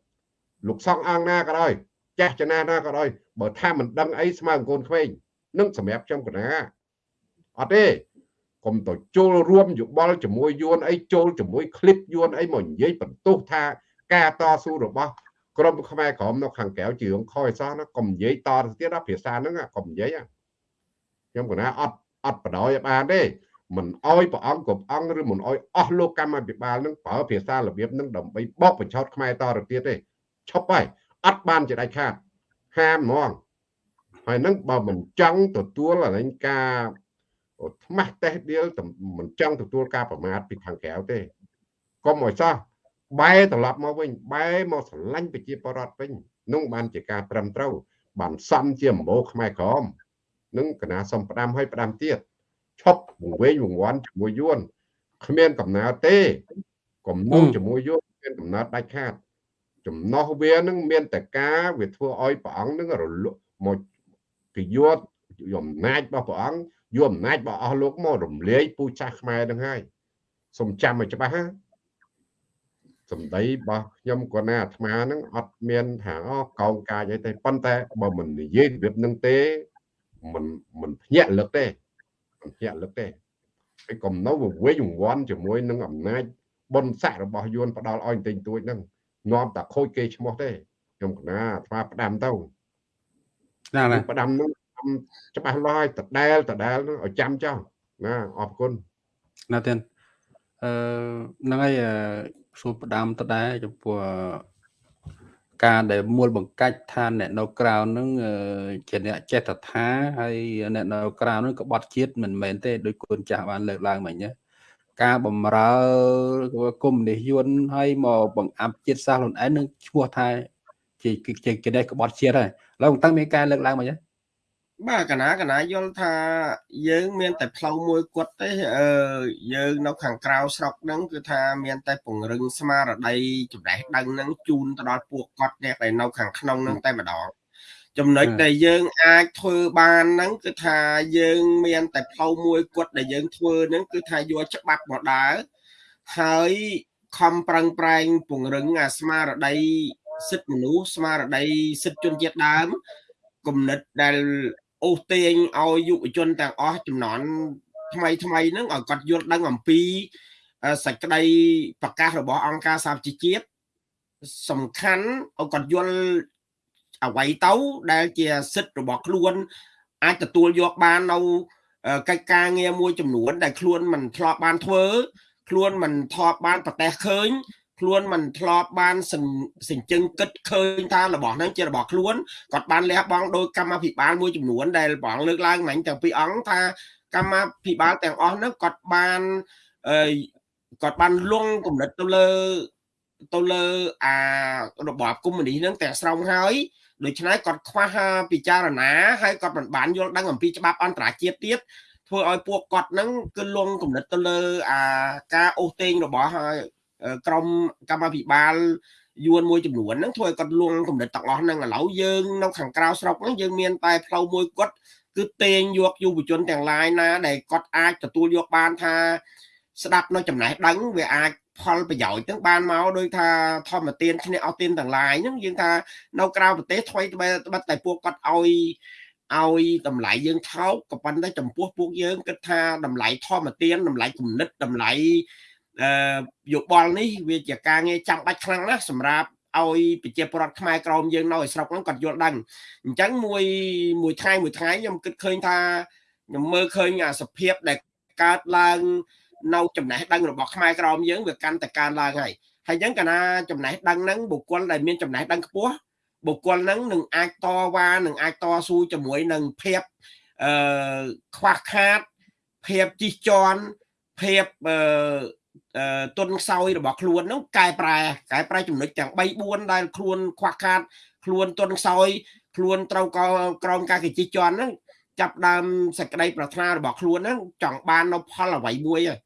លោកសង្ឃអង្គណាក៏ដោយចាស់ចណាណាក៏ដោយបើថាមិនដឹងអីស្មើកូនក្មេងនឹងសម្រាប់ខ្ញុំកណាអត់ទេកុំទៅចូលរួមយោបល់ជាមួយយួនអីចូលជាមួយคลิปយួនអីមកនិយាយបន្ទោសថាការតស៊ូរបស់ក្រុមខ្មែរក្រមនៅខាងក្រៅជារឿងខុសអសោះណាកុំនិយាយតទៅទៀតណាភាសាហ្នឹងកុំនិយាយខ្ញុំកណាអត់អត់បដ ாய் បានទេ មិនអោយព្រះអង្គគ្រប់អង្គឬមិនអោយអស់លោកកម្មាភិបាលនឹងប្រើភាសារបៀបនឹងដើម្បីបោកបញ្ឆោតខ្មែរតទៅទៀតទេឈប់ហើយអត់បានជាដាច់ខាតហាមហ្មងហើយនឹងបើមិនចង់ទទួលអានេះការថ្មាស់តេះដៀលមិនចង់ទទួលការប្រមាថពីខាងក្រៅទេកុំឲ្យសោះបែរត្រឡប់មកវិញបែរមកស្រឡាញ់ប្រជាពលរដ្ឋវិញនោះបានជាការត្រឹមត្រូវបានសំជាម្បោខ្មែរក្រមនឹងកណាសំផ្ដាំឲ្យផ្ដាំទៀត ឈប់វង្វេងវង្វាន់ជាមួយយួនគ្មានកំណើតទេកុំនោះជាមួយយួនមានកំណើតដាច់ខាត ចំណោះវានឹងមានតែការវាធ្វើឲ្យព្រះអង្គនឹងរលក់មកគេយកយកអំណាចរបស់ព្រះអង្គយកអំណាចរបស់អស់លោកមករំលាយពូចាស់ខ្មែរនឹងហើយសូមចាំឲ្យច្បាស់ណាសម្ដីរបស់ខ្ញុំគាត់ណាអាត្មាហ្នឹងអត់មានថាអូកោងកាចអីទេប៉ុន្តែបើមិននិយាយរបៀបហ្នឹងទេមិនមិនភ្ញាក់លឹកទេ មិនភ្ញាក់លឹកទេហើយកុំនៅវិញវង្វាន់ជាមួយនឹងអំណាចបុណ្យស័ក្តិរបស់យួនផ្ដាល់ឲ្យតែងទួចហ្នឹងនាំតែខូចគេឈ្មោះទេខ្ញុំកណាអាត្មាផ្ដាំទៅណាណាផ្ដាំនោះច្បាស់លាស់ឲ្យតដែលតដែលឲ្យចាំចោលណាអរគុណណាទៀតអឺហ្នឹងហើយសួរផ្ដាំតដែរចំពោះ ការដែលមូលបង្កាច់ថាអ្នកនៅក្រៅហ្នឹងជាអ្នកចេតថាហើយអ្នកនៅក្រៅហ្នឹងក្បត់ជាតិមិនមែនទេដោយគុណចាស់បានលើកឡើងមិញណាការបំរើគុំនិយន្តហើយមកបង្អាប់ជាតិសាសន៍ខ្លួនឯងនឹងឈ្មោះថាជាជាគេក្បត់ជាតិហើយឡើយតាំងមានការលើកឡើងមិញណា បាទកណាកណាយល់ថាយើងមានតែផ្លូវមួយគាត់ទេអឺយើងនៅខាងក្រៅស្រុកហ្នឹងគឺថាមានតែពង្រឹងស្មារតីចំណេះដឹងហ្នឹងជូនទៅដល់ពួកគាត់អ្នកដែលនៅខាងក្នុងហ្នឹងតែម្ដងចំណុចដែលយើងអាចធ្វើបានហ្នឹងគឺថាយើងមានតែផ្លូវមួយគាត់ដែលយើងធ្វើហ្នឹងគឺថាយកច្បាប់មកដើរហើយខំប្រឹងប្រែងពង្រឹងអាស្មារតីសិទ្ធិមនុស្សស្មារតីសិទ្ធិជនជាតិដើមគំនិតដែល អូសទាញឲ្យយុវជនទាំងអស់ចំនួនថ្មីថ្មីហ្នឹងឲ្យគាត់យល់ដឹងអំពីសក្តីប្រកាសរបស់អង្គការសហជីវជាតិសំខាន់ឲ្យគាត់យល់អ្វីទៅដែលជាសិទ្ធិរបស់ខ្លួន អាចទទួលយកបាននៅកិច្ចការងារមួយចំនួន ដែលខ្លួនមិនធ្លាប់បានធ្វើ ខ្លួនមិនធ្លាប់បានប្រទេសឃើញ ខ្លួនមិនធ្លាប់បានសញ្ជឹងគិតឃើញថារបស់ហ្នឹងជារបស់ខ្លួនគាត់បានលះបង់ដោយកម្មាភិបាលមួយចំនួនដែលបងលើកឡើងមិញទាំងពីរអង្គថាកម្មាភិបាលទាំងអស់ហ្នឹងគាត់បានអឺគាត់បានលងគំនិតទៅលើទៅលើអារបបកុម្មុយនីសហ្នឹងទាំងស្រុងហើយដូច្នេះគាត់ខ្វះពិចារណាហើយគាត់មិនបានយល់ដឹងអំពីច្បាប់អន្តរជាតិទៀតធ្វើឲ្យពួកគាត់ហ្នឹងគឺលងគំនិតទៅលើអាការអូសតេងរបស់ ក្រមកម្មាភិបាលយួនមួយចំនួនហ្នឹងធ្វើឲ្យគាត់លួងកំណត់ទាំងអស់ហ្នឹងឥឡូវយើងនៅខាងក្រៅស្រុកហ្នឹងយើងមានតែផ្លូវមួយគាត់គឺទាញយកយុវជនទាំងឡាយណាដែលគាត់អាចទទួលយកបានថាស្ដាប់នៅចំណេះដឹងវាអាចផលប្រយោជន៍ទាំងបានមកដោយថាធម្មទានឈ្នះអស់ទានទាំងឡាយហ្នឹងយើងថានៅក្រៅប្រទេសថ្មីត្បិតតែពួកគាត់ឲ្យឲ្យតម្លៃយើងថោកក៏ប៉ុន្តែចំពោះពួកយើងគិតថាតម្លៃធម្មទានតម្លៃគំនិតតម្លៃអឺ យោបល់នេះវាជាការងារចាំបាច់ខ្លាំងណាស់សម្រាប់ឲ្យប្រជាពលរដ្ឋខ្មែរក្រមយើងនៅឯស្រុកហ្នឹងគាត់យល់ដឹងអញ្ចឹងមួយមួយថ្ងៃមួយថ្ងៃខ្ញុំគិតឃើញថាខ្ញុំមើលឃើញអាសភាពដែលកើតឡើងនៅចំណេះដឹងរបស់ខ្មែរក្រមយើងវាកាន់តែកើនឡើងហើយហើយអញ្ចឹងកាលណាចំណេះដឹងហ្នឹងបុគ្គលដែលមានចំណេះដឹងខ្ពស់បុគ្គលហ្នឹងនឹងអាចតវ៉ានឹងអាចតស៊ូជាមួយនឹងភាពអឺខ្វះខាតភាពជិះជាន់ភាពអឺ ទុនខ្សោយរបស់ខ្លួនហ្នឹងកែប្រែកែប្រែចំណុចទាំង3 4ដែលខ្លួនខ្វះខាត ខ្លួនទុនខ្សោយខ្លួនត្រូវក្រោមការកិច្ចជន់ហ្នឹងចាប់ដើមសេចក្តីប្រាថ្នារបស់ខ្លួនហ្នឹងចង់បាននៅផលអ្វីមួយហើយ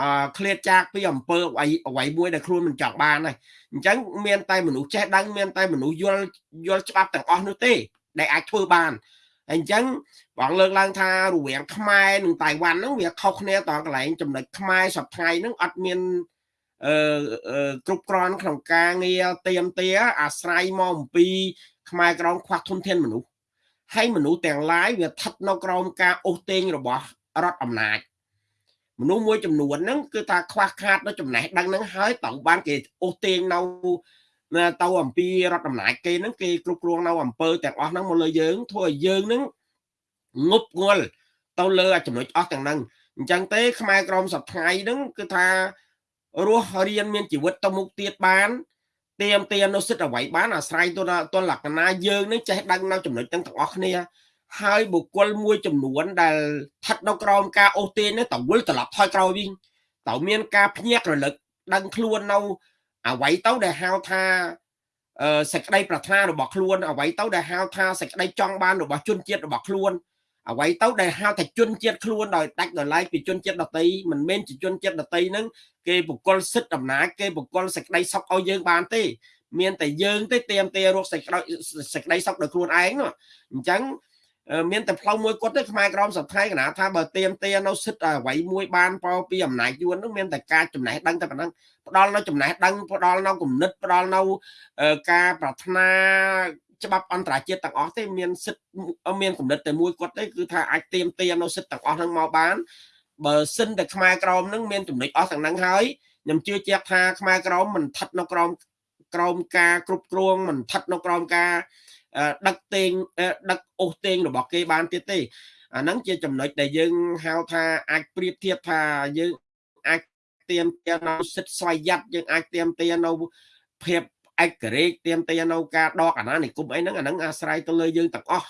អឺឃ្លាតចាកពីអំពើអ្វីអ្វីមួយដែលខ្លួនមិនចង់បានហើយអញ្ចឹងមានតែមនុស្សចេះដឹងមានតែមនុស្សយល់យល់ច្បាប់ទាំងអស់នោះទេ ដែលអាចធ្វើបាន អញ្ចឹងបងលើកឡើងថារវាងខ្មែរនិងតៃវ៉ាន់ហ្នឹងវាខុសគ្នាតកន្លែងចំណុចខ្មែរសប្តាហ៍ហ្នឹងអត់មានអឺគ្រប់គ្រាន់ក្នុងការងារទៀមទាអាស្រ័យមកអំពី ខ្មែរក្រមខ្វះធនធានមនុស្សហើយមនុស្សទាំងឡាយវាស្ថិតនៅក្រោមការអូសទាញរបស់រដ្ឋអំណាចមនុស្សមួយចំនួនហ្នឹងគឺថាខ្វះខាតនៅចំណេះដឹងហ្នឹងហើយត្រូវបានគេអូសទាញនៅ ទៅអំពីរដ្ឋអំណាចគេហ្នឹងគេគ្រប់គ្រងនៅអំពើទាំងអស់ហ្នឹងមកលើយើងធ្វើឲ្យយើងហ្នឹងងប់ងល់ទៅលើចំណុចអស់ទាំងហ្នឹងអញ្ចឹងទេខ្មែរក្រមសប្ថ្ងៃហ្នឹងគឺថារស់រៀនមានជីវិតទៅមុខទៀតបានទៀមទាននៅសិទ្ធអ្វីបានអាស្រ័យទៅទៅលក្ខណៈយើងនឹងចេះដឹងនៅចំណុចទាំងទាំងអស់គ្នាហើយបុគ្គលមួយចំនួនដែលស្ថិតនៅក្រោមការអូសទាញនេះតវិលត្រឡប់ថយក្រោយវិញតើមានការភ្ញាក់រលឹកដឹងខ្លួននៅ អ្វីទៅដែលហៅថាសេចក្តីប្រាថ្នារបស់ខ្លួនអ្វីទៅដែលហៅថាសេចក្តីចង់បានរបស់ជនជាតិរបស់ខ្លួនអ្វីទៅដែលហៅថាជនជាតិខ្លួនដោយដាច់ដោយឡែកពីជនជាតិដតីមិនមែនជាជនជាតិដតីហ្នឹងគេបុគ្គលសិទ្ធិអំណាចគេបុគ្គលសេចក្តីសុខឲ្យយើងបានទេ មានតែយើងទេទៀមទេរកសេចក្តីសេចក្តីសុខដោយខ្លួនឯងអញ្ចឹង មានតែផ្លូវមួយគាត់ទេខ្មែរក្រមសប្តាហ៍កណាថាបើទៀមទានៅសិទ្ធអ្វីមួយបានពោពីអំណាចយួននោះមានតែការចំណេះដឹងតែប៉ុណ្ណឹងផ្ដល់នៅចំណេះដឹងផ្ដល់នៅគំនិតផ្ដល់នៅការប្រាថ្នាច្បាប់អន្តរជាតិទាំងអស់ទេមានសិទ្ធមានគំនិតតែមួយគាត់ទេគឺថាអាចទៀមទានៅសិទ្ធទាំងអស់ហ្នឹងមកបានបើសិនតែខ្មែរក្រមនឹងមានចំណុចអស់ទាំងហ្នឹងហើយខ្ញុំជឿជាក់ថាខ្មែរក្រមមិនស្ថិតនៅក្រោមក្រោមការគ្រប់គ្រងមិនស្ថិតនៅក្រោមការ ដឹកតេងដឹកអូសតេងរបស់គេបានទៀតទេអាហ្នឹងជាចំណុចដែលយើងហៅថាអាចប្រៀបធៀបថាយើងអាចទៀមទានៅសិទ្ធិស្វ័យយ័តយើងអាចទៀមទានៅភាពឯករាជ្យទៀមទានៅការដកអាណានិគមអីហ្នឹងអាហ្នឹងអាស្រ័យទៅលើយើងទាំងអស់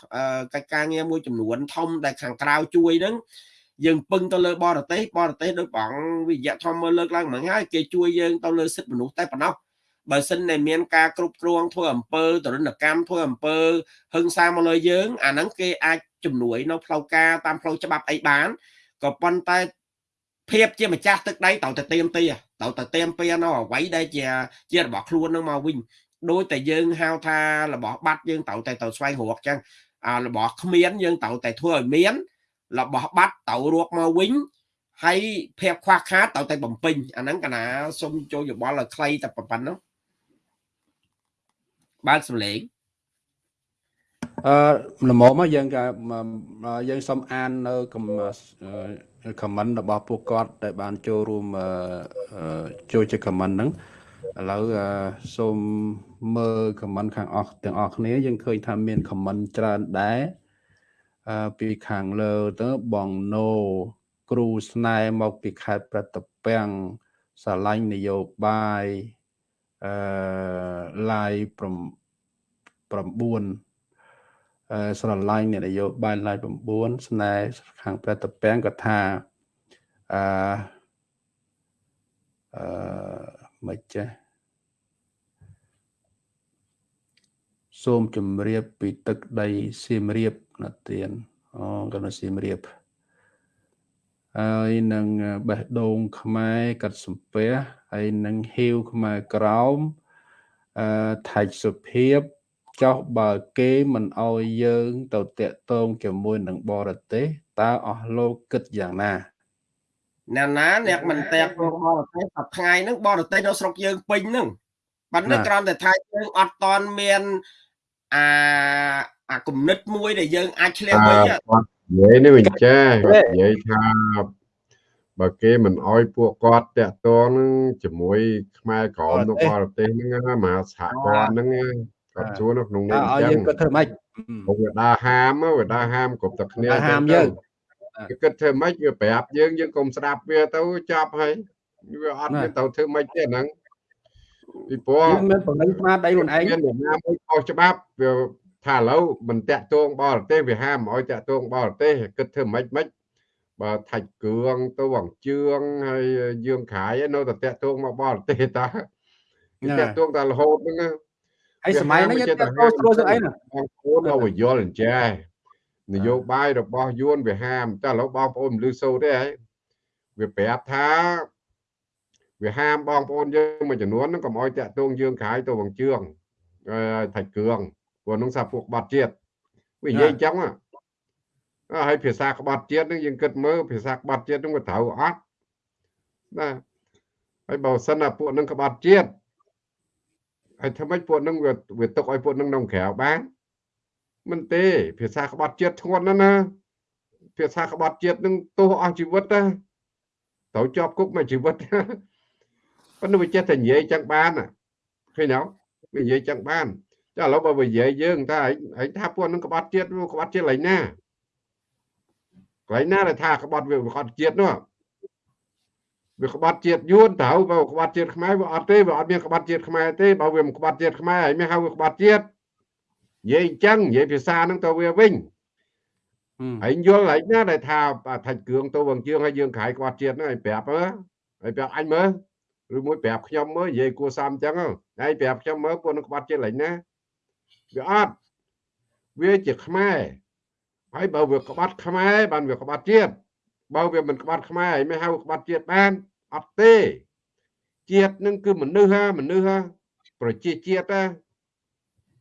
កិច្ចការងារមួយចំនួនធំដែលខាងក្រៅជួយហ្នឹងយើងពឹងទៅលើបរទេសបរទេសដោយបងវិយៈធម្មមើលលើកឡើងមកហើយគេជួយយើងទៅលើសិទ្ធិមនុស្សតែប៉ុណ្ណោះ បើសិនតែមានការគ្រប់គ្រងធ្វើអំពើទរណកម្មធ្វើអំពើហឹង្សាមកលើយើង អាហ្នឹងគេអាចជំនួយនៅផ្លូវការតាមផ្លូវច្បាប់អីបានក៏ប៉ុន្តែភាពជាម្ចាស់ទឹកដីត្រូវតែเตรียมទីត្រូវតែเตรียมពីនៅអ្វីដែលជាជារបស់ខ្លួននឹងមកវិញដោយតែយើងហៅថារបស់បាត់យើងត្រូវតែទៅស្វែងរកចឹងអារបស់គ្មានយើងត្រូវតែធ្វើឲ្យមានរបស់បាត់ត្រូវរកមកវិញហើយភាពខ្វះខាតត្រូវតែបំពេញអាហ្នឹងកណាសុំចូលយោបល់ឲ្យខ្លីតែប៉ុណ្ណឹង បើកសំឡេងអឺល្មមយើងក៏យើងសូមអាននៅខមមិនរបស់ពួកគាត់ដែលបានចូលរួមចូលជាខមមិនហ្នឹងឥឡូវសូមមើលខមមិនខាងអស់ទាំងអស់គ្នាយើងឃើញថាមានខមមិនច្រើនដែរអឺពីខាងលើទៅបងណូគ្រូស្នែមកពីខេត្តប្រតពាំងសាឡាញ់នយោបាយ អឺឡាយ9អឺស្រឡាញ់អ្នកនយោបាយឡាយ9ស្នែខាងប្រតពាំងក៏ថាអឺអឺមិនចេះសូមជម្រាបពីទឹកដីសៀមរាបណាទៀនអូក៏នៅសៀមរាប ហើយនឹងបេះដូងខ្មែរកាត់សំពះហើយនឹងហ៊ីវខ្មែរក្រោមអឺថៃសុភាពចោះបើគេមិនអោយយើងទៅតាក់ទងជាមួយនឹងបរទេសតើអស់លោកគិតយ៉ាងណាអ្នកណាអ្នកមិនតែព្រមបរទេសសប្ថ្ងៃហ្នឹងបរទេសនៅស្រុកយើងពេញហ្នឹងបាត់នេះគ្រាន់តែថាយើងអត់តន់មានអាអាគំនិតមួយដែលយើងអាចឆ្លៀសវិញ និយាយនេះវិញចាគាត់និយាយថាបើគេមិនអោយពួកគាត់តាក់ទងនឹងជាមួយ ខ្មែរក្រមនៅបរទេសហ្នឹងមហាសហព័ន្ធហ្នឹងគាត់ជួននៅក្នុងនេះអញ្ចឹងយើងគាត់ធ្វើម៉េចវាដើរហាមវាដើរហាមគ្រប់តែគ្នាហាមយើងគេគិតធ្វើម៉េចវាប្រាប់យើងយើងកុំស្ដាប់វាទៅចាប់ហើយវាអត់មានទៅធ្វើម៉េចទេហ្នឹងពីព្រោះមានបំណិញស្មារតីខ្លួនឯងមានអ្នកណាមួយខុសច្បាប់វា ថាឥឡូវមិនតាក់ទងបរទេសវាហាមឲ្យតាក់ទងបរទេសគិតធ្វើម៉េចម៉េចបើថាច់គ្រឿងទៅវងជឿងហើយយើងខាយនៅតែតាក់ទងមកបរទេសតាតាក់ទងតែរហូតហ្នឹងហើយសម័យហ្នឹងយើងតាក់ទងស្រួលស្អីណាបងប្អូនឲ្យយល់អញ្ចេះនយោបាយរបស់យួនវាហាមតែឥឡូវបងប្អូនមិនលឺសូរទេហើយវាប្រាប់ថាវាហាមបងប្អូនយើងមួយចំនួនហ្នឹងកុំឲ្យតាក់ទងយើងខាយទៅវងជឿងថាច់គ្រឿង ព្រោះនឹងសាពួកបាត់ជាតិវានិយាយអញ្ចឹងហើយភាសាក្បត់ជាតិនឹងយើងគិតមើលភាសាក្បត់ជាតិនឹងវាត្រូវអត់ណាហើយបើសិនណាពួកនឹងក្បត់ជាតិហើយធ្វើម៉េចពួកនឹងវាវាទុកឲ្យពួកនឹងក្នុងក្រៅបានមិនទេ ភាសាក្បត់ជាតិធ្ងន់ណាស់ណាភាសាក្បត់ជាតិនឹងទោសអស់ជីវិតណាត្រូវជាប់គុកមួយជីវិតប៉ុន្តែវាចេះតែនិយាយចឹងបានឃើញទេវានិយាយចឹងបាន ចាឥឡូវបើនិយាយយើងថាឯងថាពួកនឹងក្បត់ជាតិក្បត់ជាតិឡើយណាកន្លែងណាដែលថាក្បត់វាក្បត់ជាតិនោះវាក្បត់ជាតិយួនត្រូវបើក្បត់ជាតិខ្មែរវាអត់ទេវាអត់មានក្បត់ជាតិខ្មែរទេបើវាមិនក្បត់ជាតិខ្មែរហើយមានហៅវាក្បត់ជាតិនិយាយអញ្ចឹងនិយាយភាសាហ្នឹងទៅវាវិញហើយយល់ហើយណាដែលថាថាច់គ្រឿងទៅវងជើងហើយយើងក្រៃក្បត់ជាតិហ្នឹងឲ្យប្រាប់មើលឲ្យប្រាប់អញមើលឬមួយប្រាប់ខ្ញុំមើលនិយាយគួរសមអញ្ចឹងហើយប្រាប់ខ្ញុំមើលពួកនឹងក្បត់ជាតិឡើយណា វាអត់វាជាខ្មែរហើយបើវាក្បត់ខ្មែរបានវាក្បត់ជាតិបើវាមិនក្បត់ខ្មែរហើយមិនហៅក្បត់ជាតិបានអត់ទេជាតិនឹងគឺមនុស្សហាមនុស្សហាប្រជាជាតិណា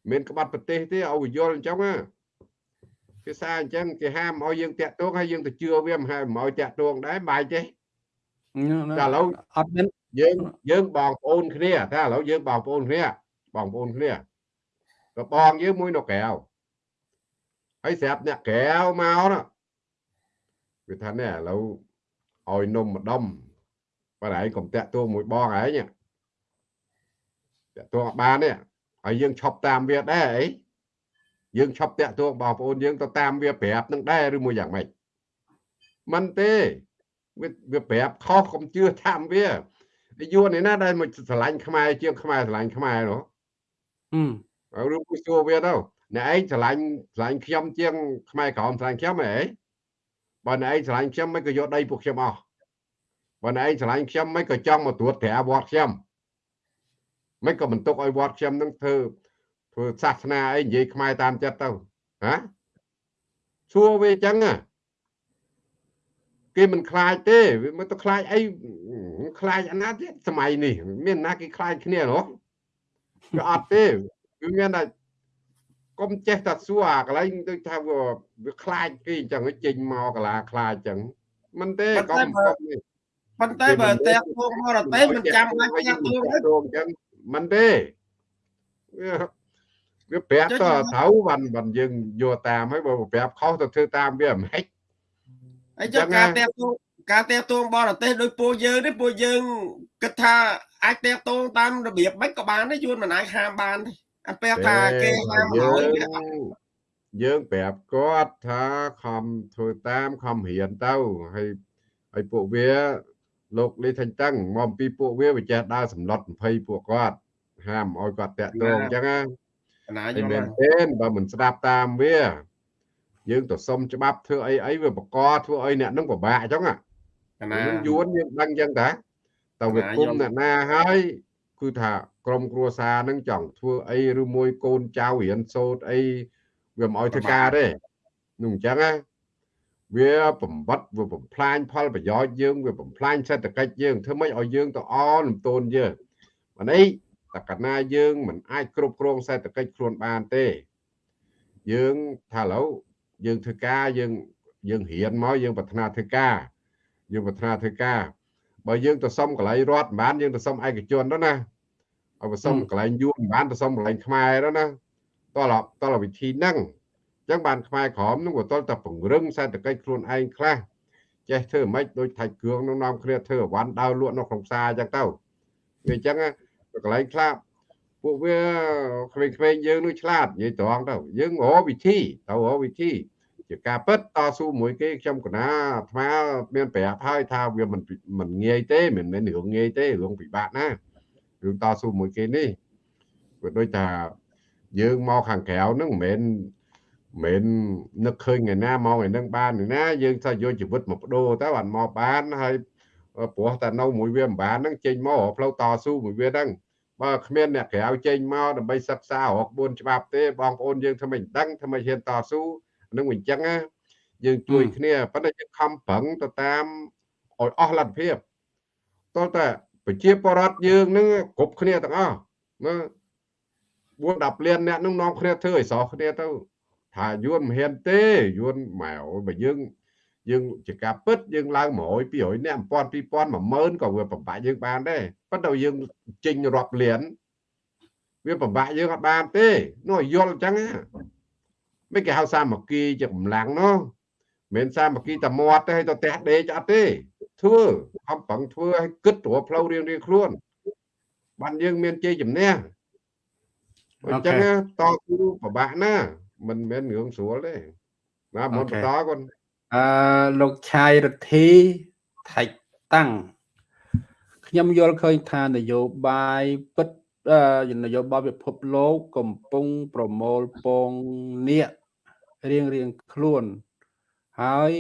មានក្បត់ប្រទេសទេឲ្យយល់អញ្ចឹងណាភាសាអញ្ចឹងគេហាមឲ្យយើងតាក់ទងហើយយើងទៅជឿវាមិនហើយមិនឲ្យតាក់ទងដែរបាយទេតែឥឡូវអត់មានយើងយើងបងប្អូនគ្នាថាឥឡូវយើងបងប្អូនគ្នាបងប្អូនគ្នា ក៏បងយើងមួយនៅក្រៅហើយស្រាប់អ្នកក្រៅមកណាវាថានេះឥឡូវឲ្យនំម្ដុំបើឯងកុំតាក់ទងមួយបងឯងតាក់ទងបានទេហើយយើងឈប់តាមវាដែរអីយើងឈប់តាក់ទងបងប្អូនយើងទៅតាមវាប្រាប់នឹងដែរឬមួយយ៉ាងម៉េចមិនទេវាវាប្រាប់ខុសកុំជឿតាមវាយួននេះណាដែលមកឆ្លាញ់ខ្មែរជាងខ្មែរឆ្លាញ់ខ្មែរនោះហឹ មឬមួយសួរវាទៅអ្នកឯងឆ្លាញ់ឆ្លាញ់ខ្ញុំជាងខ្មែរក្រមឆ្លាញ់ខ្ញុំហ៎បើអ្នកឯងឆ្លាញ់ខ្ញុំមិនក៏យកដីពួកខ្ញុំអស់បើអ្នកឯងឆ្លាញ់ខ្ញុំមិនក៏ចង់មកត្រួតត្រាវត្តខ្ញុំមិនក៏បន្ទុកឲ្យវត្តខ្ញុំនឹងធ្វើធ្វើសាសនាអីនិយាយខ្មែរតាមចិត្តទៅហាសួរវាអញ្ចឹងគេមិនខ្លាចទេវាមិនទៅខ្លាចអីខ្លាចអាណាទៀតសម័យនេះ មានណាគេខ្លាចគ្នាហ៎វាអត់ទេ វាមានតែកុំចេះតែសួរអាកន្លែងដូចថាវាខ្លាចគេអញ្ចឹងចេញមកកលាខ្លាចអញ្ចឹងមិនទេកុំកុំប៉ុន្តែបើតែពងបរទេសមិនចាំបាច់ចាក់ទូអញ្ចឹងមិនទេវាប្រាប់ទៅត្រូវបានបានយើងយកតាមហើយបើប្រាប់ខុសទៅធ្វើតាមវាមិនហិចហើយចុះការតែទូការតែតួងបរទេសដោយពួកយើងនេះពួកយើងគិតថាអាចតែតួងតាមរបៀបមិនក៏បានទេយួនមិនអាចហាមបានទេ អាពេលថាគេហាមឲ្យយើងប្រាប់គាត់ថាខំធ្វើតាមខំរៀនទៅហើយហើយពួកវាលោកលីថាញ់តឹងមកពីពួកវាវាចេះដើរសម្លុត20ពួកគាត់ហាមឲ្យគាត់តាក់ទងអញ្ចឹងណាយល់មែនទេបើមិនស្ដាប់តាមវា យើងទៅសុំច្បាប់ធ្វើអីអីវាបកធ្វើអីអ្នកនឹងពិបាកអញ្ចឹងណាយួនយើងដឹងអញ្ចឹងតាតើវាគុំអ្នកណាហើយគឺថា ក្រុមគ្រួសារនឹងចង់ធ្វើអីឬមួយកូនចៅរៀនសូត្រអីវាមិនអោយធ្វើការទេនោះអញ្ចឹងណាវាបំបត្តិវាបំផ្លាញផលប្រយោជន៍យើងវាបំផ្លាញសេដ្ឋកិច្ចយើងធ្វើម៉េចឲ្យយើងទៅអលំទោនយើងអានេះតកណាយើងមិនអាចគ្រប់គ្រងសេដ្ឋកិច្ចខ្លួនបានទេ យើងថាឥឡូវយើងធ្វើការយើងយើងរៀនមកយើងប្រាថ្នាធ្វើការយើងប្រាថ្នាធ្វើការបើយើងទៅសុំកន្លែងរដ្ឋមិនបានយើងទៅសុំឯកជន đó ណា ឲ្យទៅសុំកន្លែងយួនមិនបានទៅសុំកន្លែងខ្មែរ đó ណាតោះតោះវិធីហ្នឹងអញ្ចឹងបានខ្មែរក្រមនឹងក៏តលតែពង្រឹងសេដ្ឋកិច្ចខ្លួនឯងខ្លះចេះធ្វើមិនដូចថៃគ្រឿងនឹងនាំគ្នាធ្វើអវ៉ាន់ដើរលក់នៅក្នុងផ្សារអញ្ចឹងទៅវាអញ្ចឹងកន្លែងខ្លះពួកវាក្មេងៗយើងនោះឆ្លាតនិយាយត្រង់ទៅយើងរកវិធីទៅរកវិធីជាការពិតតស៊ូមួយគេខ្ញុំកណាអាត្មាមានប្រាប់ហើយថាវាមិនមិនងាយទេមិនមែនរឿងងាយទេរឿងពិបាកណា រឿងតស៊ូមួយគេនេះវាដូចថាយើងមកខាងក្រៅហ្នឹងមិនមែនមិននឹកឃើញថ្ងៃណាមកថ្ងៃហ្នឹងបានណាយើងថាយកជីវិតមកបដូរទៅបានមកបានហើយព្រោះតែនៅមួយវាមិនបានហ្នឹងចេញមកផ្លូវតស៊ូមួយវាហ្នឹងបើគ្មានអ្នកក្រៅចេញមកដើម្បីសិក្សារក4ច្បាប់ទេបងប្អូនយើងធ្វើមិនដឹងធ្វើមិនហ៊ានតស៊ូនឹងអញ្ចឹងណាយើងជួយគ្នាប៉ុន្តែយើងខំប្រឹងទៅតាមឲ្យអស់លទ្ធភាពតើតើ ប្រជាពលរដ្ឋយើងនឹងគ្រប់គ្នាទាំងអស់មើល4 10លានអ្នកនឹងនាំគ្នាធ្វើឲ្យស្រស់គ្នាទៅថាយួនមិនហ៊ានទេយួនម៉ែអូបើយើងយើងជាការពិតយើងឡើង100 200អ្នក1000 2000 10000ក៏វាពិបាកយើងបានដែរប៉ុន្តែយើងចេញរាប់លានវាពិបាកយើងអត់បានទេនោះយល់អញ្ចឹងមិនគេហៅសាមគ្គីជាកម្លាំងនោះមិនសាមគ្គីតែមាត់ទេឲ្យទៅផ្ទះដេកអត់ទេ ធ្វើខំប្រឹងធ្វើឲ្យគិតទៅផ្លូវរៀងរៀងខ្លួនបានយើងមានជ័យជំនះអញ្ចឹងតស៊ូពិបាកណាមិនមែនរឿងស្រួលទេណាមុនបន្តគាត់អឺលោកឆាយរដ្ឋីថៃតាំងខ្ញុំយល់ឃើញថានយោបាយពិតនយោបាយពិភពលោកកំពុងប្រមូលពងនៀករៀងរៀងខ្លួនហើយ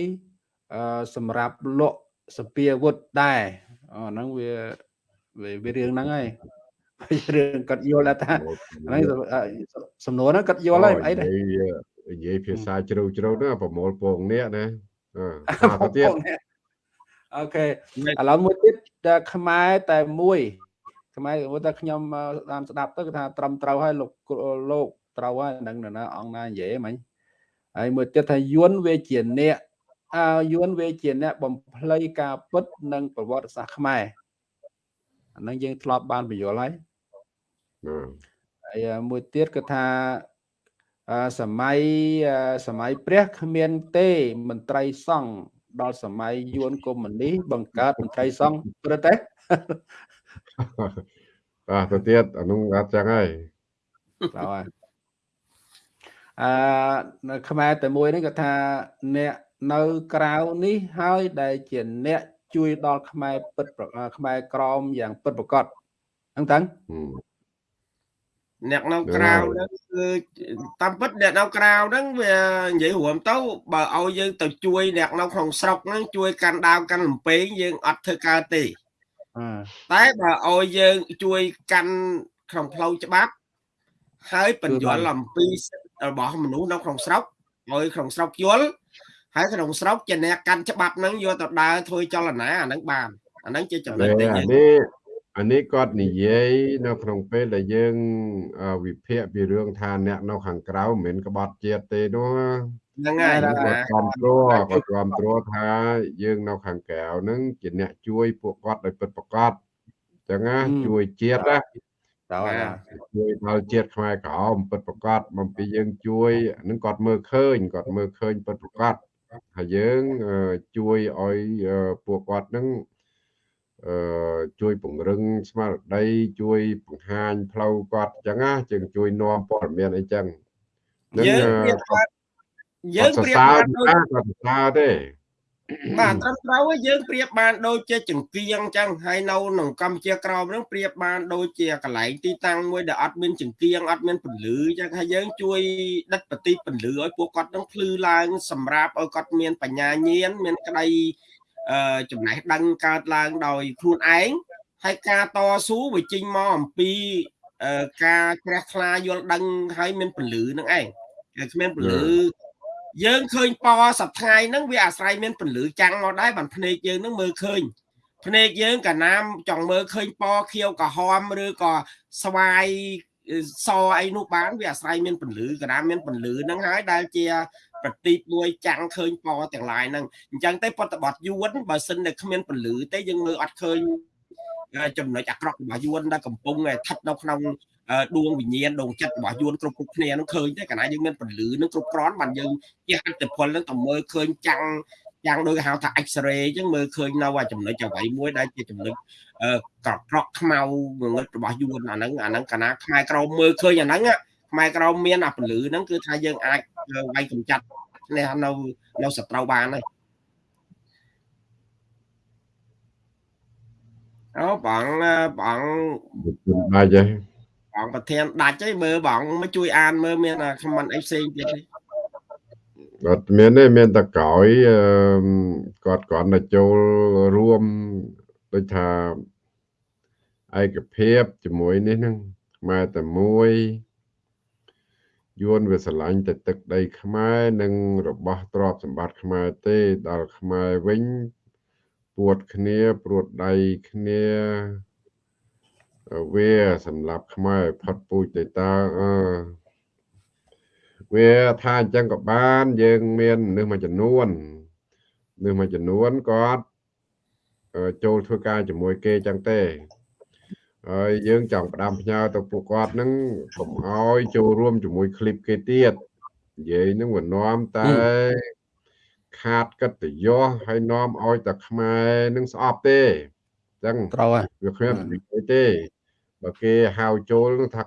សម្រាប់លក់ សពាវុធដែរអាហ្នឹងវាវារឿងហ្នឹងហើយរឿងគាត់យល់ថាហ្នឹងសំណួរហ្នឹងគាត់យល់ហើយអីដែរនិយាយភាសាជ្រៅជ្រៅហ្នឹងប្រមូលពងនេះណាអឺទៀតអូខេឥឡូវមួយទៀតខ្មែរតែមួយខ្មែរគាត់ថាខ្ញុំតាមស្ដាប់ទៅគឺថាត្រឹមត្រូវហើយលោកលោកត្រូវហើយនឹងណាអង្គណានិយាយមិញហើយមួយទៀតថាយួនវាជាអ្នក អើយួនវាជាអ្នកបំភ្លៃការពិតនិងប្រវត្តិសាស្ត្រខ្មែរអានឹងយើងធ្លាប់បានបញ្យល់ហើយហើយមួយទៀតគឺថាសម័យសម័យព្រះគ្មានទេមន្ត្រីសង្ឃដល់សម័យយួនកុម្មុយនីសបង្កើតមន្ត្រីសង្ឃព្រឹកទេបាទទៅទៀតអានោះអត់ចឹងហើយបាទហើយអឺនៅខ្មែរតែមួយនេះគាត់ថាអ្នក នៅក្រៅនេះហើយដែលជាអ្នកជួយដល់ខ្មែរពិតខ្មែរក្រមយ៉ាងពិតប្រាកដហ្នឹងតាំងអ្នកនៅក្រៅហ្នឹងគឺតាមពិតអ្នកនៅក្រៅហ្នឹងវានិយាយរួមទៅបើឲ្យយើងទៅជួយអ្នកនៅក្នុងស្រុកហ្នឹងជួយកាន់ដាវកាន់លំពេងយើងអត់ធ្វើកើតទេតែបើឲ្យយើងជួយកាន់ក្នុងផ្លូវច្បាប់ហើយបញ្យល់អំពីរបស់មនុស្សនៅក្នុងស្រុកឲ្យក្នុងស្រុកយល់ ហើយក្នុងស្រុកជាអ្នកកាន់ច្បាប់ហ្នឹងយកទៅដើរធ្វើចលនាអាហ្នឹងបានអាហ្នឹងជាចំណុចដែលនេះអានេះគាត់និយាយនៅក្នុងពេលដែលយើងវិភាគពីរឿងថាអ្នកនៅខាងក្រៅមិនមែនក្បត់ជាតិទេនោះហ្នឹងហើយគាត់គ្រប់គ្រងគាត់គ្រប់គ្រងថាយើងនៅខាងក្រៅហ្នឹងជាអ្នកជួយពួកគាត់ដោយពិតប្រាកដអញ្ចឹងណាជួយជាតិណាតើជួយដល់ជាតិខ្មែរក្រមពិតប្រាកដបំពីយើងជួយហ្នឹងគាត់មើលឃើញគាត់មើលឃើញពិតប្រាកដ ហើយយើងជួយឲ្យពួកគាត់ហ្នឹងអឺជួយពង្រឹងស្មារតីជួយបង្ហាញផ្លូវគាត់អញ្ចឹងណាជើងជួយនាំព័ត៌មានអីចឹងយើងយើងប្រៀបបានដូចគាត់សរសើរទេ បាទត្រឹមត្រូវយើងប្រៀបបានដូចជាចង្គៀងអញ្ចឹងហើយនៅក្នុងកម្ពុជាក្រោមហ្នឹងប្រៀបបានដូចជាកន្លែងទីតាំងមួយដែលអត់មានចង្គៀងអត់មានពន្លឺអញ្ចឹងហើយយើងជួយដិតបទីពន្លឺឲ្យពួកគាត់នឹងភ្លឺឡើងសម្រាប់ឲ្យគាត់មានបញ្ញាញាណមានក្តីអឺចំណេះដឹងកើតឡើងដោយខ្លួនឯងហើយការតស៊ូវាចេញមកអំពីការជ្រះថ្លាយល់ដឹងហើយមានពន្លឺនឹងឯងតែគ្មានពន្លឺ យើងឃើញពណ៌សប្ថ្ងៃហ្នឹងវាអាស្រ័យមានពន្លឺចាំងមកដែរបានភ្នែកយើងហ្នឹងមើលឃើញភ្នែកយើងកាលណាចង់មើលឃើញពណ៌ខៀវក្រហមឬក៏ស្វាយសអីនោះបាន វាអាស្រ័យមានពន្លឺកាលណាមានពន្លឺហ្នឹងហើយដែលជាប្រទីបមួយចាំងឃើញពណ៌ទាំងឡាយហ្នឹងអញ្ចឹងទេបតបត់យួនបើសិនតែគ្មានពលឺទេយើងមើលអត់ឃើញចំណុចអាក្រក់របស់យួនដែលកំពុងស្ថិតនៅក្នុង ដួងវិញ្ញាណដងចិត្តរបស់យួនគ្រប់គ្រប់គ្នានឹងឃើញទេកាលណាយើងមានពលឺនឹងគ្រប់គ្រាន់បានយើងជះអត្តពលនឹងទៅមើលឃើញចាំងយ៉ាងដូចគេហៅថា X-ray អញ្ចឹងមើលឃើញនៅចំណុចអ្វីមួយដែលជាចំណុចក្រក្រក់ខ្មៅងងឹតរបស់យួនអាហ្នឹងអាហ្នឹងកាលណាខ្មែរក្រមមើលឃើញអាហ្នឹងខ្មែរក្រមមានអាពលឺហ្នឹងគឺថាយើងអាចវាយកម្ចាត់នេះនៅនៅសត្រូវបានហើយអូបងបងដាច់ហើយ បងប្រធានដាច់ហើយមើលបងមកជួយអានមើលមានខមមិនអីផ្សេងទៀតទេអត់មានទេមានតែក្រោយគាត់គាត់ទៅចូលរួមដូចថាឯកភាពជាមួយនេះហ្នឹងខ្មែរតែមួយយួនវាស្រឡាញ់តែទឹកដីខ្មែរនិងរបស់ទ្រព្យសម្បត្តិខ្មែរទេដល់ខ្មែរវិញពួតគ្នាព្រួតដៃគ្នា វាសម្រាប់ខ្មែរផុតពូជទេតើអឺវាថាអញ្ចឹងក៏បានយើងមាននឹងមួយចំនួននឹងមួយចំនួនគាត់ចូលធ្វើការជាមួយគេអញ្ចឹងទេហើយយើងចង់ផ្ដាំផ្ញើទៅពួកគាត់ហ្នឹងកុំអោយចូលរួមជាមួយคลิปគេទៀតនិយាយហ្នឹងវានាំតែខាតកិត្តិយសហើយនាំឲ្យតែខ្មែរនឹងស្អប់ទេអញ្ចឹងត្រូវហើយវាគ្មាននិយាយទេ បើគេហៅចូលថា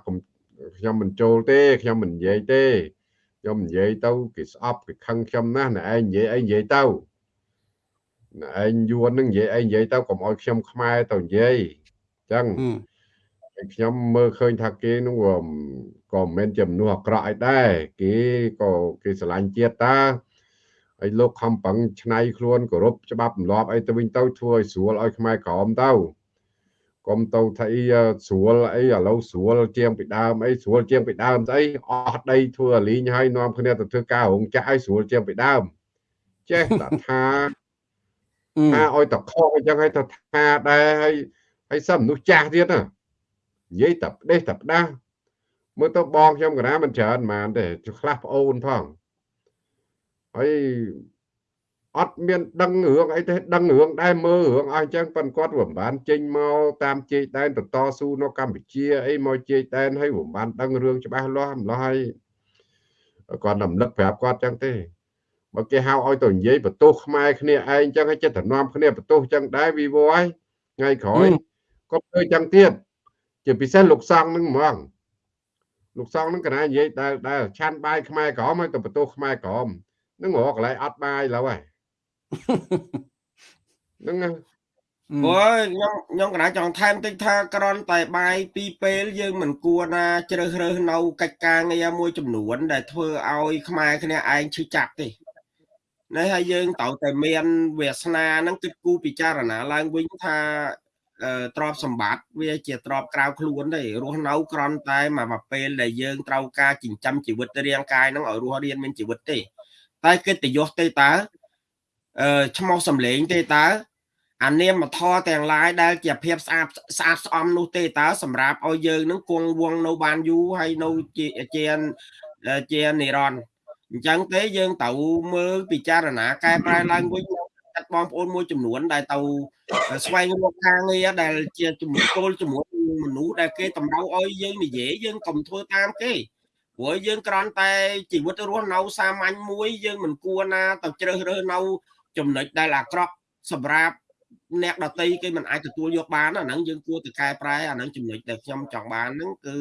ខ្ញុំមិនចូលទេខ្ញុំមិននិយាយទេខ្ញុំនិយាយទៅគេស្អប់គេខឹងខ្ញុំណាស់ណែឯងនិយាយអីនិយាយទៅណែឯងយួននឹងនិយាយអីនិយាយទៅកុំឲ្យខ្ញុំខ្មែរទៅនិយាយអញ្ចឹងខ្ញុំមើលឃើញថាគេនោះក៏មិនមែនជាមនុស្សអាក្រក់អីដែរគេក៏គេស្រឡាញ់ជាតិតាហើយលោកខំប្រឹងឆ្នៃខ្លួនគោរពច្បាប់ទម្លាប់អីទៅវិញទៅធ្វើឲ្យស្រួលឲ្យខ្មែរក្រមទៅ កុំទៅថាអីស្រួលអីឥឡូវស្រួលជាងពីដើមអីស្រួលជាងពីដើមស្អីអស់ដីធ្វើអាលីងហើយនាំគ្នាទៅធ្វើការរោងចក្រឲ្យស្រួលជាងពីដើមចេះតែថាថាឲ្យតខកអញ្ចឹងឲ្យទៅថាដែរហើយហើយសឹមមនុស្សចាស់ទៀតណានិយាយតែផ្ដេសតែផ្ដាស់មើលទៅបងខ្ញុំកណាមិនច្រើនហ្មងទេខ្លះប្អូនផងហើយ អត់មានដឹងរឿងអីទេដឹងរឿងដែរមើលរឿងអស់អញ្ចឹងប៉ុន្តែគាត់មិនបានចេញមកតាមជ័យដែនទៅតស៊ូនៅកម្ពុជាអីមកជ័យដែនហើយមិនបានដឹងរឿងច្បាស់លាស់ម្ល៉េះហើយគាត់រំលឹកប្រាប់គាត់អញ្ចឹងទេបើគេហៅឲ្យទៅនិយាយបន្ទោសខ្មែរគ្នាឯងអញ្ចឹងឲ្យចិត្តតំណំគ្នាបន្ទោសអញ្ចឹងដែរវីវហើយថ្ងៃក្រោយគាត់ធ្វើអញ្ចឹងទៀតជាពិសេសលោកសង្ឃនឹងហ្មងលោកសង្ឃនឹងកណានិយាយដែលដែលឆាន់បាយខ្មែរក្រមឲ្យទៅបន្ទោសខ្មែរក្រមនឹងរកកន្លែងអត់បាយឡើយហើយ ហ្នឹងអូខ្ញុំខ្ញុំកណាចង់ថែមតិចថាក្រនតែបាយពីរពេលយើងមិនគួរណាជ្រើសរើសនៅកិច្ចការងារមួយចំនួន ដែលធ្វើឲ្យខ្មែរគ្នាឯងឈឺចាប់ទេនេះហើយយើងត្រូវតែមានវាសនានឹងគិតគូរពិចារណាឡើងវិញថាទ្របសម្បត្តិវាជាទ្របក្រៅខ្លួនទេរស់នៅក្រន់តែមួយពេលដែលយើងត្រូវការចិញ្ចឹមជីវិតរាងកាយនឹងឲ្យរស់រានមានជីវិតទេ តែកិត្តិយសទេតើអឺ ឈ្មោះសំលេងទេតើអានាមធរទាំងឡាយដែលជាភាពស្អាតស្អាតស្អំនោះទេតើសម្រាប់ឲ្យយើងនឹងគង់វងនៅបានយូរហើយនៅជាជាជានិរន្តរ៍អញ្ចឹងទេយើងត្រូវមើលពិចារណាកែប្រែឡើងវិញចាត់បងប្អូនមួយចំនួន ដែលទៅស្វែងរកការងារដែលជាជំនួយគោលជាមួយមនុស្សដែលគេតម្រូវឲ្យយើងនិយាយយើងកុំធ្វើតាមគេព្រោះយើងគ្រាន់តែជីវិតរស់នៅសាមញ្ញមួយយើងមិនគួរណាទៅជ្រើសរើសនៅ ចំណុចដែលអាក្រក់សម្រាប់អ្នកដតីគេមិនអាចទទួលយកបានអាហ្នឹងយើងគួរទៅកែប្រែអាហ្នឹងចំណុចដែលខ្ញុំចង់បានហ្នឹងគឺ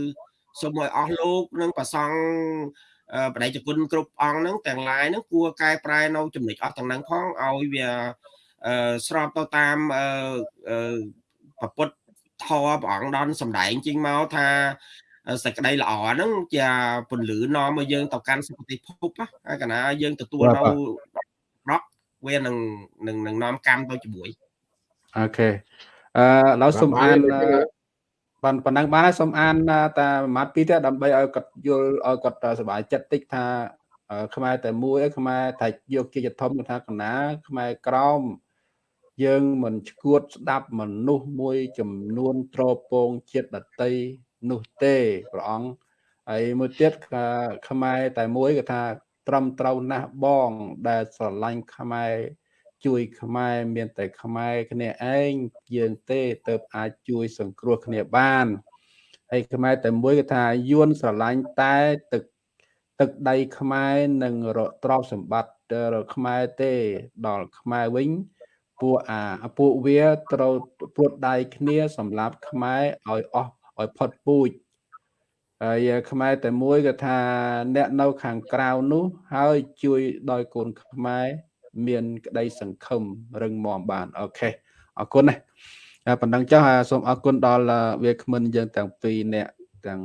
សូមឲ្យអស់លោកនិងប្រសង់បដិជគុណគ្រប់អង្គហ្នឹងទាំងឡាយហ្នឹងគួរកែប្រែនៅចំណុចអស់ទាំងហ្នឹងផងឲ្យវាស្របទៅតាមប្រពុតធម៌ព្រះអង្គដនសំដែងជាងមកថាសេចក្តីល្អហ្នឹងជាពន្លឺនាំឲ្យយើងទៅកាន់សុគតិភពហើយកណាយើងទទួលនៅរក វានឹងនឹងនឹងនាំកម្មទៅជាមួយអូខេអឺឡើយសូមអានបានប៉ុណ្ណឹងបានហើយសូមអានតែមួយម៉ាត់ពីរទៀតដើម្បីឲ្យគាត់យល់ឲ្យគាត់សប្បាយចិត្តតិចថាខ្មែរតែមួយខ្មែរតែយកជាធំថាកណាខ្មែរក្រមយើងមិនឈួតស្ដាប់មនុស្សមួយចំនួនត្រពងជាតិដតីនោះទេព្រះអង្គហើយមួយទៀតខ្មែរតែមួយគឺថា ត្រឹមត្រូវណាស់បង ដែលស្រឡាញ់ខ្មែរជួយខ្មែរមានតែខ្មែរគ្នាឯងយើងទេទៅអាចជួយសង្គ្រោះគ្នាបានហើយខ្មែរតែមួយគឺថាយួនស្រឡាញ់តែទឹកទឹកដីខ្មែរនិងរទ្រព្យសម្បត្តិខ្មែរទេ ដល់ខ្មែរវិញពួកអាពួកវាត្រូវព្រួតដៃគ្នាសម្រាប់ខ្មែរឲ្យអស់ឲ្យផុតពូជ ហើយខ្មែរតែមួយក៏ថាអ្នកនៅខាងក្រៅនោះហើយជួយដោយកូនខ្មែរមានក្តីសង្ឃឹមរឹងមាំបានអូខេអរគុណណាប៉ុណ្ណឹងចុះសូមអរគុណដល់វាគ្មិនយើងទាំងពីរអ្នកទាំង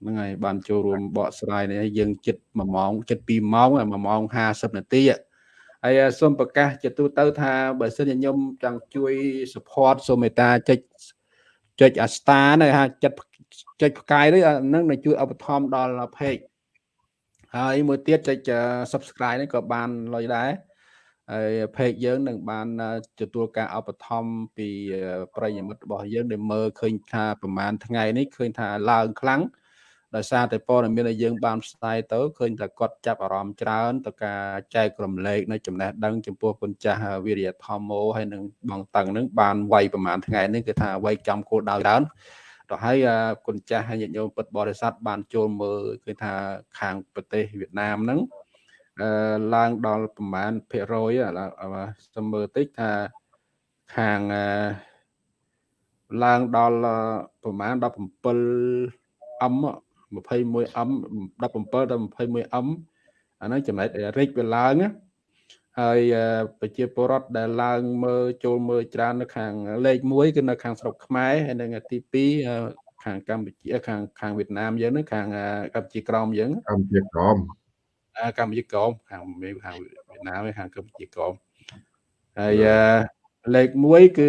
ហ្នឹងហើយបានចូលរួមបកស្រាយនេះយើងចិត្ត1ម៉ោងចិត្ត2ម៉ោង1ម៉ោង50នាទីហើយសូមប្រកាសជាទូទៅថាបើសិនជាខ្ញុំចង់ជួយ support សូមមេត្តាចុចចុចអាស្តានៅហាចិត្ត ចុចផ្កាយនេះនឹងនឹងជួយឧបត្ថម្ភដល់ page ហើយមួយទៀតចុច subscribe នេះក៏បានលុយដែរហើយ page យើងនឹងបានទទួលការឧបត្ថម្ភពីប្រិយមិត្តរបស់យើងដែលមើលឃើញថាប្រហែលថ្ងៃនេះឃើញថាឡើងខ្លាំងដោយសារតែព័ត៌មានដែលយើងបានផ្សាយទៅឃើញថាគាត់ចាប់អារម្មណ៍ច្រើនទៅការចែករំលែកនៅចំណេះដឹងចំពោះគុណចាស់វិរិយធម្មោហើយនឹងបងតឹងនឹងបានវាយប្រហែលថ្ងៃនេះគឺថាវាយចំគោលដៅច្រើន ទៅហើយគុណចាស់ហើយញាតិញោមពុទ្ធបរិស័ទបានចូលមើលគឺថាខាងប្រទេសវៀតណាមហ្នឹងអឺឡើងដល់ប្រហែលភាគរយសំមើលតិចថាខាងឡើងដល់ប្រហែល17អឹម 21M 17ដល់ 21M អាហ្នឹងចំណែករិចវាឡើងណា ហើយប្រជាពលរដ្ឋដែលឡើងមើលចូលមើលច្រើននៅខាងលេខ1គឺនៅខាងស្រុកខ្មែរហើយនឹងទី2ខាងកម្ពុជាខាងខាងវៀតណាមយើងហ្នឹងខាងកម្ពុជាក្រមយើងកម្ពុជាក្រមកម្ពុជាក្រមខាងមេខាងវៀតណាមខាងកម្ពុជាក្រមហើយលេខ1គឺ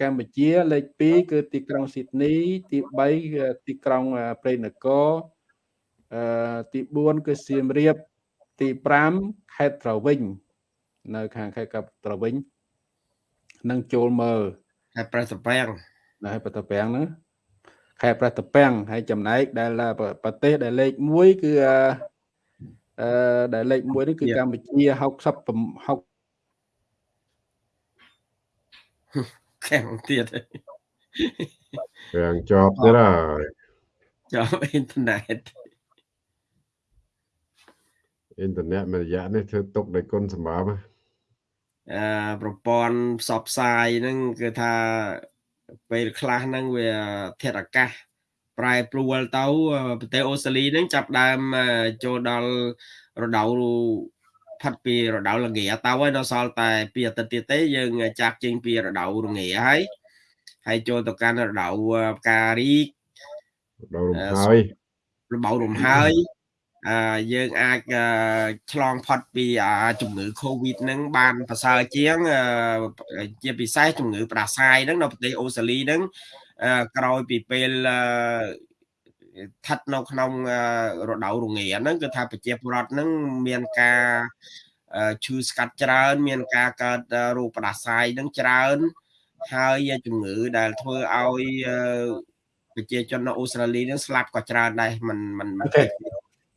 កម្ពុជាលេខ2គឺទីក្រុងស៊ីដនី ទី3គឺទីក្រុងព្រៃនគរអឺទី4គឺសៀមរាបទី5ខេត្តត្រវិញ នៅខាងខេត្តកັບត្រវិញនឹងចូលមើលខេត្តប្រេះតពាំងនៅប្រេះតពាំងហ្នឹងខេត្តប្រេះតពាំងហើយចំណែកដែលប្រទេសដែលលេខ1គឺអឺដែលលេខ1នេះគឺកម្ពុជា60 60ខាងទៀតខាងជាប់ទៀតហើយជាប់អ៊ីនធឺណិតអ៊ីនធឺណិតមួយរយៈនេះធ្វើទុកដោយគុណសម្រាប់អឺ ប្រព័ន្ធផ្សព្វផ្សាយហ្នឹងគឺថាពេលខ្លះហ្នឹងវាធាតុអាកាសប្រែប្រួលទៅប្រទេសអូស្ត្រាលីហ្នឹងចាប់ដើមចូលដល់រដូវផាត់ពីរដូវល្ងាទៅហើយនៅសល់តែពីអាទិត្យទៀតទេយើងចាក់ចេញពីរដូវរងាហើយហើយចូលទៅកាន់រដូវផ្ការីករដូវរំហើយរដូវរំហើយ អឺយើងអាចឆ្លងផុតពីជំងឺ Covid ហ្នឹងបានប្រសើរជាងជាពិសេសជំងឺផ្ដាសាយហ្នឹងនៅប្រទេសអូស្ត្រាលីហ្នឹងក្រោយពីពេលស្ថិតនៅក្នុងរដូវរងាហ្នឹងគឺថាប្រជាពលរដ្ឋហ្នឹងមានការឈឺស្កាត់ច្រើន មានការកើតរោគផ្ដាសាយហ្នឹងច្រើន ហើយជំងឺដែលធ្វើឲ្យប្រជាជននៅអូស្ត្រាលីហ្នឹងស្លាប់ក៏ច្រើនដែរមិនមិនមិន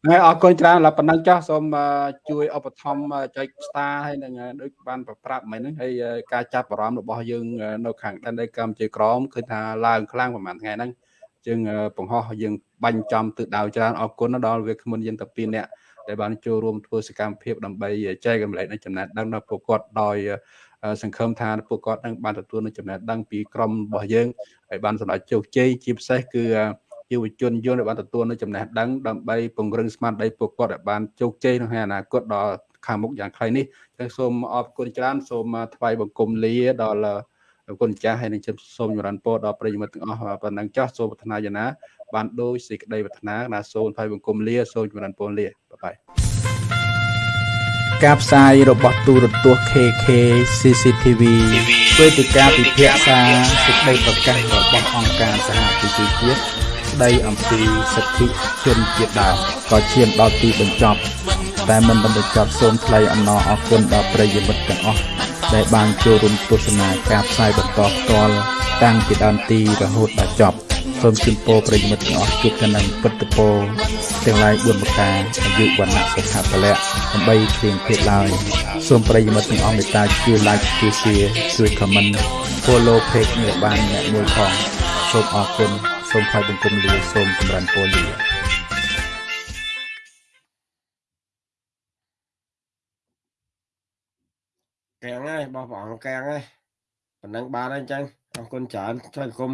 ហើយអរគុណច្រើនឡើប៉ុណ្ណឹងចាស់សូមជួយឧបត្ថម្ភចុច star ហើយនឹងដូចបានប្រាប់មិញហ្នឹងហើយការចាប់អារម្មណ៍របស់យើងនៅខាងដែនដីកម្ពុជាក្រមគឺថាឡើងខ្លាំងប្រហែលថ្ងៃហ្នឹងយើងបង្ហោះយើងបាញ់ចំទិសដៅច្រើនអរគុណដល់វាគ្មិនយើងតាពីរនាក់ដែលបានចូលរួមធ្វើសកម្មភាពដើម្បីចែករំលែកនៅចំណេះដឹងដល់ពួកគាត់ដោយសង្ឃឹមថាពួកគាត់នឹងបានទទួលនៅចំណេះដឹងពីក្រុមរបស់យើងហើយបានសម្រេចជោគជ័យជាពិសេសគឺ យុវជនយល់ដែលបានទទួលនៅចំណេះដឹងដើម្បីពង្រឹងស្មារតីពួកគាត់ឲ្យបានជោគជ័យក្នុងអនាគតដល់ខាងមុខយ៉ាងខ្លីនេះចឹងសូមអរគុណច្រើនសូមថ្វាយបង្គំលាដល់គុណចាស់ហើយនឹងសូមចម្រើនពរដល់ប្រិយមិត្តទាំងអស់ប៉ុណ្ណឹងចាស់សូមប្រាថ្នាយ៉ាងណាបានដោយសេចក្តីប្រាថ្នាណាសូមថ្វាយបង្គំលាសូមចម្រើនពរលាបាយបាយការផ្សាយរបស់ទូរទស្សន៍ KK CCTV វេទិកាពិភាក្សាសេចក្តីប្រកាសរបស់អង្គការសហប្រជាជាតិ ស្តីអំពីសិទ្ធិជនជាតិដើមក៏ឈានដល់ទីបញ្ចប់តែមិនបានបញ្ចប់សូមថ្លែងអំណរអគុណដល់ប្រិយមិត្តទាំងអស់ដែលបានចូលរួមទស្សនាការផ្សាយបន្តផ្ទាល់តាំងពីដើមទីរហូតដល់ចប់សូមជូនពរប្រិយមិត្តទាំងអស់ជួបតែនឹងពុទ្ធពរទាំងឡាយ4ប្រការអាយុវណ្ណៈសុខៈពលៈដើម្បីគ្រៀងភេទឡើយសូមប្រិយមិត្តទាំងអស់មេត្តាជួយ like ជួយ share ជួយ comment follow page នេះបានអ្នកមួយផងសូមអរគុណ សូមថ្លែងបង្គំលាសូមចម្រើនពរលាកាំងហើយបងប្អូនកកាំងហើយប៉ុណ្ណឹងបានហើយអញ្ចឹងអរគុណច្រើនថ្លែងគុំ